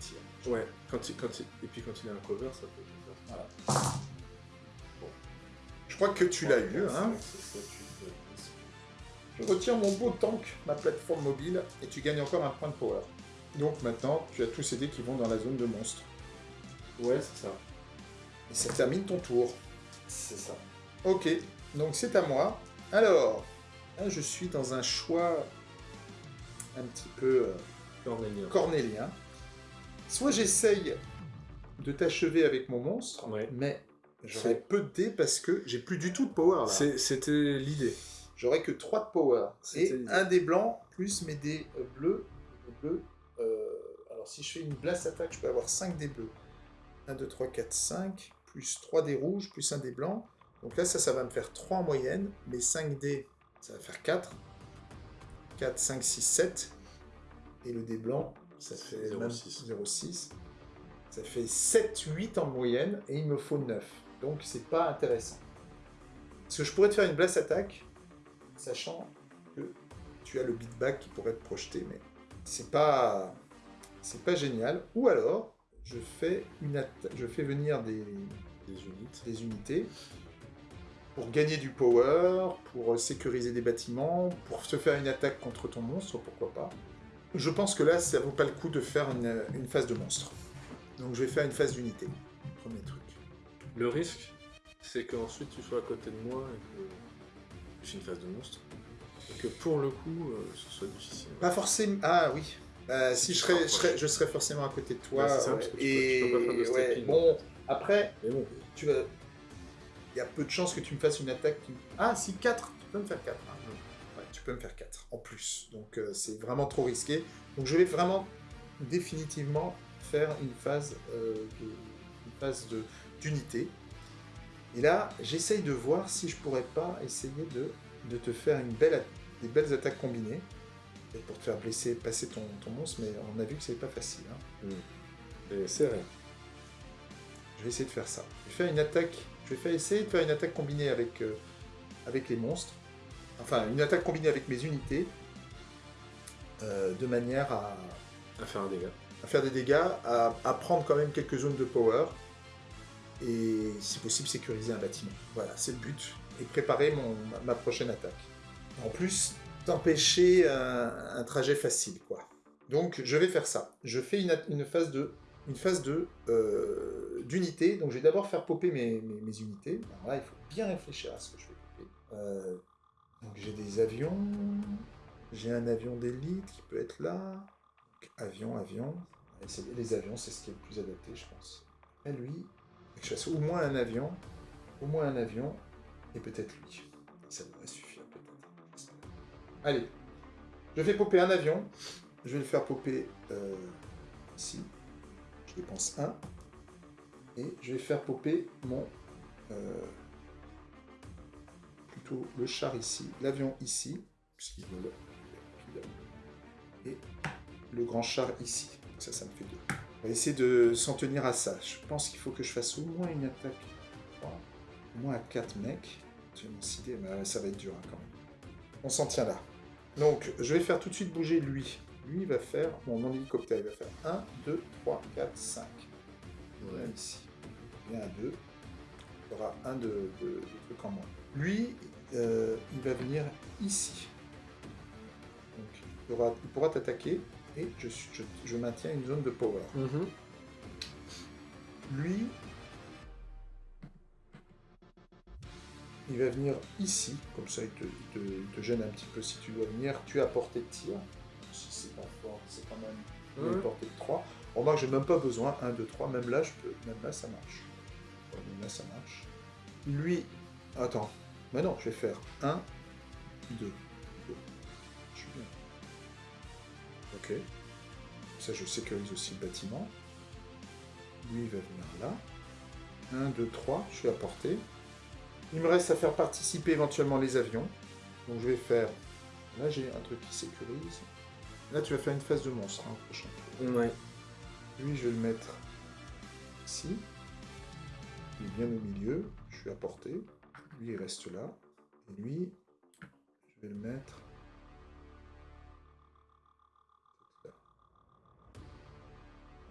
Speaker 1: tirs.
Speaker 2: Ouais, quand il, quand il- et puis quand il a un cover, ça peut être
Speaker 1: Voilà. Je crois que tu l'as eu, hein. Je retire mon beau tank, ma plateforme mobile, et tu gagnes encore un point de power. Donc maintenant, tu as tous ces dés qui vont dans la zone de monstre.
Speaker 2: Ouais, c'est ça.
Speaker 1: Et ça termine ton tour.
Speaker 2: C'est ça.
Speaker 1: Ok, donc c'est à moi. Alors, là je suis dans un choix un petit peu euh,
Speaker 2: Cornélien.
Speaker 1: cornélien. Soit j'essaye de t'achever avec mon monstre,
Speaker 2: Ouais.
Speaker 1: mais j'aurai peu de dés parce que j'ai plus du tout de power
Speaker 2: C'était l'idée.
Speaker 1: J'aurai que 3 de power. Et un dé blanc plus mes dés euh, bleus, euh, alors si je fais une blast attaque, je peux avoir 5 dés bleus. 1, 2, 3, 4, 5, plus 3 dés rouges, plus un dé blanc. Donc là, ça, ça va me faire 3 en moyenne. Mes 5 dés, ça va faire 4. 4, 5, 6, 7. Et le dé blanc, ça fait
Speaker 2: 0,6.
Speaker 1: même 0,6. Ça fait 7, 8 en moyenne, et il me faut 9. Donc c'est pas intéressant. Parce que je pourrais te faire une blast attaque, sachant que tu as le beatback qui pourrait être projeté, mais c'est pas, c'est pas génial. Ou alors, je fais, une je fais venir des,
Speaker 2: Des unités.
Speaker 1: des unités pour gagner du power, pour sécuriser des bâtiments, pour se faire une attaque contre ton monstre, pourquoi pas. Je pense que là, ça vaut pas le coup de faire une, une phase de monstre. Donc je vais faire une phase d'unité. Premier truc.
Speaker 2: Le risque, c'est qu'ensuite tu sois à côté de moi et que j'ai une phase de monstre. Et que pour le coup, euh, ce soit difficile.
Speaker 1: Pas forcément. Ah oui. Euh, si je serais, je, serais, je serais forcément à côté de toi.
Speaker 2: Ouais, ça, parce que tu peux-
Speaker 1: et
Speaker 2: tu peux pas faire de
Speaker 1: ouais, bon, après,
Speaker 2: Mais bon,
Speaker 1: tu vas. Il y a peu de chances que tu me fasses une attaque qui. Ah, si 4 Tu peux me faire 4. Ouais, tu peux me faire 4 en plus. Donc euh, c'est vraiment trop risqué. Donc je vais vraiment définitivement faire une phase euh, de une phase de d'unité. Et là, j'essaye de voir si je pourrais pas essayer de, de te faire une belle, a- des belles attaques combinées. Et pour te faire blesser, passer ton, ton monstre, mais on a vu que c'est pas facile. hein.
Speaker 2: et c'est rien.
Speaker 1: Je vais essayer de faire ça. Je vais faire une attaque. Je vais faire essayer de faire une attaque combinée avec, euh, avec les monstres. Enfin, une attaque combinée avec mes unités. euh, de manière à,
Speaker 2: À faire un dégât.
Speaker 1: à faire des dégâts, à, à prendre quand même quelques zones de power. Et si possible, sécuriser un bâtiment. Voilà, c'est le but. Et préparer mon, ma, prochaine attaque. En plus, d'empêcher un, un trajet facile, quoi. Donc, je vais faire ça. Je fais une phase de une phase euh, d'unité. Donc, je vais d'abord faire popper mes, mes, unités. Alors là, il faut bien réfléchir à ce que je vais popper. Euh, donc, j'ai des avions. J'ai un avion d'élite qui peut être là. Avion, avion. Les avions, c'est ce qui est le plus adapté, je pense. Et lui, que je fasse au moins un avion, au moins un avion, et peut-être lui. Ça devrait suffire, peut-être. Allez, je fais popper un avion. Je vais le faire popper euh, ici. Dépense un. Et je vais faire popper mon... euh, plutôt le char ici, l'avion ici. Et le grand char ici. Ça, ça me fait deux. On va essayer de s'en tenir à ça. Je pense qu'il faut que je fasse au moins une attaque. Au moins à 4 mecs. J'ai mon idée, mais ça va être dur hein, quand même. On s'en tient là. Donc, je vais faire tout de suite bouger lui. Lui, va faire, bon, mon hélicoptère, il va faire 1, 2, 3, 4, 5. Voilà, ici. Il y en a deux. Il y aura un de, de- de trucs en moins. Lui, euh, il va venir ici. Donc, il, aura- il pourra t'attaquer et je, suis- je, je maintiens une zone de power. Lui, il va venir ici, comme ça il te, il te- il te gêne un petit peu si tu dois venir. Tu à portée de tir. Si c'est pas fort, c'est quand même une
Speaker 2: Ouais.
Speaker 1: portée de 3. Remarque, j'ai même pas besoin. 1, 2, 3. Même là, je peux. Même là, ça marche. Même là, ça marche. Lui. Attends. Mais non, je vais faire 1, 2. 2. Je suis bien. Ok. Ça, je sécurise aussi le bâtiment. Lui, il va venir là. 1, 2, 3. Je suis à portée. Il me reste à faire participer éventuellement les avions. Donc, je vais faire. Là, j'ai un truc qui sécurise. Là, tu vas faire une phase de monstre hein, prochain.
Speaker 2: Ouais.
Speaker 1: Lui, je vais le mettre ici. Il est bien au milieu. Je suis à portée. Lui, il reste là. Et lui, je vais le mettre. là.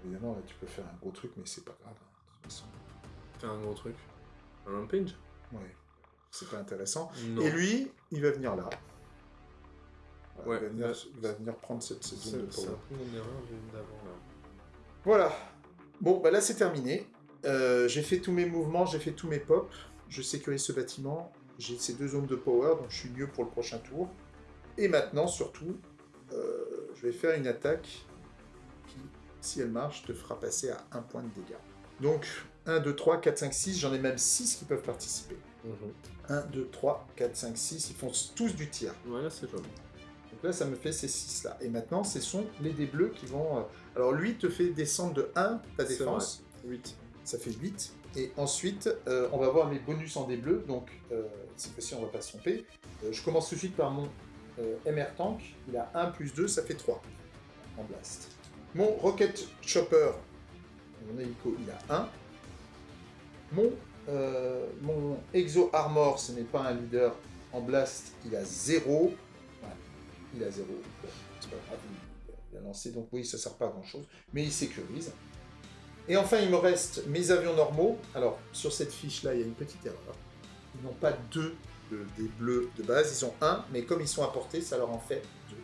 Speaker 1: Évidemment, là, tu peux faire un gros truc, mais c'est pas grave. hein, de toute façon.
Speaker 2: Faire un gros truc. Un rampage?
Speaker 1: Ouais. C'est pas intéressant.
Speaker 2: Non.
Speaker 1: Et lui, il va venir là. Voilà,
Speaker 2: Ouais,
Speaker 1: il, va venir, va venir prendre cette, zone de
Speaker 2: c'est
Speaker 1: power.
Speaker 2: un peu mon erreur j'ai d'avant là.
Speaker 1: Voilà. Bon, bah là c'est terminé. Euh, j'ai fait tous mes mouvements, j'ai fait tous mes pops. Je sécurise ce bâtiment. J'ai ces deux zones de power, donc je suis mieux pour le prochain tour. Et maintenant, surtout, euh, je vais faire une attaque qui, si elle marche, te fera passer à un point de dégâts. Donc, 1, 2, 3, 4, 5, 6. J'en ai même 6 qui peuvent participer. 1, 2, 3, 4, 5, 6. Ils font tous du tir.
Speaker 2: Voilà, c'est joli.
Speaker 1: Donc là, ça me fait ces 6 là. Et maintenant, ce sont les dés bleus qui vont. euh, Alors lui te fait descendre de 1 ta défense.
Speaker 2: 8.
Speaker 1: Ça fait 8. Et ensuite, euh, on va voir mes bonus en dés bleus. Donc euh, cette fois-ci, on va pas se tromper. Euh, je commence tout de suite par mon euh, MR Tank. Il a 1 plus 2, ça fait 3 en blast. Mon Rocket Chopper, mon hélico, il a 1. Mon, euh, mon Exo Armor, ce n'est pas un leader en blast, il a 0. Il a 0. Bon, c'est pas grave, il, il a lancé, donc oui, ça sert pas à grand chose, mais il sécurise. Et enfin, il me reste mes avions normaux. Alors, sur cette fiche-là, il y a une petite erreur. Ils n'ont pas deux de- des bleus de base, ils ont un, mais comme ils sont apportés, ça leur en fait deux.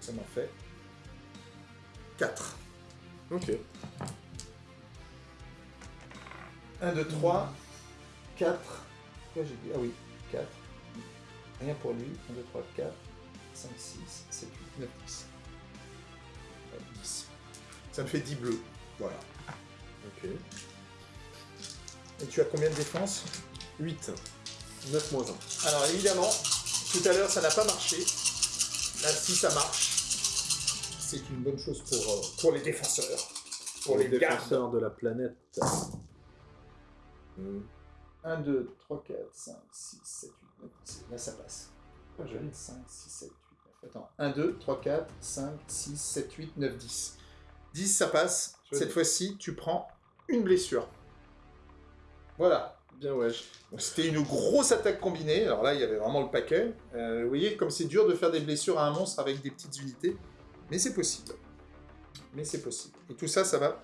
Speaker 1: Ça m'en fait quatre.
Speaker 2: Ok.
Speaker 1: 1, 2, 3, 4. Quoi j'ai dit Ah oui, 4. Rien pour lui. 1, 2, 3, 4, 5, 6, 7, 8, 9, 10. Ouais, 10. Ça me fait 10 bleus. Voilà.
Speaker 2: Ok.
Speaker 1: Et tu as combien de défense
Speaker 2: 8. 9 moins 1.
Speaker 1: Alors évidemment, tout à l'heure ça n'a pas marché. Là, si ça marche, c'est une bonne chose pour, euh, pour les défenseurs. Pour les, gardes.
Speaker 2: défenseurs de la planète. Hmm.
Speaker 1: 1, 2, 3, 4, 5, 6, 7, 8, 9, 10. Là, ça passe. Ah, J'avais 5, 6, 7, 8, 9. Attends. 1, 2, 3, 4, 5, 6, 7, 8, 9, 10. 10, ça passe. Cette fois-ci, tu prends une blessure. Voilà.
Speaker 2: Bien wesh.
Speaker 1: Donc, C'était une grosse attaque combinée. Alors là, il y avait vraiment le paquet. Euh, vous voyez comme c'est dur de faire des blessures à un monstre avec des petites unités. Mais c'est possible. Mais c'est possible. Et tout ça, ça va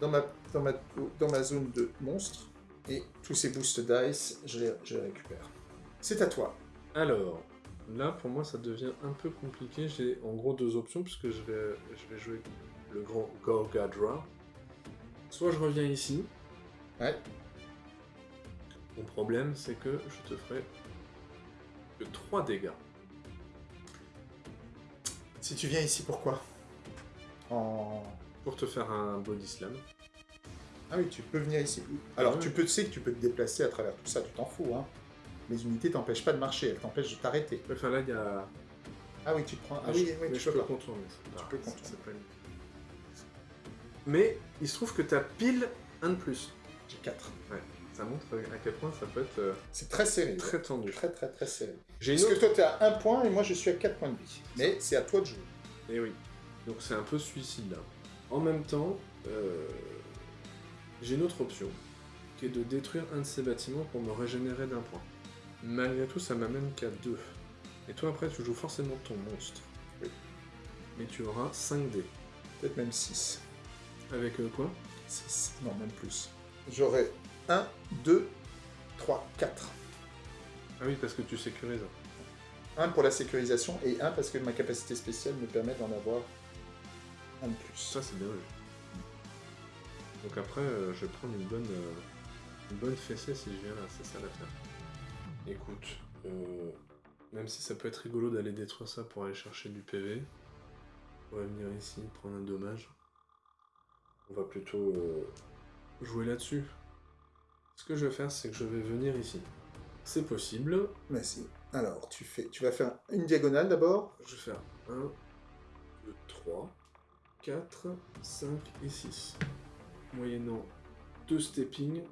Speaker 1: dans ma, dans ma, dans ma zone de monstre. Et tous ces boost dice, je les, je les récupère. C'est à toi.
Speaker 2: Alors, là pour moi ça devient un peu compliqué. J'ai en gros deux options puisque je vais, je vais jouer le grand Gorgadra. Soit je reviens ici.
Speaker 1: Ouais.
Speaker 2: Mon problème c'est que je te ferai que 3 dégâts.
Speaker 1: Si tu viens ici, pourquoi? En...
Speaker 2: Pour te faire un body slam.
Speaker 1: Ah oui, tu peux venir ici. Alors,
Speaker 2: Ouais.
Speaker 1: tu peux, tu sais que tu peux te déplacer à travers tout ça, tu t'en fous. Hein. Les unités t'empêchent pas de marcher, elles t'empêchent de t'arrêter.
Speaker 2: Enfin là il y a.
Speaker 1: Ah oui, tu te prends... Ah
Speaker 2: mais
Speaker 1: oui,
Speaker 2: je,
Speaker 1: oui,
Speaker 2: mais
Speaker 1: tu peux
Speaker 2: peux
Speaker 1: pas.
Speaker 2: contourner.
Speaker 1: Tu peux contourner.
Speaker 2: Mais il se trouve que tu as pile un de plus.
Speaker 1: J'ai 4.
Speaker 2: Ça montre à quel point ça peut être euh,
Speaker 1: C'est très serré.
Speaker 2: très tendu.
Speaker 1: Très, très, très serré. Parce
Speaker 2: autre
Speaker 1: que toi, tu as un point et moi, je suis à 4 points de vie. Mais c'est à toi de jouer.
Speaker 2: Et Eh oui. Donc c'est un peu suicide là. En même temps, euh, j'ai une autre option, qui est de détruire un de ces bâtiments pour me régénérer d'un point. Malgré tout, ça m'amène qu'à deux. Et toi après, tu joues forcément ton monstre.
Speaker 1: Oui.
Speaker 2: Mais tu auras 5 dés.
Speaker 1: Peut-être même 6.
Speaker 2: Avec euh, quoi?
Speaker 1: 6. Non, même plus. J'aurai 1, 2, 3, 4.
Speaker 2: Ah oui, parce que tu sécurises.
Speaker 1: Un pour la sécurisation et un parce que ma capacité spéciale me permet d'en avoir un de plus.
Speaker 2: Ça, c'est bien vu. Donc après, euh, je vais prendre une bonne, euh, une bonne fessée si je viens là, c'est ça l'affaire. Écoute, euh, même si ça peut être rigolo d'aller détruire ça pour aller chercher du PV, on va venir ici prendre un dommage. On va plutôt euh, jouer là-dessus. Ce que je vais faire, c'est que je vais venir ici. C'est possible.
Speaker 1: Mais si. Alors, tu, fais, tu vas faire une diagonale d'abord.
Speaker 2: Je vais faire 1, 2, 3, 4, 5 et 6. Moyennant 2 stepping,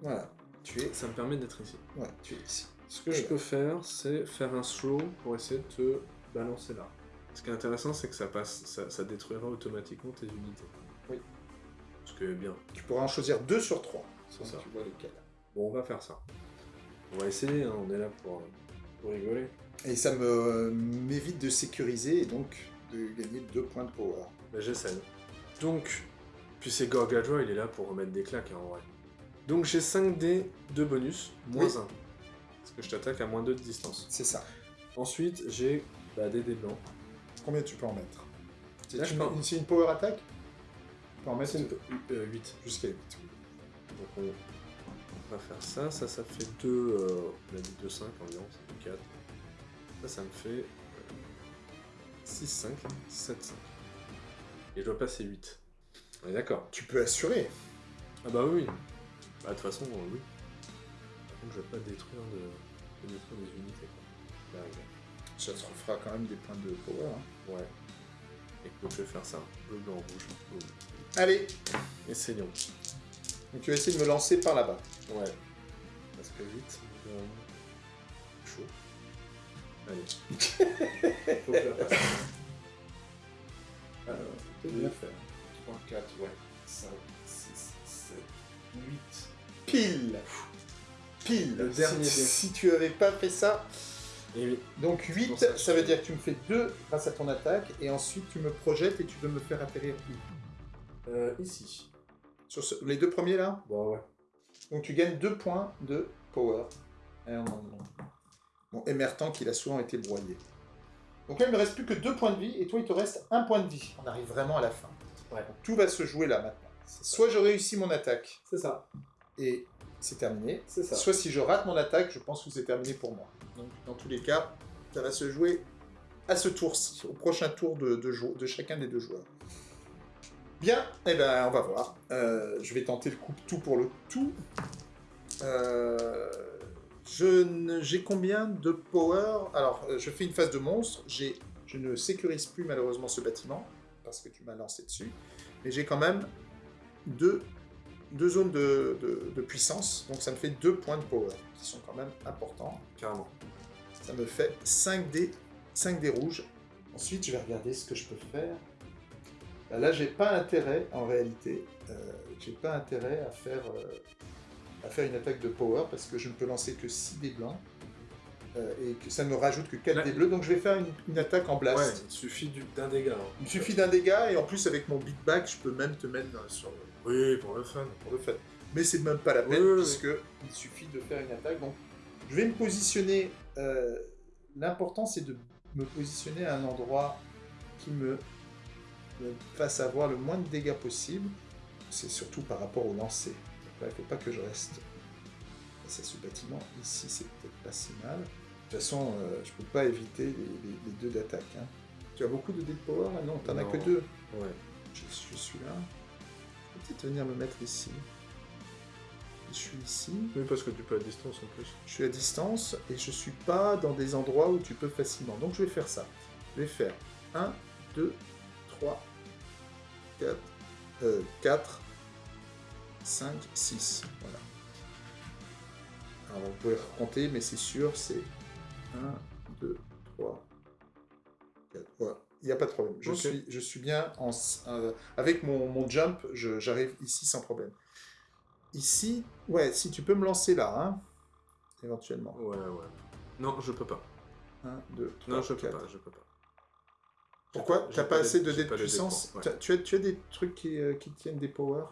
Speaker 1: Voilà. Tu es,
Speaker 2: ça me permet d'être ici.
Speaker 1: ouais, tu es ici.
Speaker 2: Ce que je peux faire, c'est faire un slow pour essayer de te balancer là. Ce qui est intéressant, c'est que ça passe, ça, ça détruira automatiquement tes unités.
Speaker 1: Oui.
Speaker 2: Ce qui est bien.
Speaker 1: Tu pourras en choisir 2 sur 3.
Speaker 2: C'est ça.
Speaker 1: Tu vois lesquels.
Speaker 2: Bon, on va faire ça. On va essayer, hein, on est là pour, pour rigoler.
Speaker 1: Et ça m'évite de sécuriser et donc de gagner 2 points de power.
Speaker 2: Bah, j'essaye. Donc, puis c'est Gorgadra, il est là pour remettre des claques hein, en vrai. Donc j'ai 5 dés de bonus, moins
Speaker 1: Oui.
Speaker 2: 1. Parce que je t'attaque à moins 2 de distance.
Speaker 1: C'est ça.
Speaker 2: Ensuite, j'ai bah, des dés blancs.
Speaker 1: Combien tu peux en mettre? C'est une,
Speaker 2: peux-
Speaker 1: une- c'est une power attack? Tu peux en mettre
Speaker 2: C'est une... 8.
Speaker 1: jusqu'à 8.
Speaker 2: Donc on on va faire ça. Ça, ça fait 2... Euh, on a dit 2, 5 environ, ça fait 4. Ça, ça me fait 6, 5, 7, 5. Et je dois passer 8. On est d'accord.
Speaker 1: Tu peux assurer.
Speaker 2: Ah bah oui. Bah de toute façon, euh, oui. Par contre, je vais pas détruire, de... de détruire des unités. Quoi. Là, regarde.
Speaker 1: Ça te refera quand même des points de power. hein.
Speaker 2: Ouais. Écoute, je vais faire ça. Bleu, blanc, rouge.
Speaker 1: Allez,
Speaker 2: Essayons.
Speaker 1: donc tu vas essayer de me lancer par là-bas.
Speaker 2: Ouais. Parce que vite, euh, chaud. Allez. Faut que je la fasse.
Speaker 1: Alors, bien faire.
Speaker 2: 3, 4, ouais. 5, 6, 7, 8.
Speaker 1: Pile Pile
Speaker 2: Le dernier
Speaker 1: si, tu avais pas fait ça,
Speaker 2: Et oui.
Speaker 1: Donc 8,
Speaker 2: pour
Speaker 1: ça,
Speaker 2: ça,
Speaker 1: veut dire que tu me fais 2 grâce à ton attaque, et ensuite tu me projettes et tu veux me faire atterrir où?
Speaker 2: Euh, ici.
Speaker 1: Sur ce- les deux premiers là?
Speaker 2: Bon, ouais.
Speaker 1: Donc tu gagnes 2 points de power. Eh, non. Bon, Emertant qu'il a souvent été broyé. Donc là, il me reste plus que 2 points de vie, et toi, il te reste 1 point de vie. On arrive vraiment à la fin.
Speaker 2: Ouais.
Speaker 1: Donc, tout va se jouer là maintenant. Soit je réussis mon attaque,
Speaker 2: C'est ça.
Speaker 1: Et c'est terminé.
Speaker 2: Ça.
Speaker 1: Soit si je rate mon attaque, je pense que c'est terminé pour moi. Donc dans tous les cas, ça va se jouer à ce tour-ci, au prochain tour de, de, jou- de chacun des deux joueurs. Bien, eh ben on va voir. Euh, je vais tenter le coup tout pour le tout. Euh, J'ai combien de power? Alors, euh, je fais une phase de monstre. Je ne sécurise plus malheureusement ce bâtiment, parce que tu m'as lancé dessus. Mais j'ai quand même deux deux zones de, de- de puissance, donc ça me fait deux points de power, qui sont quand même importants.
Speaker 2: Carrément.
Speaker 1: Ça me fait 5 dés, 5 dés rouges. Ensuite, je vais regarder ce que je peux faire. Bah Là, j'ai pas intérêt, en réalité, euh, j'ai pas intérêt à faire, euh, à faire une attaque de power, parce que je ne peux lancer que 6 dés blancs, euh, et que ça ne me rajoute que 4
Speaker 2: Là-
Speaker 1: dés bleus, donc je vais faire une, une attaque en blast.
Speaker 2: Ouais, il suffit du- d'un dégât. hein.
Speaker 1: Il me suffit d'un dégât, et en plus, avec mon big back, je peux même te mettre sur le,
Speaker 2: Oui, pour le fun.
Speaker 1: pour le fait. Mais c'est même pas la peine,
Speaker 2: Oui,
Speaker 1: puisque il suffit de faire une attaque. Donc, je vais me positionner. euh, L'important, c'est de me positionner à un endroit qui me, me fasse avoir le moins de dégâts possible. C'est surtout par rapport au lancer. Donc là, il ne faut pas que je reste face à ce bâtiment. Ici, c'est peut-être pas si mal. De toute façon, euh, je peux pas éviter les, les- les deux d'attaque. hein. Tu as beaucoup de de power là Non, t'en as que deux.
Speaker 2: Ouais.
Speaker 1: Je, je suis là. Peut-être venir me mettre ici. Je suis ici.
Speaker 2: Oui, parce que tu peux à distance en plus.
Speaker 1: Je suis à distance et je suis pas dans des endroits où tu peux facilement. Donc je vais faire ça. Je vais faire 1, 2, 3, 4, 4, 5, 6. Voilà. Alors vous pouvez compter, mais c'est sûr, c'est 1, 2, 3, 4. Voilà. Il n'y a pas de problème. Je, suis, je suis bien en, euh, avec mon, mon jump, je- j'arrive ici sans problème. Ici, ouais, si tu peux me lancer là, hein, éventuellement.
Speaker 2: Ouais, ouais. Non, je peux pas.
Speaker 1: 1, 2, 3,
Speaker 2: Non, je peux
Speaker 1: 4.
Speaker 2: pas, je peux pas.
Speaker 1: Pourquoi? T'as
Speaker 2: pas
Speaker 1: pas assez de dés de puissance?
Speaker 2: ouais.
Speaker 1: Tu, as, tu as des trucs qui, euh, qui tiennent des powers?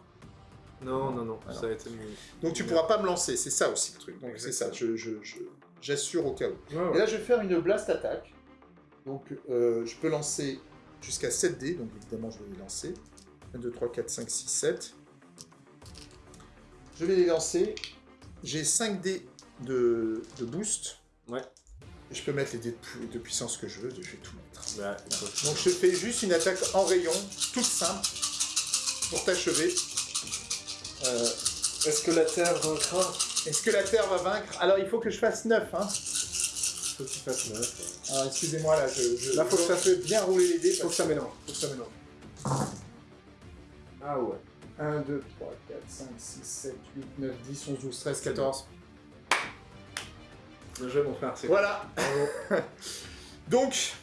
Speaker 2: Non, non, non,
Speaker 1: Alors.
Speaker 2: ça a été mis.
Speaker 1: Donc tu pourras pas me lancer, c'est ça aussi le truc. Donc c'est ça, je, je, je- j'assure au cas où.
Speaker 2: Ouais, ouais.
Speaker 1: Et là je vais faire une blast attack. Donc euh, je peux lancer jusqu'à 7 dés, donc évidemment je vais les lancer. 1, 2, 3, 4, 5, 6, 7. Je vais les lancer. J'ai 5 dés de, de boost.
Speaker 2: Ouais.
Speaker 1: Et je peux mettre les dés de, pu- de puissance que je veux, je vais tout mettre.
Speaker 2: Bah.
Speaker 1: Donc je fais juste une attaque en rayon, toute simple, pour t'achever. Euh,
Speaker 2: Est-ce que la Terre vaincra?
Speaker 1: Est-ce que la Terre va vaincre? Alors il faut que je fasse 9. Hein.
Speaker 2: Faut neuf.
Speaker 1: Alors excusez-moi là, je, je,
Speaker 2: Là, faut que ça-
Speaker 1: fais bien rouler les dés.
Speaker 2: Faut que ça mélange, faut que ça mélange. Ah ouais.
Speaker 1: 1, 2, 3, 4, 5, 6, 7, 8, 9, 10, 11, 12, 13, 14.
Speaker 2: Bien joué, mon frère, c'est
Speaker 1: Voilà. Donc,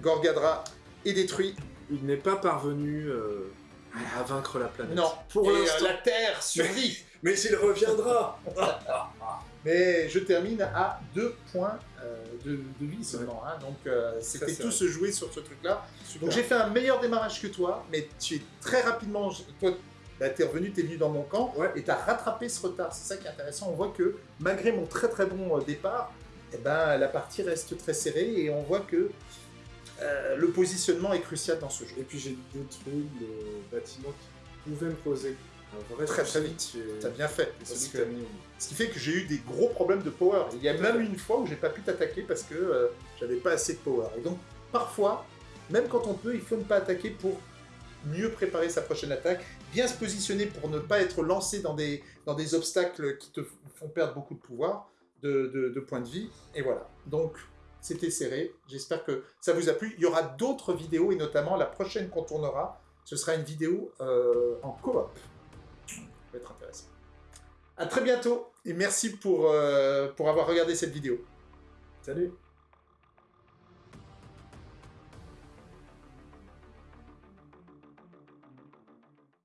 Speaker 1: Gorgadra est détruit.
Speaker 2: Il n'est pas parvenu euh, à vaincre la planète.
Speaker 1: Non.
Speaker 2: Pour
Speaker 1: Et, euh,
Speaker 2: l'instant.
Speaker 1: la Terre survit.
Speaker 2: Mais il reviendra
Speaker 1: Mais je termine à 2 points euh, de, de vie seulement. hein. Donc euh, c'était tout se jouer sur ce truc-là. Donc j'ai fait un meilleur démarrage que toi, mais tu es très rapidement. Toi, bah, t'es revenu, t'es venu dans mon camp,
Speaker 2: Ouais.
Speaker 1: et t'as rattrapé ce retard. C'est ça qui est intéressant. On voit que malgré mon très très bon euh, départ, eh ben, la partie reste très serrée et on voit que euh, le positionnement est crucial dans ce jeu.
Speaker 2: Et puis j'ai détruit le bâtiment qui pouvait me poser
Speaker 1: Très, très vite. T'as bien fait. Parce que,
Speaker 2: que mis
Speaker 1: ce qui fait que j'ai eu des gros problèmes de power. Il y a même une fois où j'ai pas pu t'attaquer parce que euh, j'avais pas assez de power. Et donc parfois, même quand on peut, il faut ne pas attaquer pour mieux préparer sa prochaine attaque, bien se positionner pour ne pas être lancé dans des, dans des obstacles qui te font perdre beaucoup de pouvoir, de, de- de points de vie. Et voilà. Donc c'était serré. J'espère que ça vous a plu. Il y aura d'autres vidéos et notamment la prochaine qu'on tournera, ce sera une vidéo euh, en coop. Va être intéressant. À très bientôt et merci pour, euh, pour avoir regardé cette vidéo.
Speaker 2: Salut